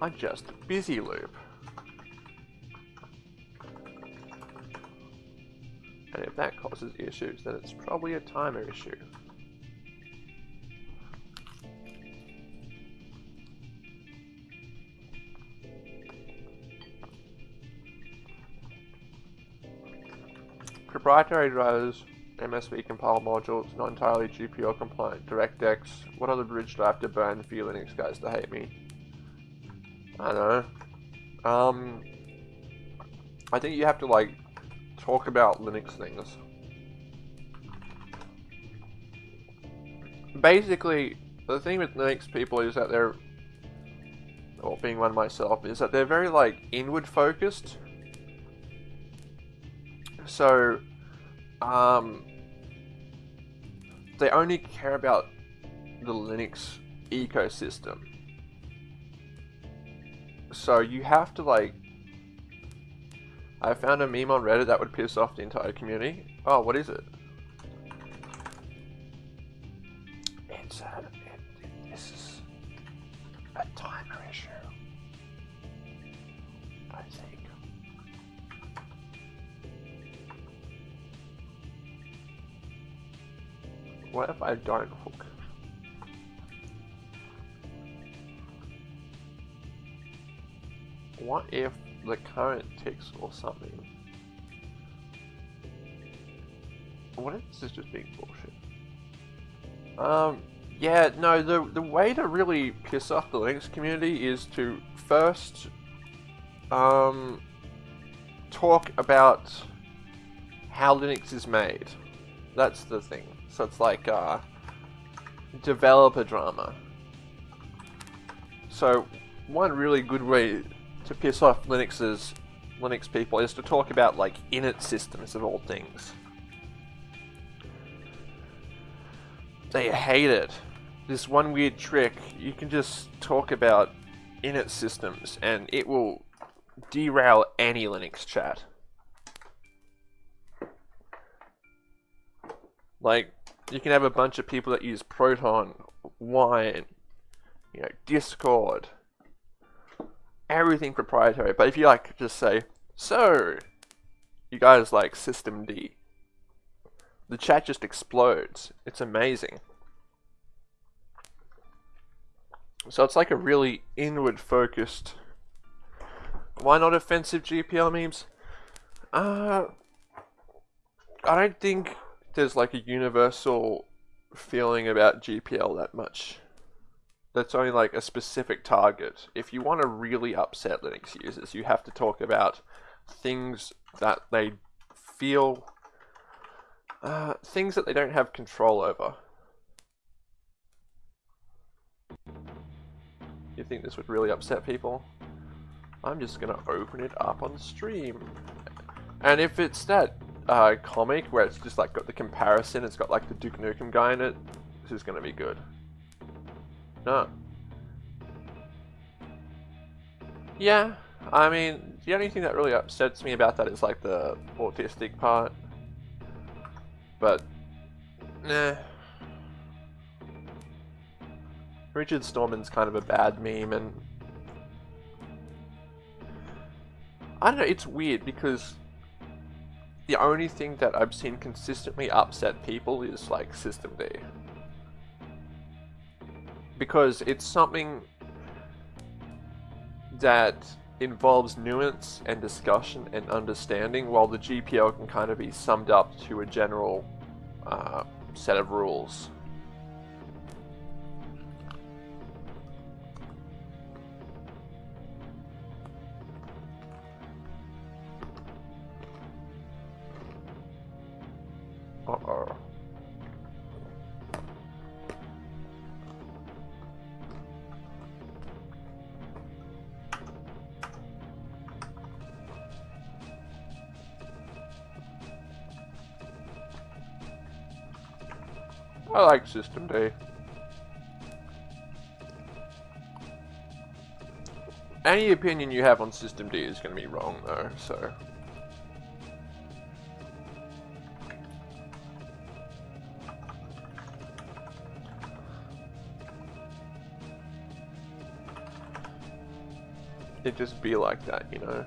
I just busy loop. And if that causes issues then it's probably a timer issue Proprietary drivers, MSV compile modules, not entirely GPL compliant, DirectX, what other bridge do I have to burn for you Linux guys to hate me? I know. Um, I think you have to like talk about Linux things. Basically, the thing with Linux people is that they're, or being one myself, is that they're very like inward focused. So, um, they only care about the Linux ecosystem. So you have to like I found a meme on Reddit that would piss off the entire community. Oh, what is it? It's a, What if I don't hook? What if the current ticks or something? What if this is just being bullshit? Um, yeah, no, the, the way to really piss off the Linux community is to first, um, talk about how Linux is made. That's the thing. So it's like, uh, developer drama. So, one really good way to piss off Linux's Linux people is to talk about like init systems of all things. They hate it. This one weird trick, you can just talk about init systems and it will derail any Linux chat. Like, you can have a bunch of people that use Proton, Wine, you know, Discord, everything proprietary. But if you like just say, so, you guys like systemd, the chat just explodes. It's amazing. So it's like a really inward focused. Why not offensive GPL memes? Uh, I don't think there's like a universal feeling about GPL that much that's only like a specific target. If you want to really upset Linux users, you have to talk about things that they feel, uh, things that they don't have control over. You think this would really upset people? I'm just gonna open it up on stream. And if it's that uh, comic where it's just like got the comparison, it's got like the Duke Nukem guy in it, this is gonna be good. No. Yeah, I mean, the only thing that really upsets me about that is like the autistic part. But, nah. Richard Stallman's kind of a bad meme and I don't know, it's weird because the only thing that I've seen consistently upset people is like systemd because it's something that involves nuance and discussion and understanding, while the GPL can kind of be summed up to a general uh, set of rules. Uh-oh. I like systemd. Any opinion you have on systemd is going to be wrong though, so... It just be like that, you know?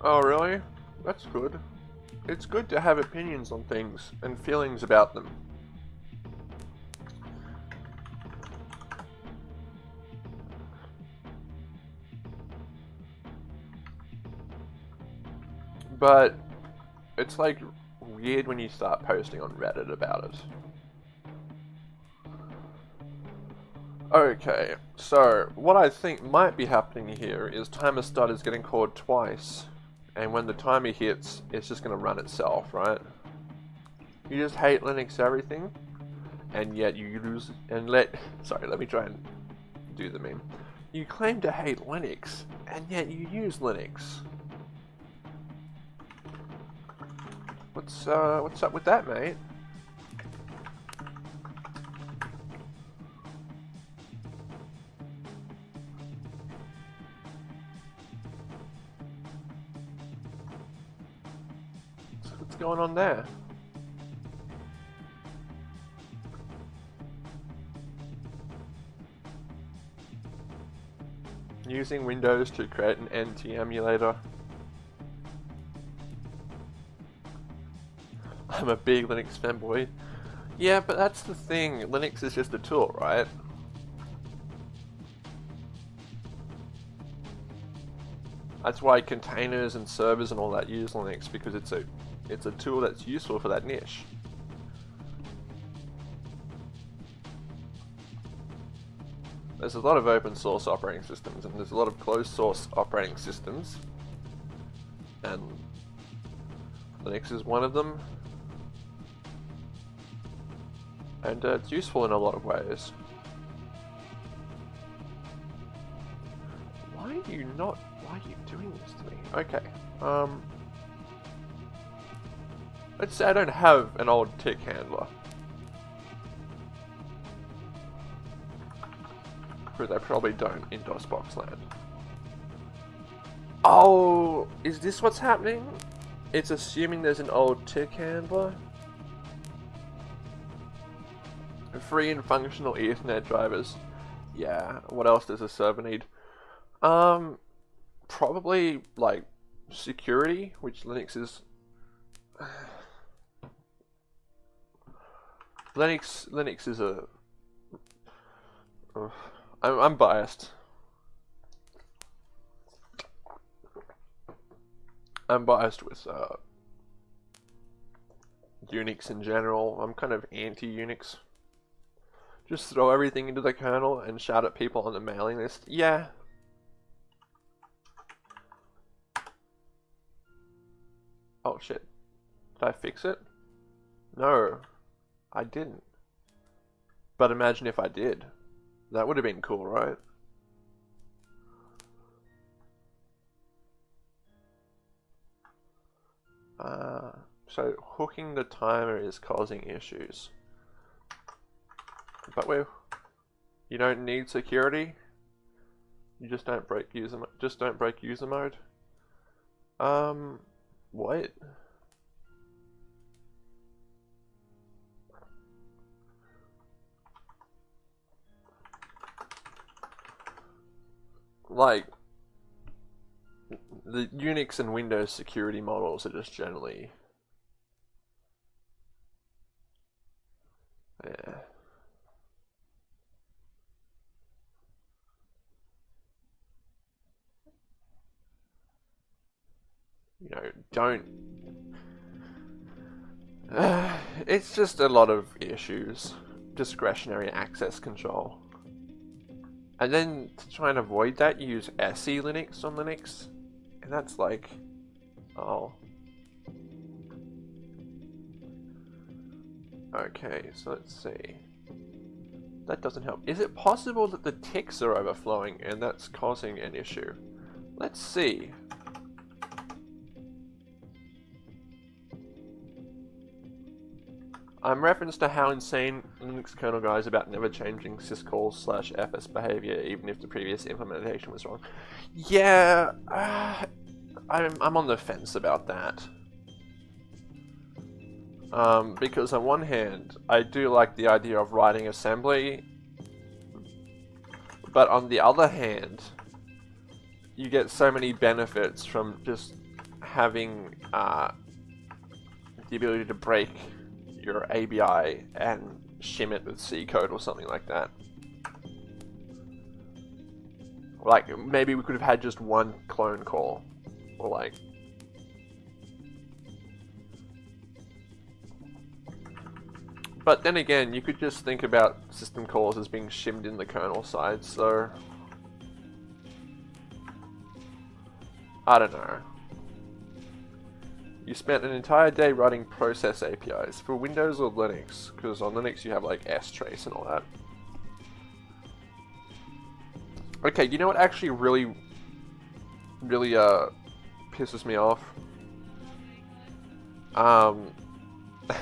Oh, really? That's good. It's good to have opinions on things and feelings about them. But it's like weird when you start posting on Reddit about it. Okay, so what I think might be happening here is timer start is getting called twice and when the timer hits, it's just going to run itself, right? You just hate Linux everything, and yet you lose, and let, sorry, let me try and do the meme. You claim to hate Linux, and yet you use Linux. What's uh, what's up with that, mate? What's going on there? Using Windows to create an NT emulator. I'm a big Linux fanboy. Yeah, but that's the thing. Linux is just a tool, right? That's why containers and servers and all that use Linux because it's a it's a tool that's useful for that niche. There's a lot of open source operating systems and there's a lot of closed source operating systems. And Linux is one of them. And uh, it's useful in a lot of ways. Why are you not... Why are you doing this to me? Okay. Um... Let's say I don't have an old tick handler. Because I probably don't in DOSBox land. Oh, is this what's happening? It's assuming there's an old tick handler. Free and functional Ethernet drivers. Yeah, what else does a server need? Um, probably like security, which Linux is. Linux Linux is a. I'm, I'm biased. I'm biased with uh, Unix in general. I'm kind of anti-Unix. Just throw everything into the kernel and shout at people on the mailing list. Yeah. Oh shit. Did I fix it? No. I didn't. But imagine if I did. That would have been cool, right? Uh, so hooking the timer is causing issues. But we you don't need security. You just don't break user just don't break user mode. Um what? like the Unix and Windows security models are just generally yeah. You know, don't uh, it's just a lot of issues. Discretionary access control. And then to try and avoid that, you use SELinux on Linux. And that's like, oh. Okay, so let's see. That doesn't help. Is it possible that the ticks are overflowing and that's causing an issue? Let's see. I'm reference to how insane Linux kernel guys about never changing syscall slash fs behavior even if the previous implementation was wrong. Yeah, uh, I'm, I'm on the fence about that. Um, because on one hand, I do like the idea of writing assembly, but on the other hand, you get so many benefits from just having uh, the ability to break your ABI and shim it with C code or something like that. Like, maybe we could have had just one clone call. Or like... But then again, you could just think about system calls as being shimmed in the kernel side, so... I don't know. You spent an entire day writing process APIs for Windows or Linux, because on Linux you have like strace and all that. Okay, you know what actually really really uh pisses me off. Um,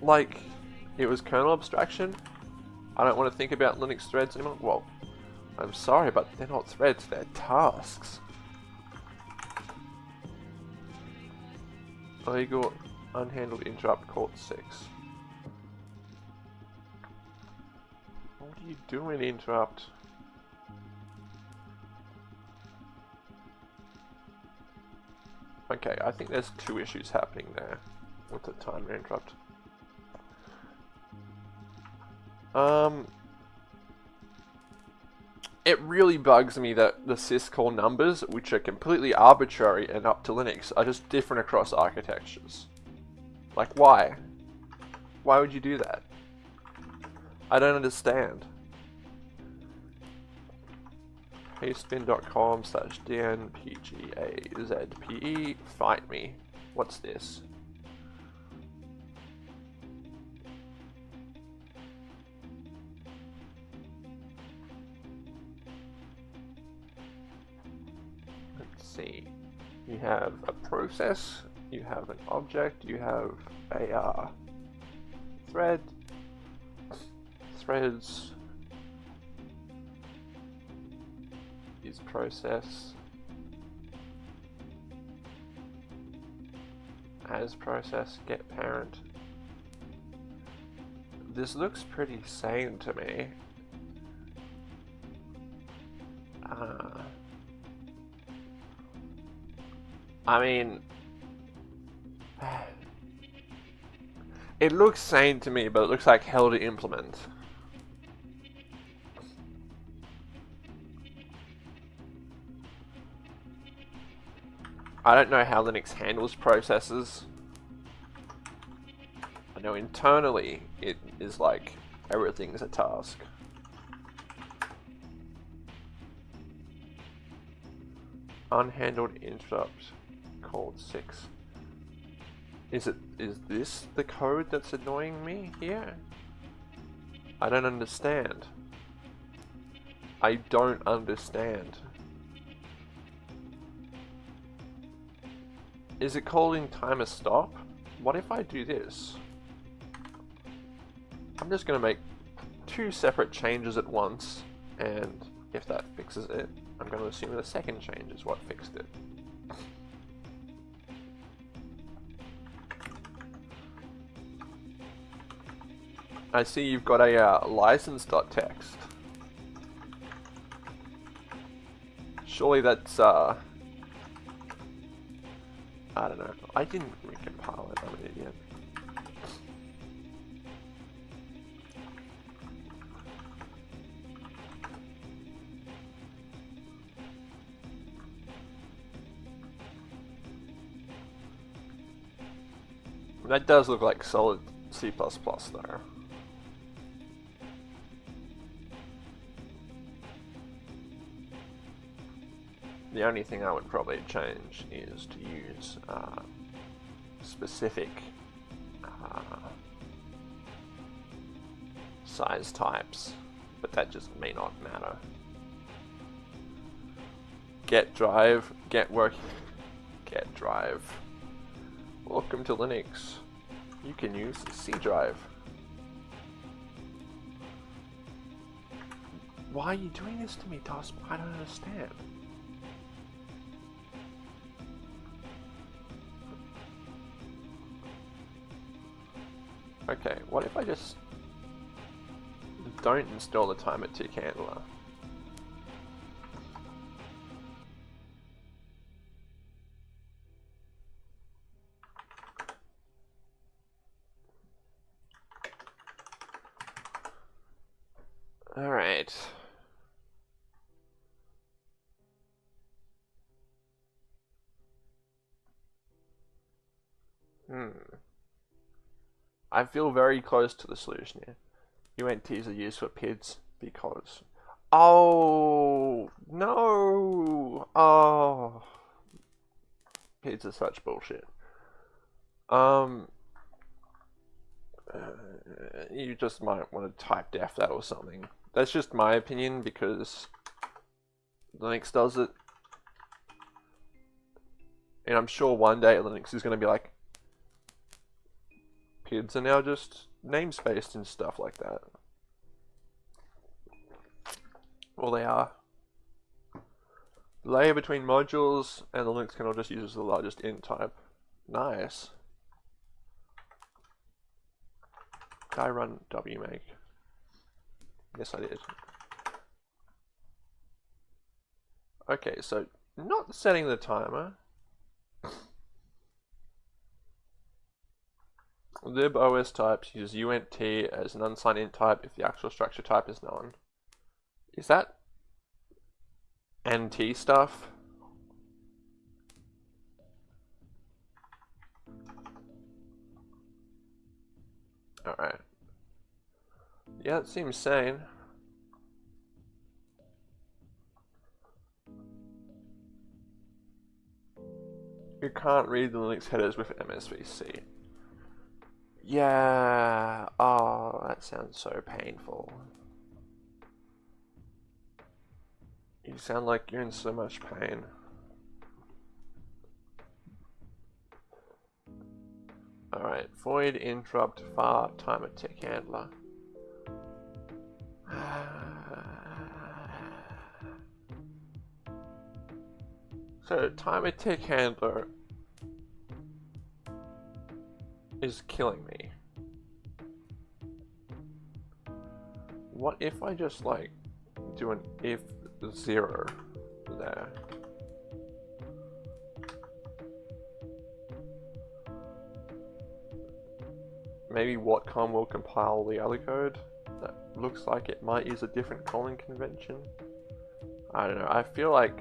like, it was kernel abstraction. I don't want to think about Linux threads anymore. Well, I'm sorry, but they're not threads, they're tasks. Illegal unhandled interrupt court 6. What are you doing, interrupt? Okay, I think there's two issues happening there with the timer interrupt. Um, it really bugs me that the syscall numbers, which are completely arbitrary and up to Linux, are just different across architectures. Like, why? Why would you do that? I don't understand. Pastebin.com slash dnpgazpe. Fight me. What's this? See. You have a process, you have an object, you have a uh, thread, threads, is process as process get parent this looks pretty sane to me uh, I mean it looks sane to me but it looks like hell to implement I don't know how Linux handles processes. I know internally it is like everything's a task. Unhandled interrupt called 6. Is it is this the code that's annoying me here? I don't understand. I don't understand. Is it calling timer stop? What if I do this? I'm just going to make two separate changes at once, and if that fixes it, I'm going to assume the second change is what fixed it. I see you've got a uh, license.txt. Surely that's uh, I don't know. I didn't recompile it. I'm an idiot. That does look like solid C++ there. The only thing I would probably change is to use uh, specific uh, size types, but that just may not matter. Get drive, get work, get drive. Welcome to Linux. You can use C drive. Why are you doing this to me, Toss? I don't understand. Okay, what if I just don't install the timer tick handler? Alright. I feel very close to the solution here. UNTs are used for PIDs because... Oh, no. Oh. PIDs are such bullshit. Um, uh, you just might want to type def that or something. That's just my opinion because Linux does it. And I'm sure one day Linux is going to be like, PIDs are now just namespaced and stuff like that. Well, they are. Layer between modules and the Linux kernel just uses the largest int type. Nice. Did I run wmake? Yes, I did. Okay, so not setting the timer. Lib os types use uint as an unsigned int type if the actual structure type is known. Is that NT stuff? Alright. Yeah, it seems sane. You can't read the Linux headers with MSVC. Yeah. Oh, that sounds so painful. You sound like you're in so much pain. Alright, void interrupt var timer tick handler. so timer tick handler is killing me. What if I just like do an if zero there? Maybe Watcom will compile the other code that looks like it might use a different calling convention. I don't know, I feel like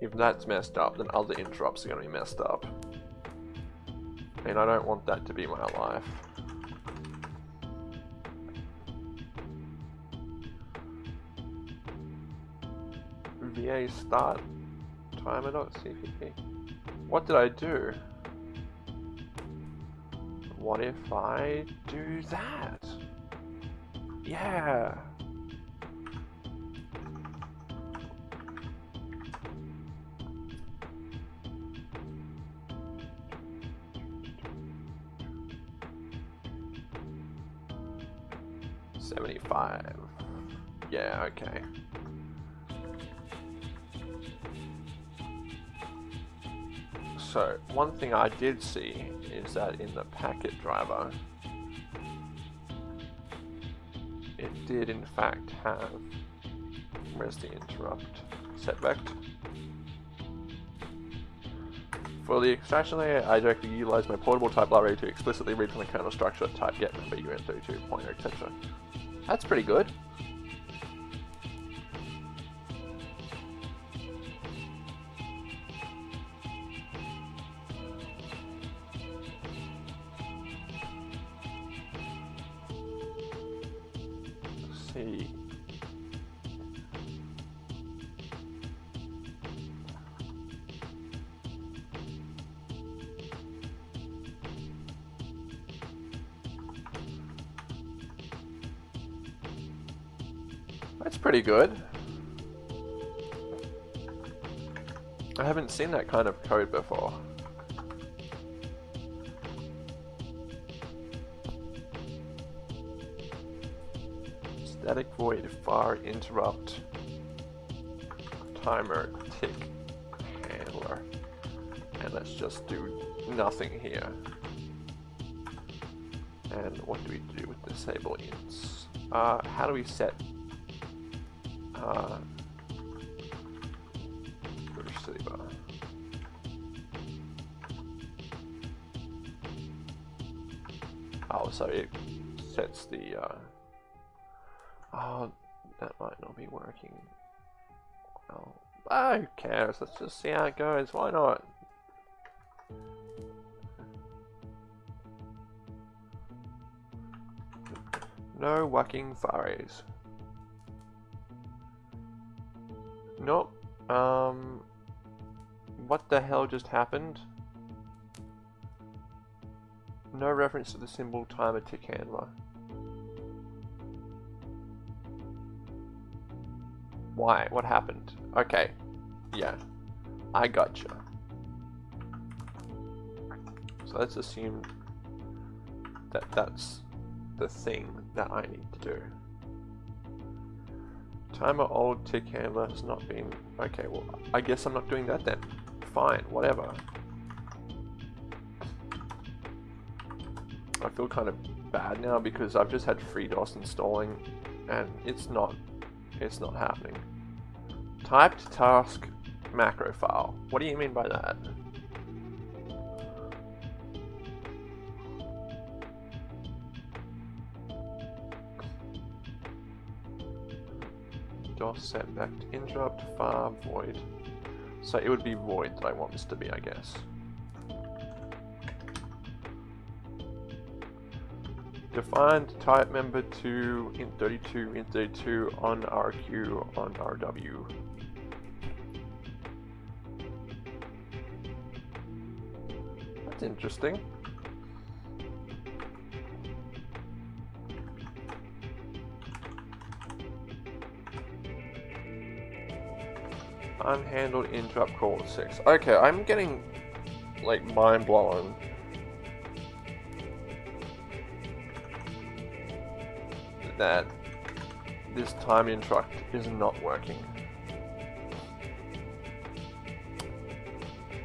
if that's messed up, then other interrupts are going to be messed up. And I don't want that to be my life. VA start timer.cpp. What did I do? What if I do that? Yeah. Okay. So, one thing I did see is that in the packet driver, it did in fact have, where's the interrupt, setvect. For the extraction layer, I directly utilize my portable type library to explicitly read from the kernel structure type get number UN32 pointer, etc. That's pretty good. Pretty good. I haven't seen that kind of code before. Static void var interrupt timer tick handler. And let's just do nothing here. And what do we do with disable ints? Uh, how do we set working. Well, oh, who cares? Let's just see how it goes. Why not? No whacking furries. Nope. Um, what the hell just happened? No reference to the symbol timer tick handler. Why? What happened? Okay. Yeah. I gotcha. So let's assume that that's the thing that I need to do. Timer old tick handler has not been... Okay, well, I guess I'm not doing that then. Fine, whatever. I feel kind of bad now because I've just had FreeDOS installing and it's not, it's not happening. Typed task macro file. What do you mean by that? DOS set setback interrupt far void. So it would be void that I want this to be, I guess. Defined type member to int32 int32 on RQ on RW. Interesting. Unhandled interrupt call 6. Okay, I'm getting like mind blown that this time interrupt is not working.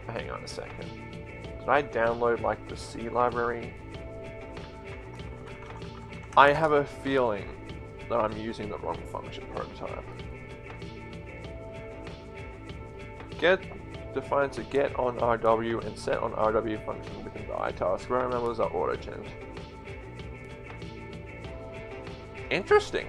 Hang on a second. I download like the C library? I have a feeling that I'm using the wrong function prototype. Get defines a get on RW and set on RW function within the iTask. Where members are auto-genned. Interesting.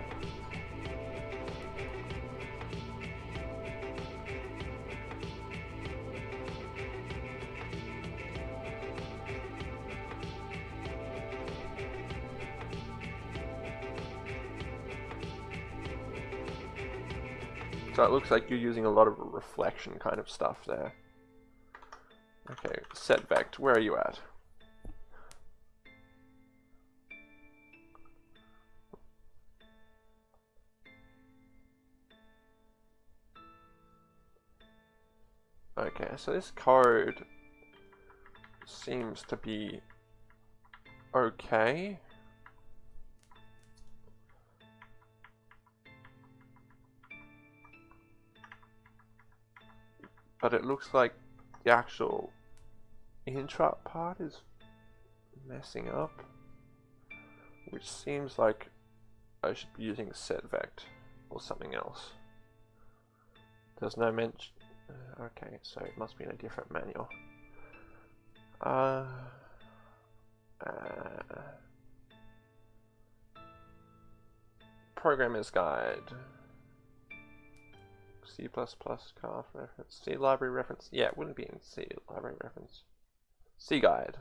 It looks like you're using a lot of reflection kind of stuff there. Okay, set vect, where are you at? Okay, so this code seems to be okay. But it looks like the actual interrupt part is messing up. Which seems like I should be using setvect or something else. There's no mention uh, okay, so it must be in a different manual. Uh, uh, Programmer's Guide. C++ CARF reference. C library reference. Yeah, it wouldn't be in C library reference. C guide.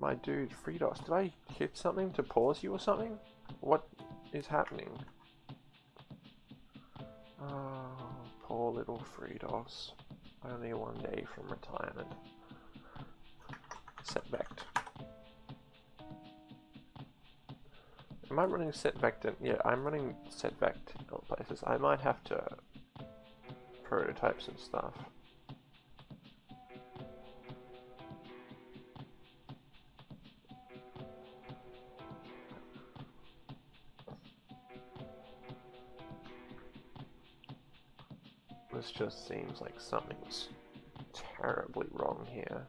My dude, FreeDOS, did I hit something to pause you or something? What is happening? Oh, poor little FreeDOS. Only one day from retirement. Setvect. Am I running setvect? Yeah, I'm running in all places. I might have to prototype some stuff. This just seems like something's terribly wrong here.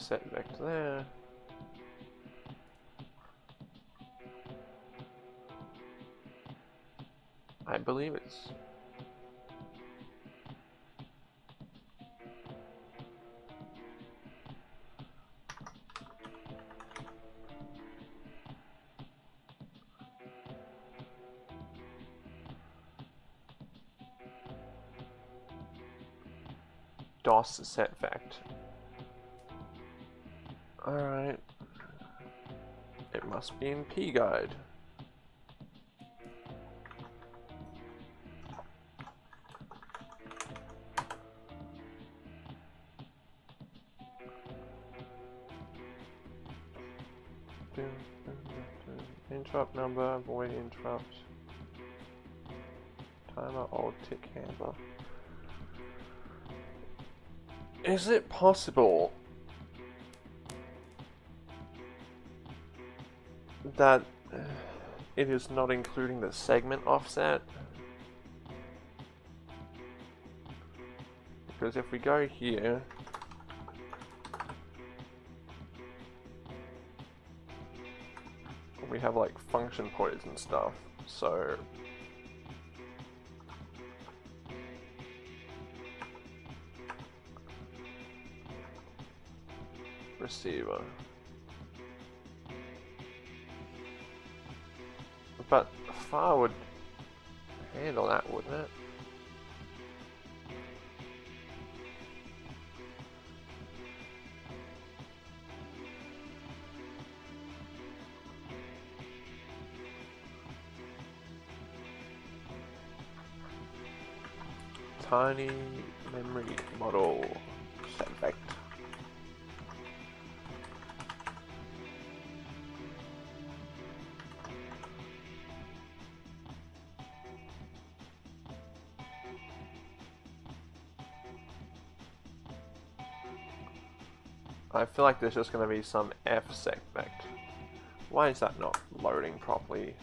Set vector there. I believe it's DOS set vect. Alright. It must be in P-Guide. Interrupt number, avoid interrupt. Timer or tick handler. Is it possible that uh, it is not including the segment offset? Because if we go here, we have like function pointers and stuff, so receiver. Tiny memory model select. I feel like there's just going to be some F segment. Why is that not loading properly?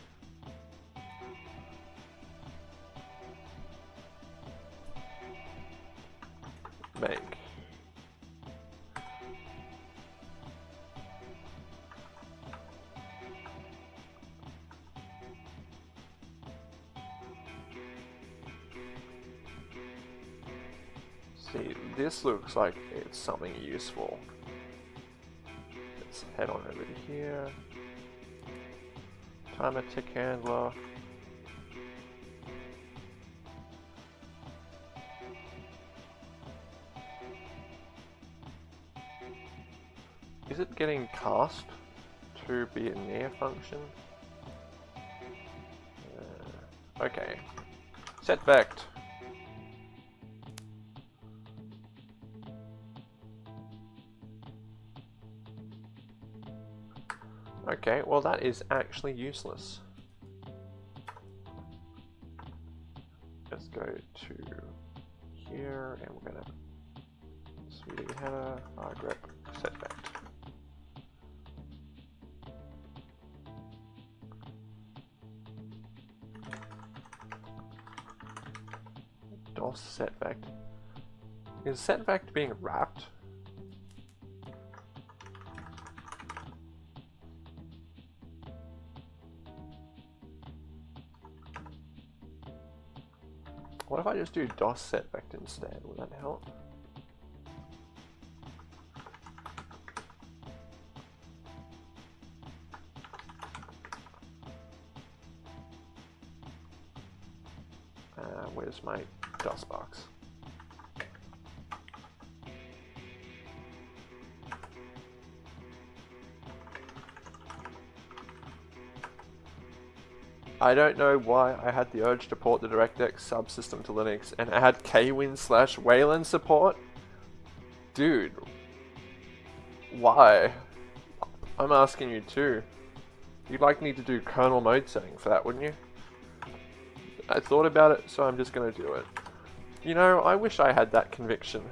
Looks like it's something useful. Let's head on over to here. Timer tick handler. Is it getting cast to be a near function? Uh, okay. Set. Okay, well that is actually useless. Let's go to here and we're gonna sweetie header, ah, grep, set vect. DOS set vect. Is set vect being wrapped? Just do DOS set vector instead? Would that help? Uh, where's my DOSBox? I don't know why I had the urge to port the DirectX subsystem to Linux and add kwin slash Wayland support. Dude. Why? I'm asking you too. You'd like me to do kernel mode setting for that, wouldn't you? I thought about it, so I'm just gonna do it. You know, I wish I had that conviction.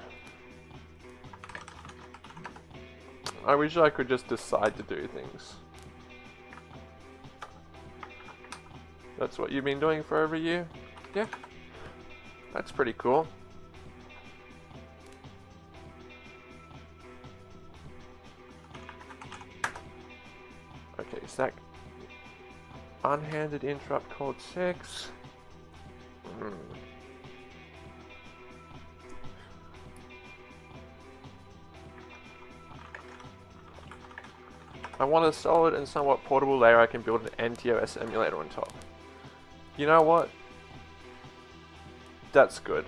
I wish I could just decide to do things. That's what you've been doing for over a year? Yeah. That's pretty cool. Okay, stack. Unhanded interrupt code 6. Hmm. I want a solid and somewhat portable layer I can build an NTOS emulator on top. You know what? That's good.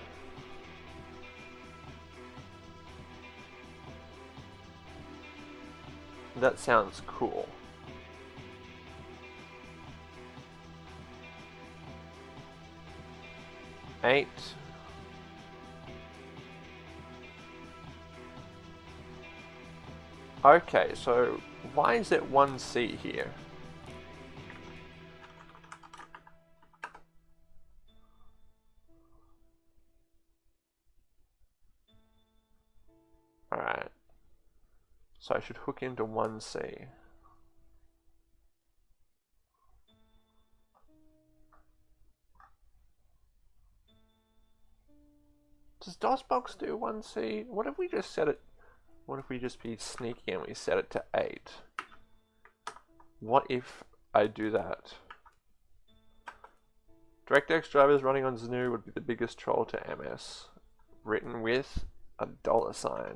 That sounds cool. Eight. Okay, so why is it 1C here? Should hook into 1C. Does DOSBox do 1C? What if we just set it... What if we just be sneaky and we set it to 8? What if I do that? DirectX drivers running on GNU would be the biggest troll to MS. Written with a dollar sign.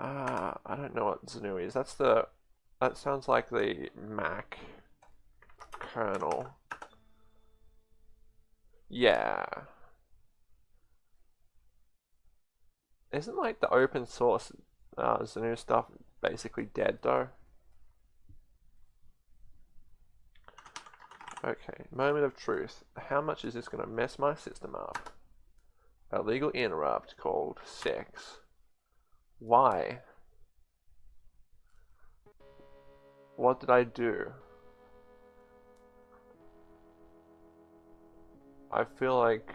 Uh, I don't know what GNU is. That's the... That sounds like the Mac kernel. Yeah. Isn't like the open source uh, stuff basically dead though? Okay, moment of truth. How much is this going to mess my system up? A legal interrupt called sex. Why? What did I do? I feel like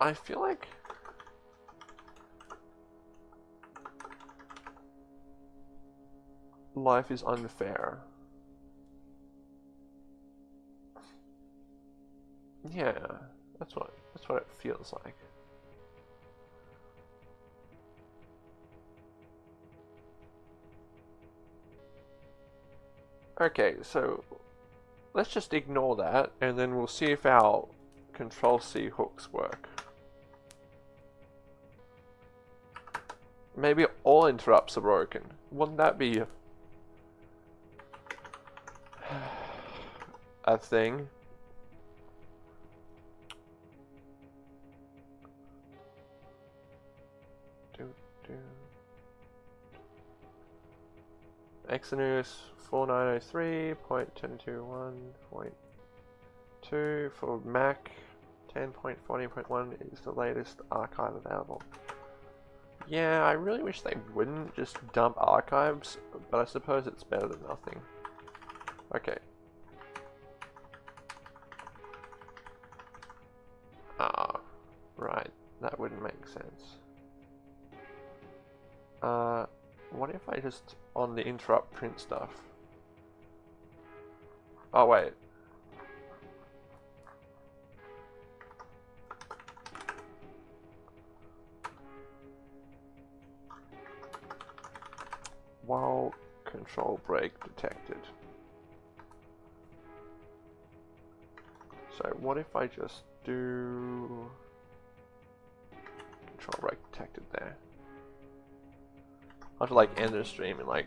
I feel like life is unfair. Yeah, that's what what it feels like. Okay, so let's just ignore that and then we'll see if our control C hooks work. Maybe all interrupts are broken. Wouldn't that be a thing? Exynos 4903.1021.2 for Mac 10.40.1 is the latest archive available. Yeah, I really wish they wouldn't just dump archives, but I suppose it's better than nothing. Okay. Just, on the interrupt print stuff? Oh, wait. while control break detected. So what if I just do control break detected there? I have to like end the stream in like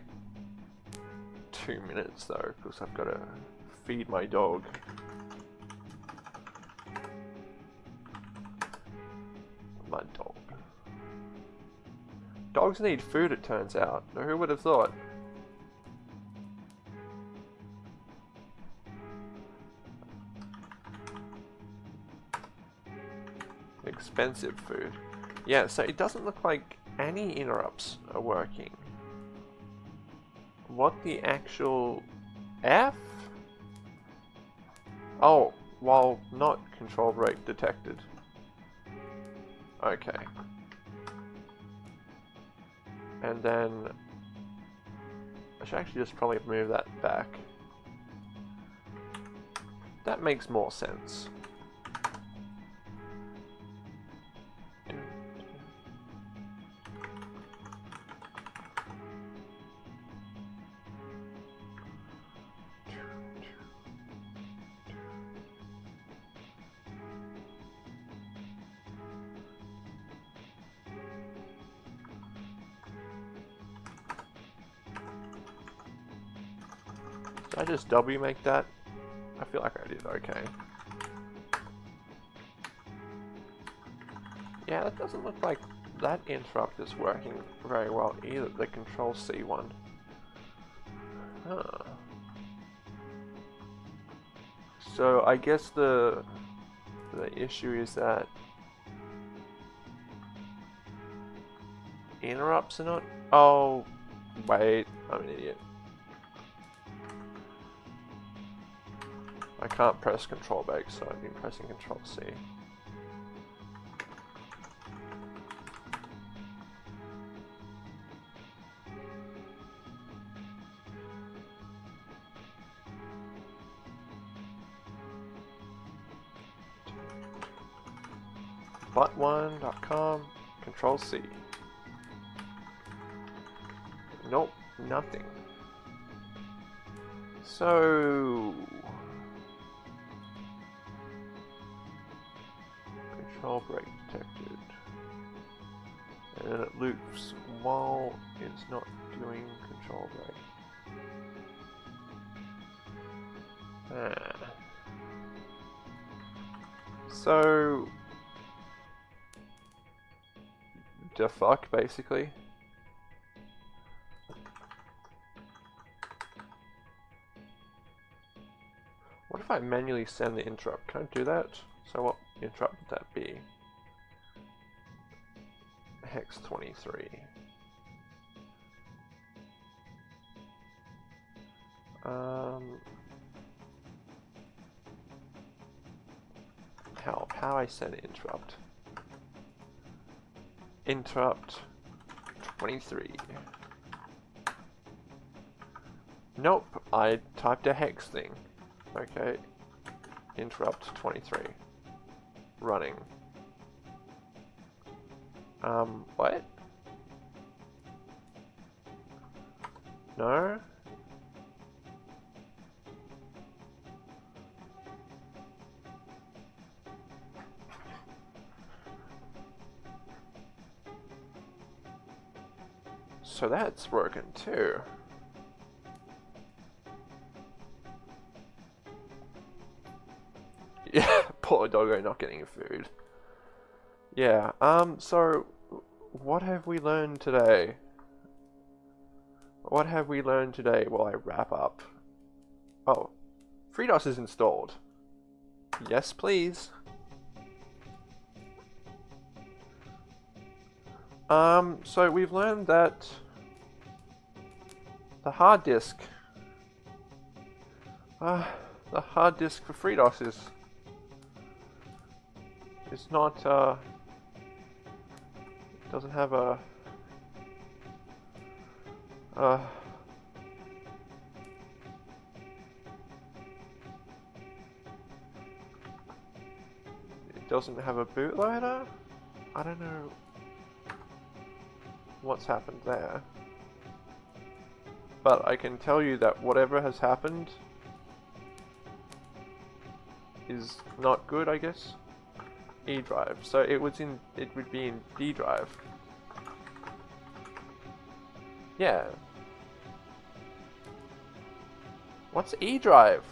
two minutes though because I've got to feed my dog. My dog. Dogs need food, it turns out. Who would have thought? Expensive food. Yeah, so it doesn't look like any interrupts are working. What the actual F? Oh, while not control break detected. Okay and then I should actually just probably move that back. That makes more sense. W make that? I feel like I did okay. Yeah, that doesn't look like that interrupt is working very well either, the control C one. Huh. So I guess the the issue is that interrupts are not... Oh, wait, I'm an idiot. I can't press control back, so I've been pressing control C. Butt1.com, control C. Nope, nothing. So... not doing control brake. Ah. So... The fuck, basically. What if I manually send the interrupt? Can I do that? So what interrupt would that be? Hex 23. Um, how, how I send interrupt. Interrupt 23. Nope, I typed a hex thing. Okay. Interrupt 23. Running. Um, what? No? So that's working too. Yeah, poor doggo not getting food. Yeah, um, so what have we learned today? What have we learned today while I wrap up? Oh, FreeDOS is installed. Yes, please. Um, so we've learned that the hard disk, uh, the hard disk for FreeDOS is it's not, uh, doesn't have a, uh, it doesn't have a bootloader? I don't know what's happened there. But I can tell you that whatever has happened is not good, I guess. E drive. So it was in it would be in D drive. Yeah. What's E drive?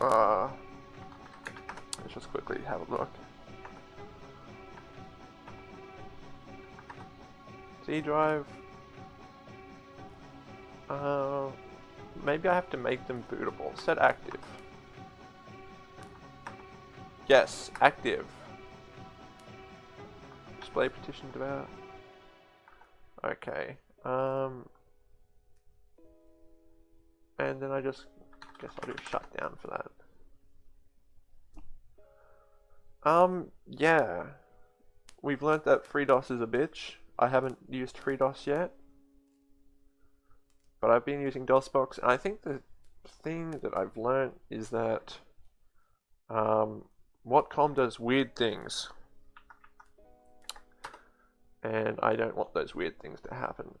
Uh let's just quickly have a look. C drive. Uh maybe I have to make them bootable. Set active. Yes, active. Display partition about. Okay. Um, and then I just guess I'll do shutdown for that. Um, yeah. We've learnt that FreeDOS is a bitch. I haven't used FreeDOS yet. But I've been using DOSBox, and I think the thing that I've learnt is that um, Watcom does weird things. And I don't want those weird things to happen.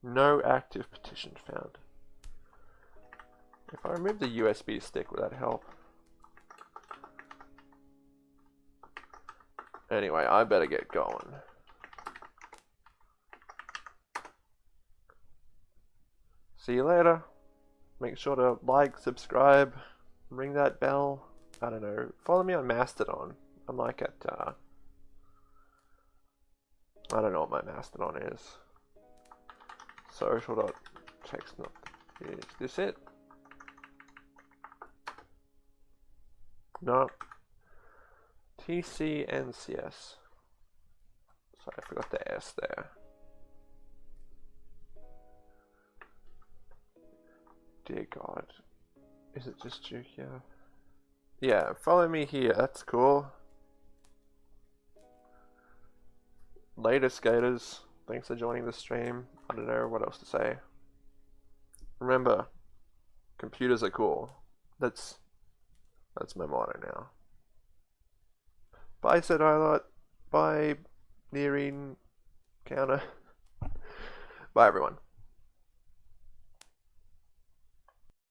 No active partition found. If I remove the USB stick, would that help? Anyway, I better get going. See you later. Make sure to like, subscribe, ring that bell. I don't know. Follow me on Mastodon. I'm like at, uh, I don't know what my Mastodon is. Social.text not, is this it? No. TCNCS. Sorry, I forgot the S there. Dear God. Is it just you here? Yeah, follow me here, that's cool. Later, skaters. Thanks for joining the stream. I don't know what else to say. Remember, computers are cool. That's that's my motto now. Bye, said Highlight. Bye, Nearing Counter. Bye, everyone.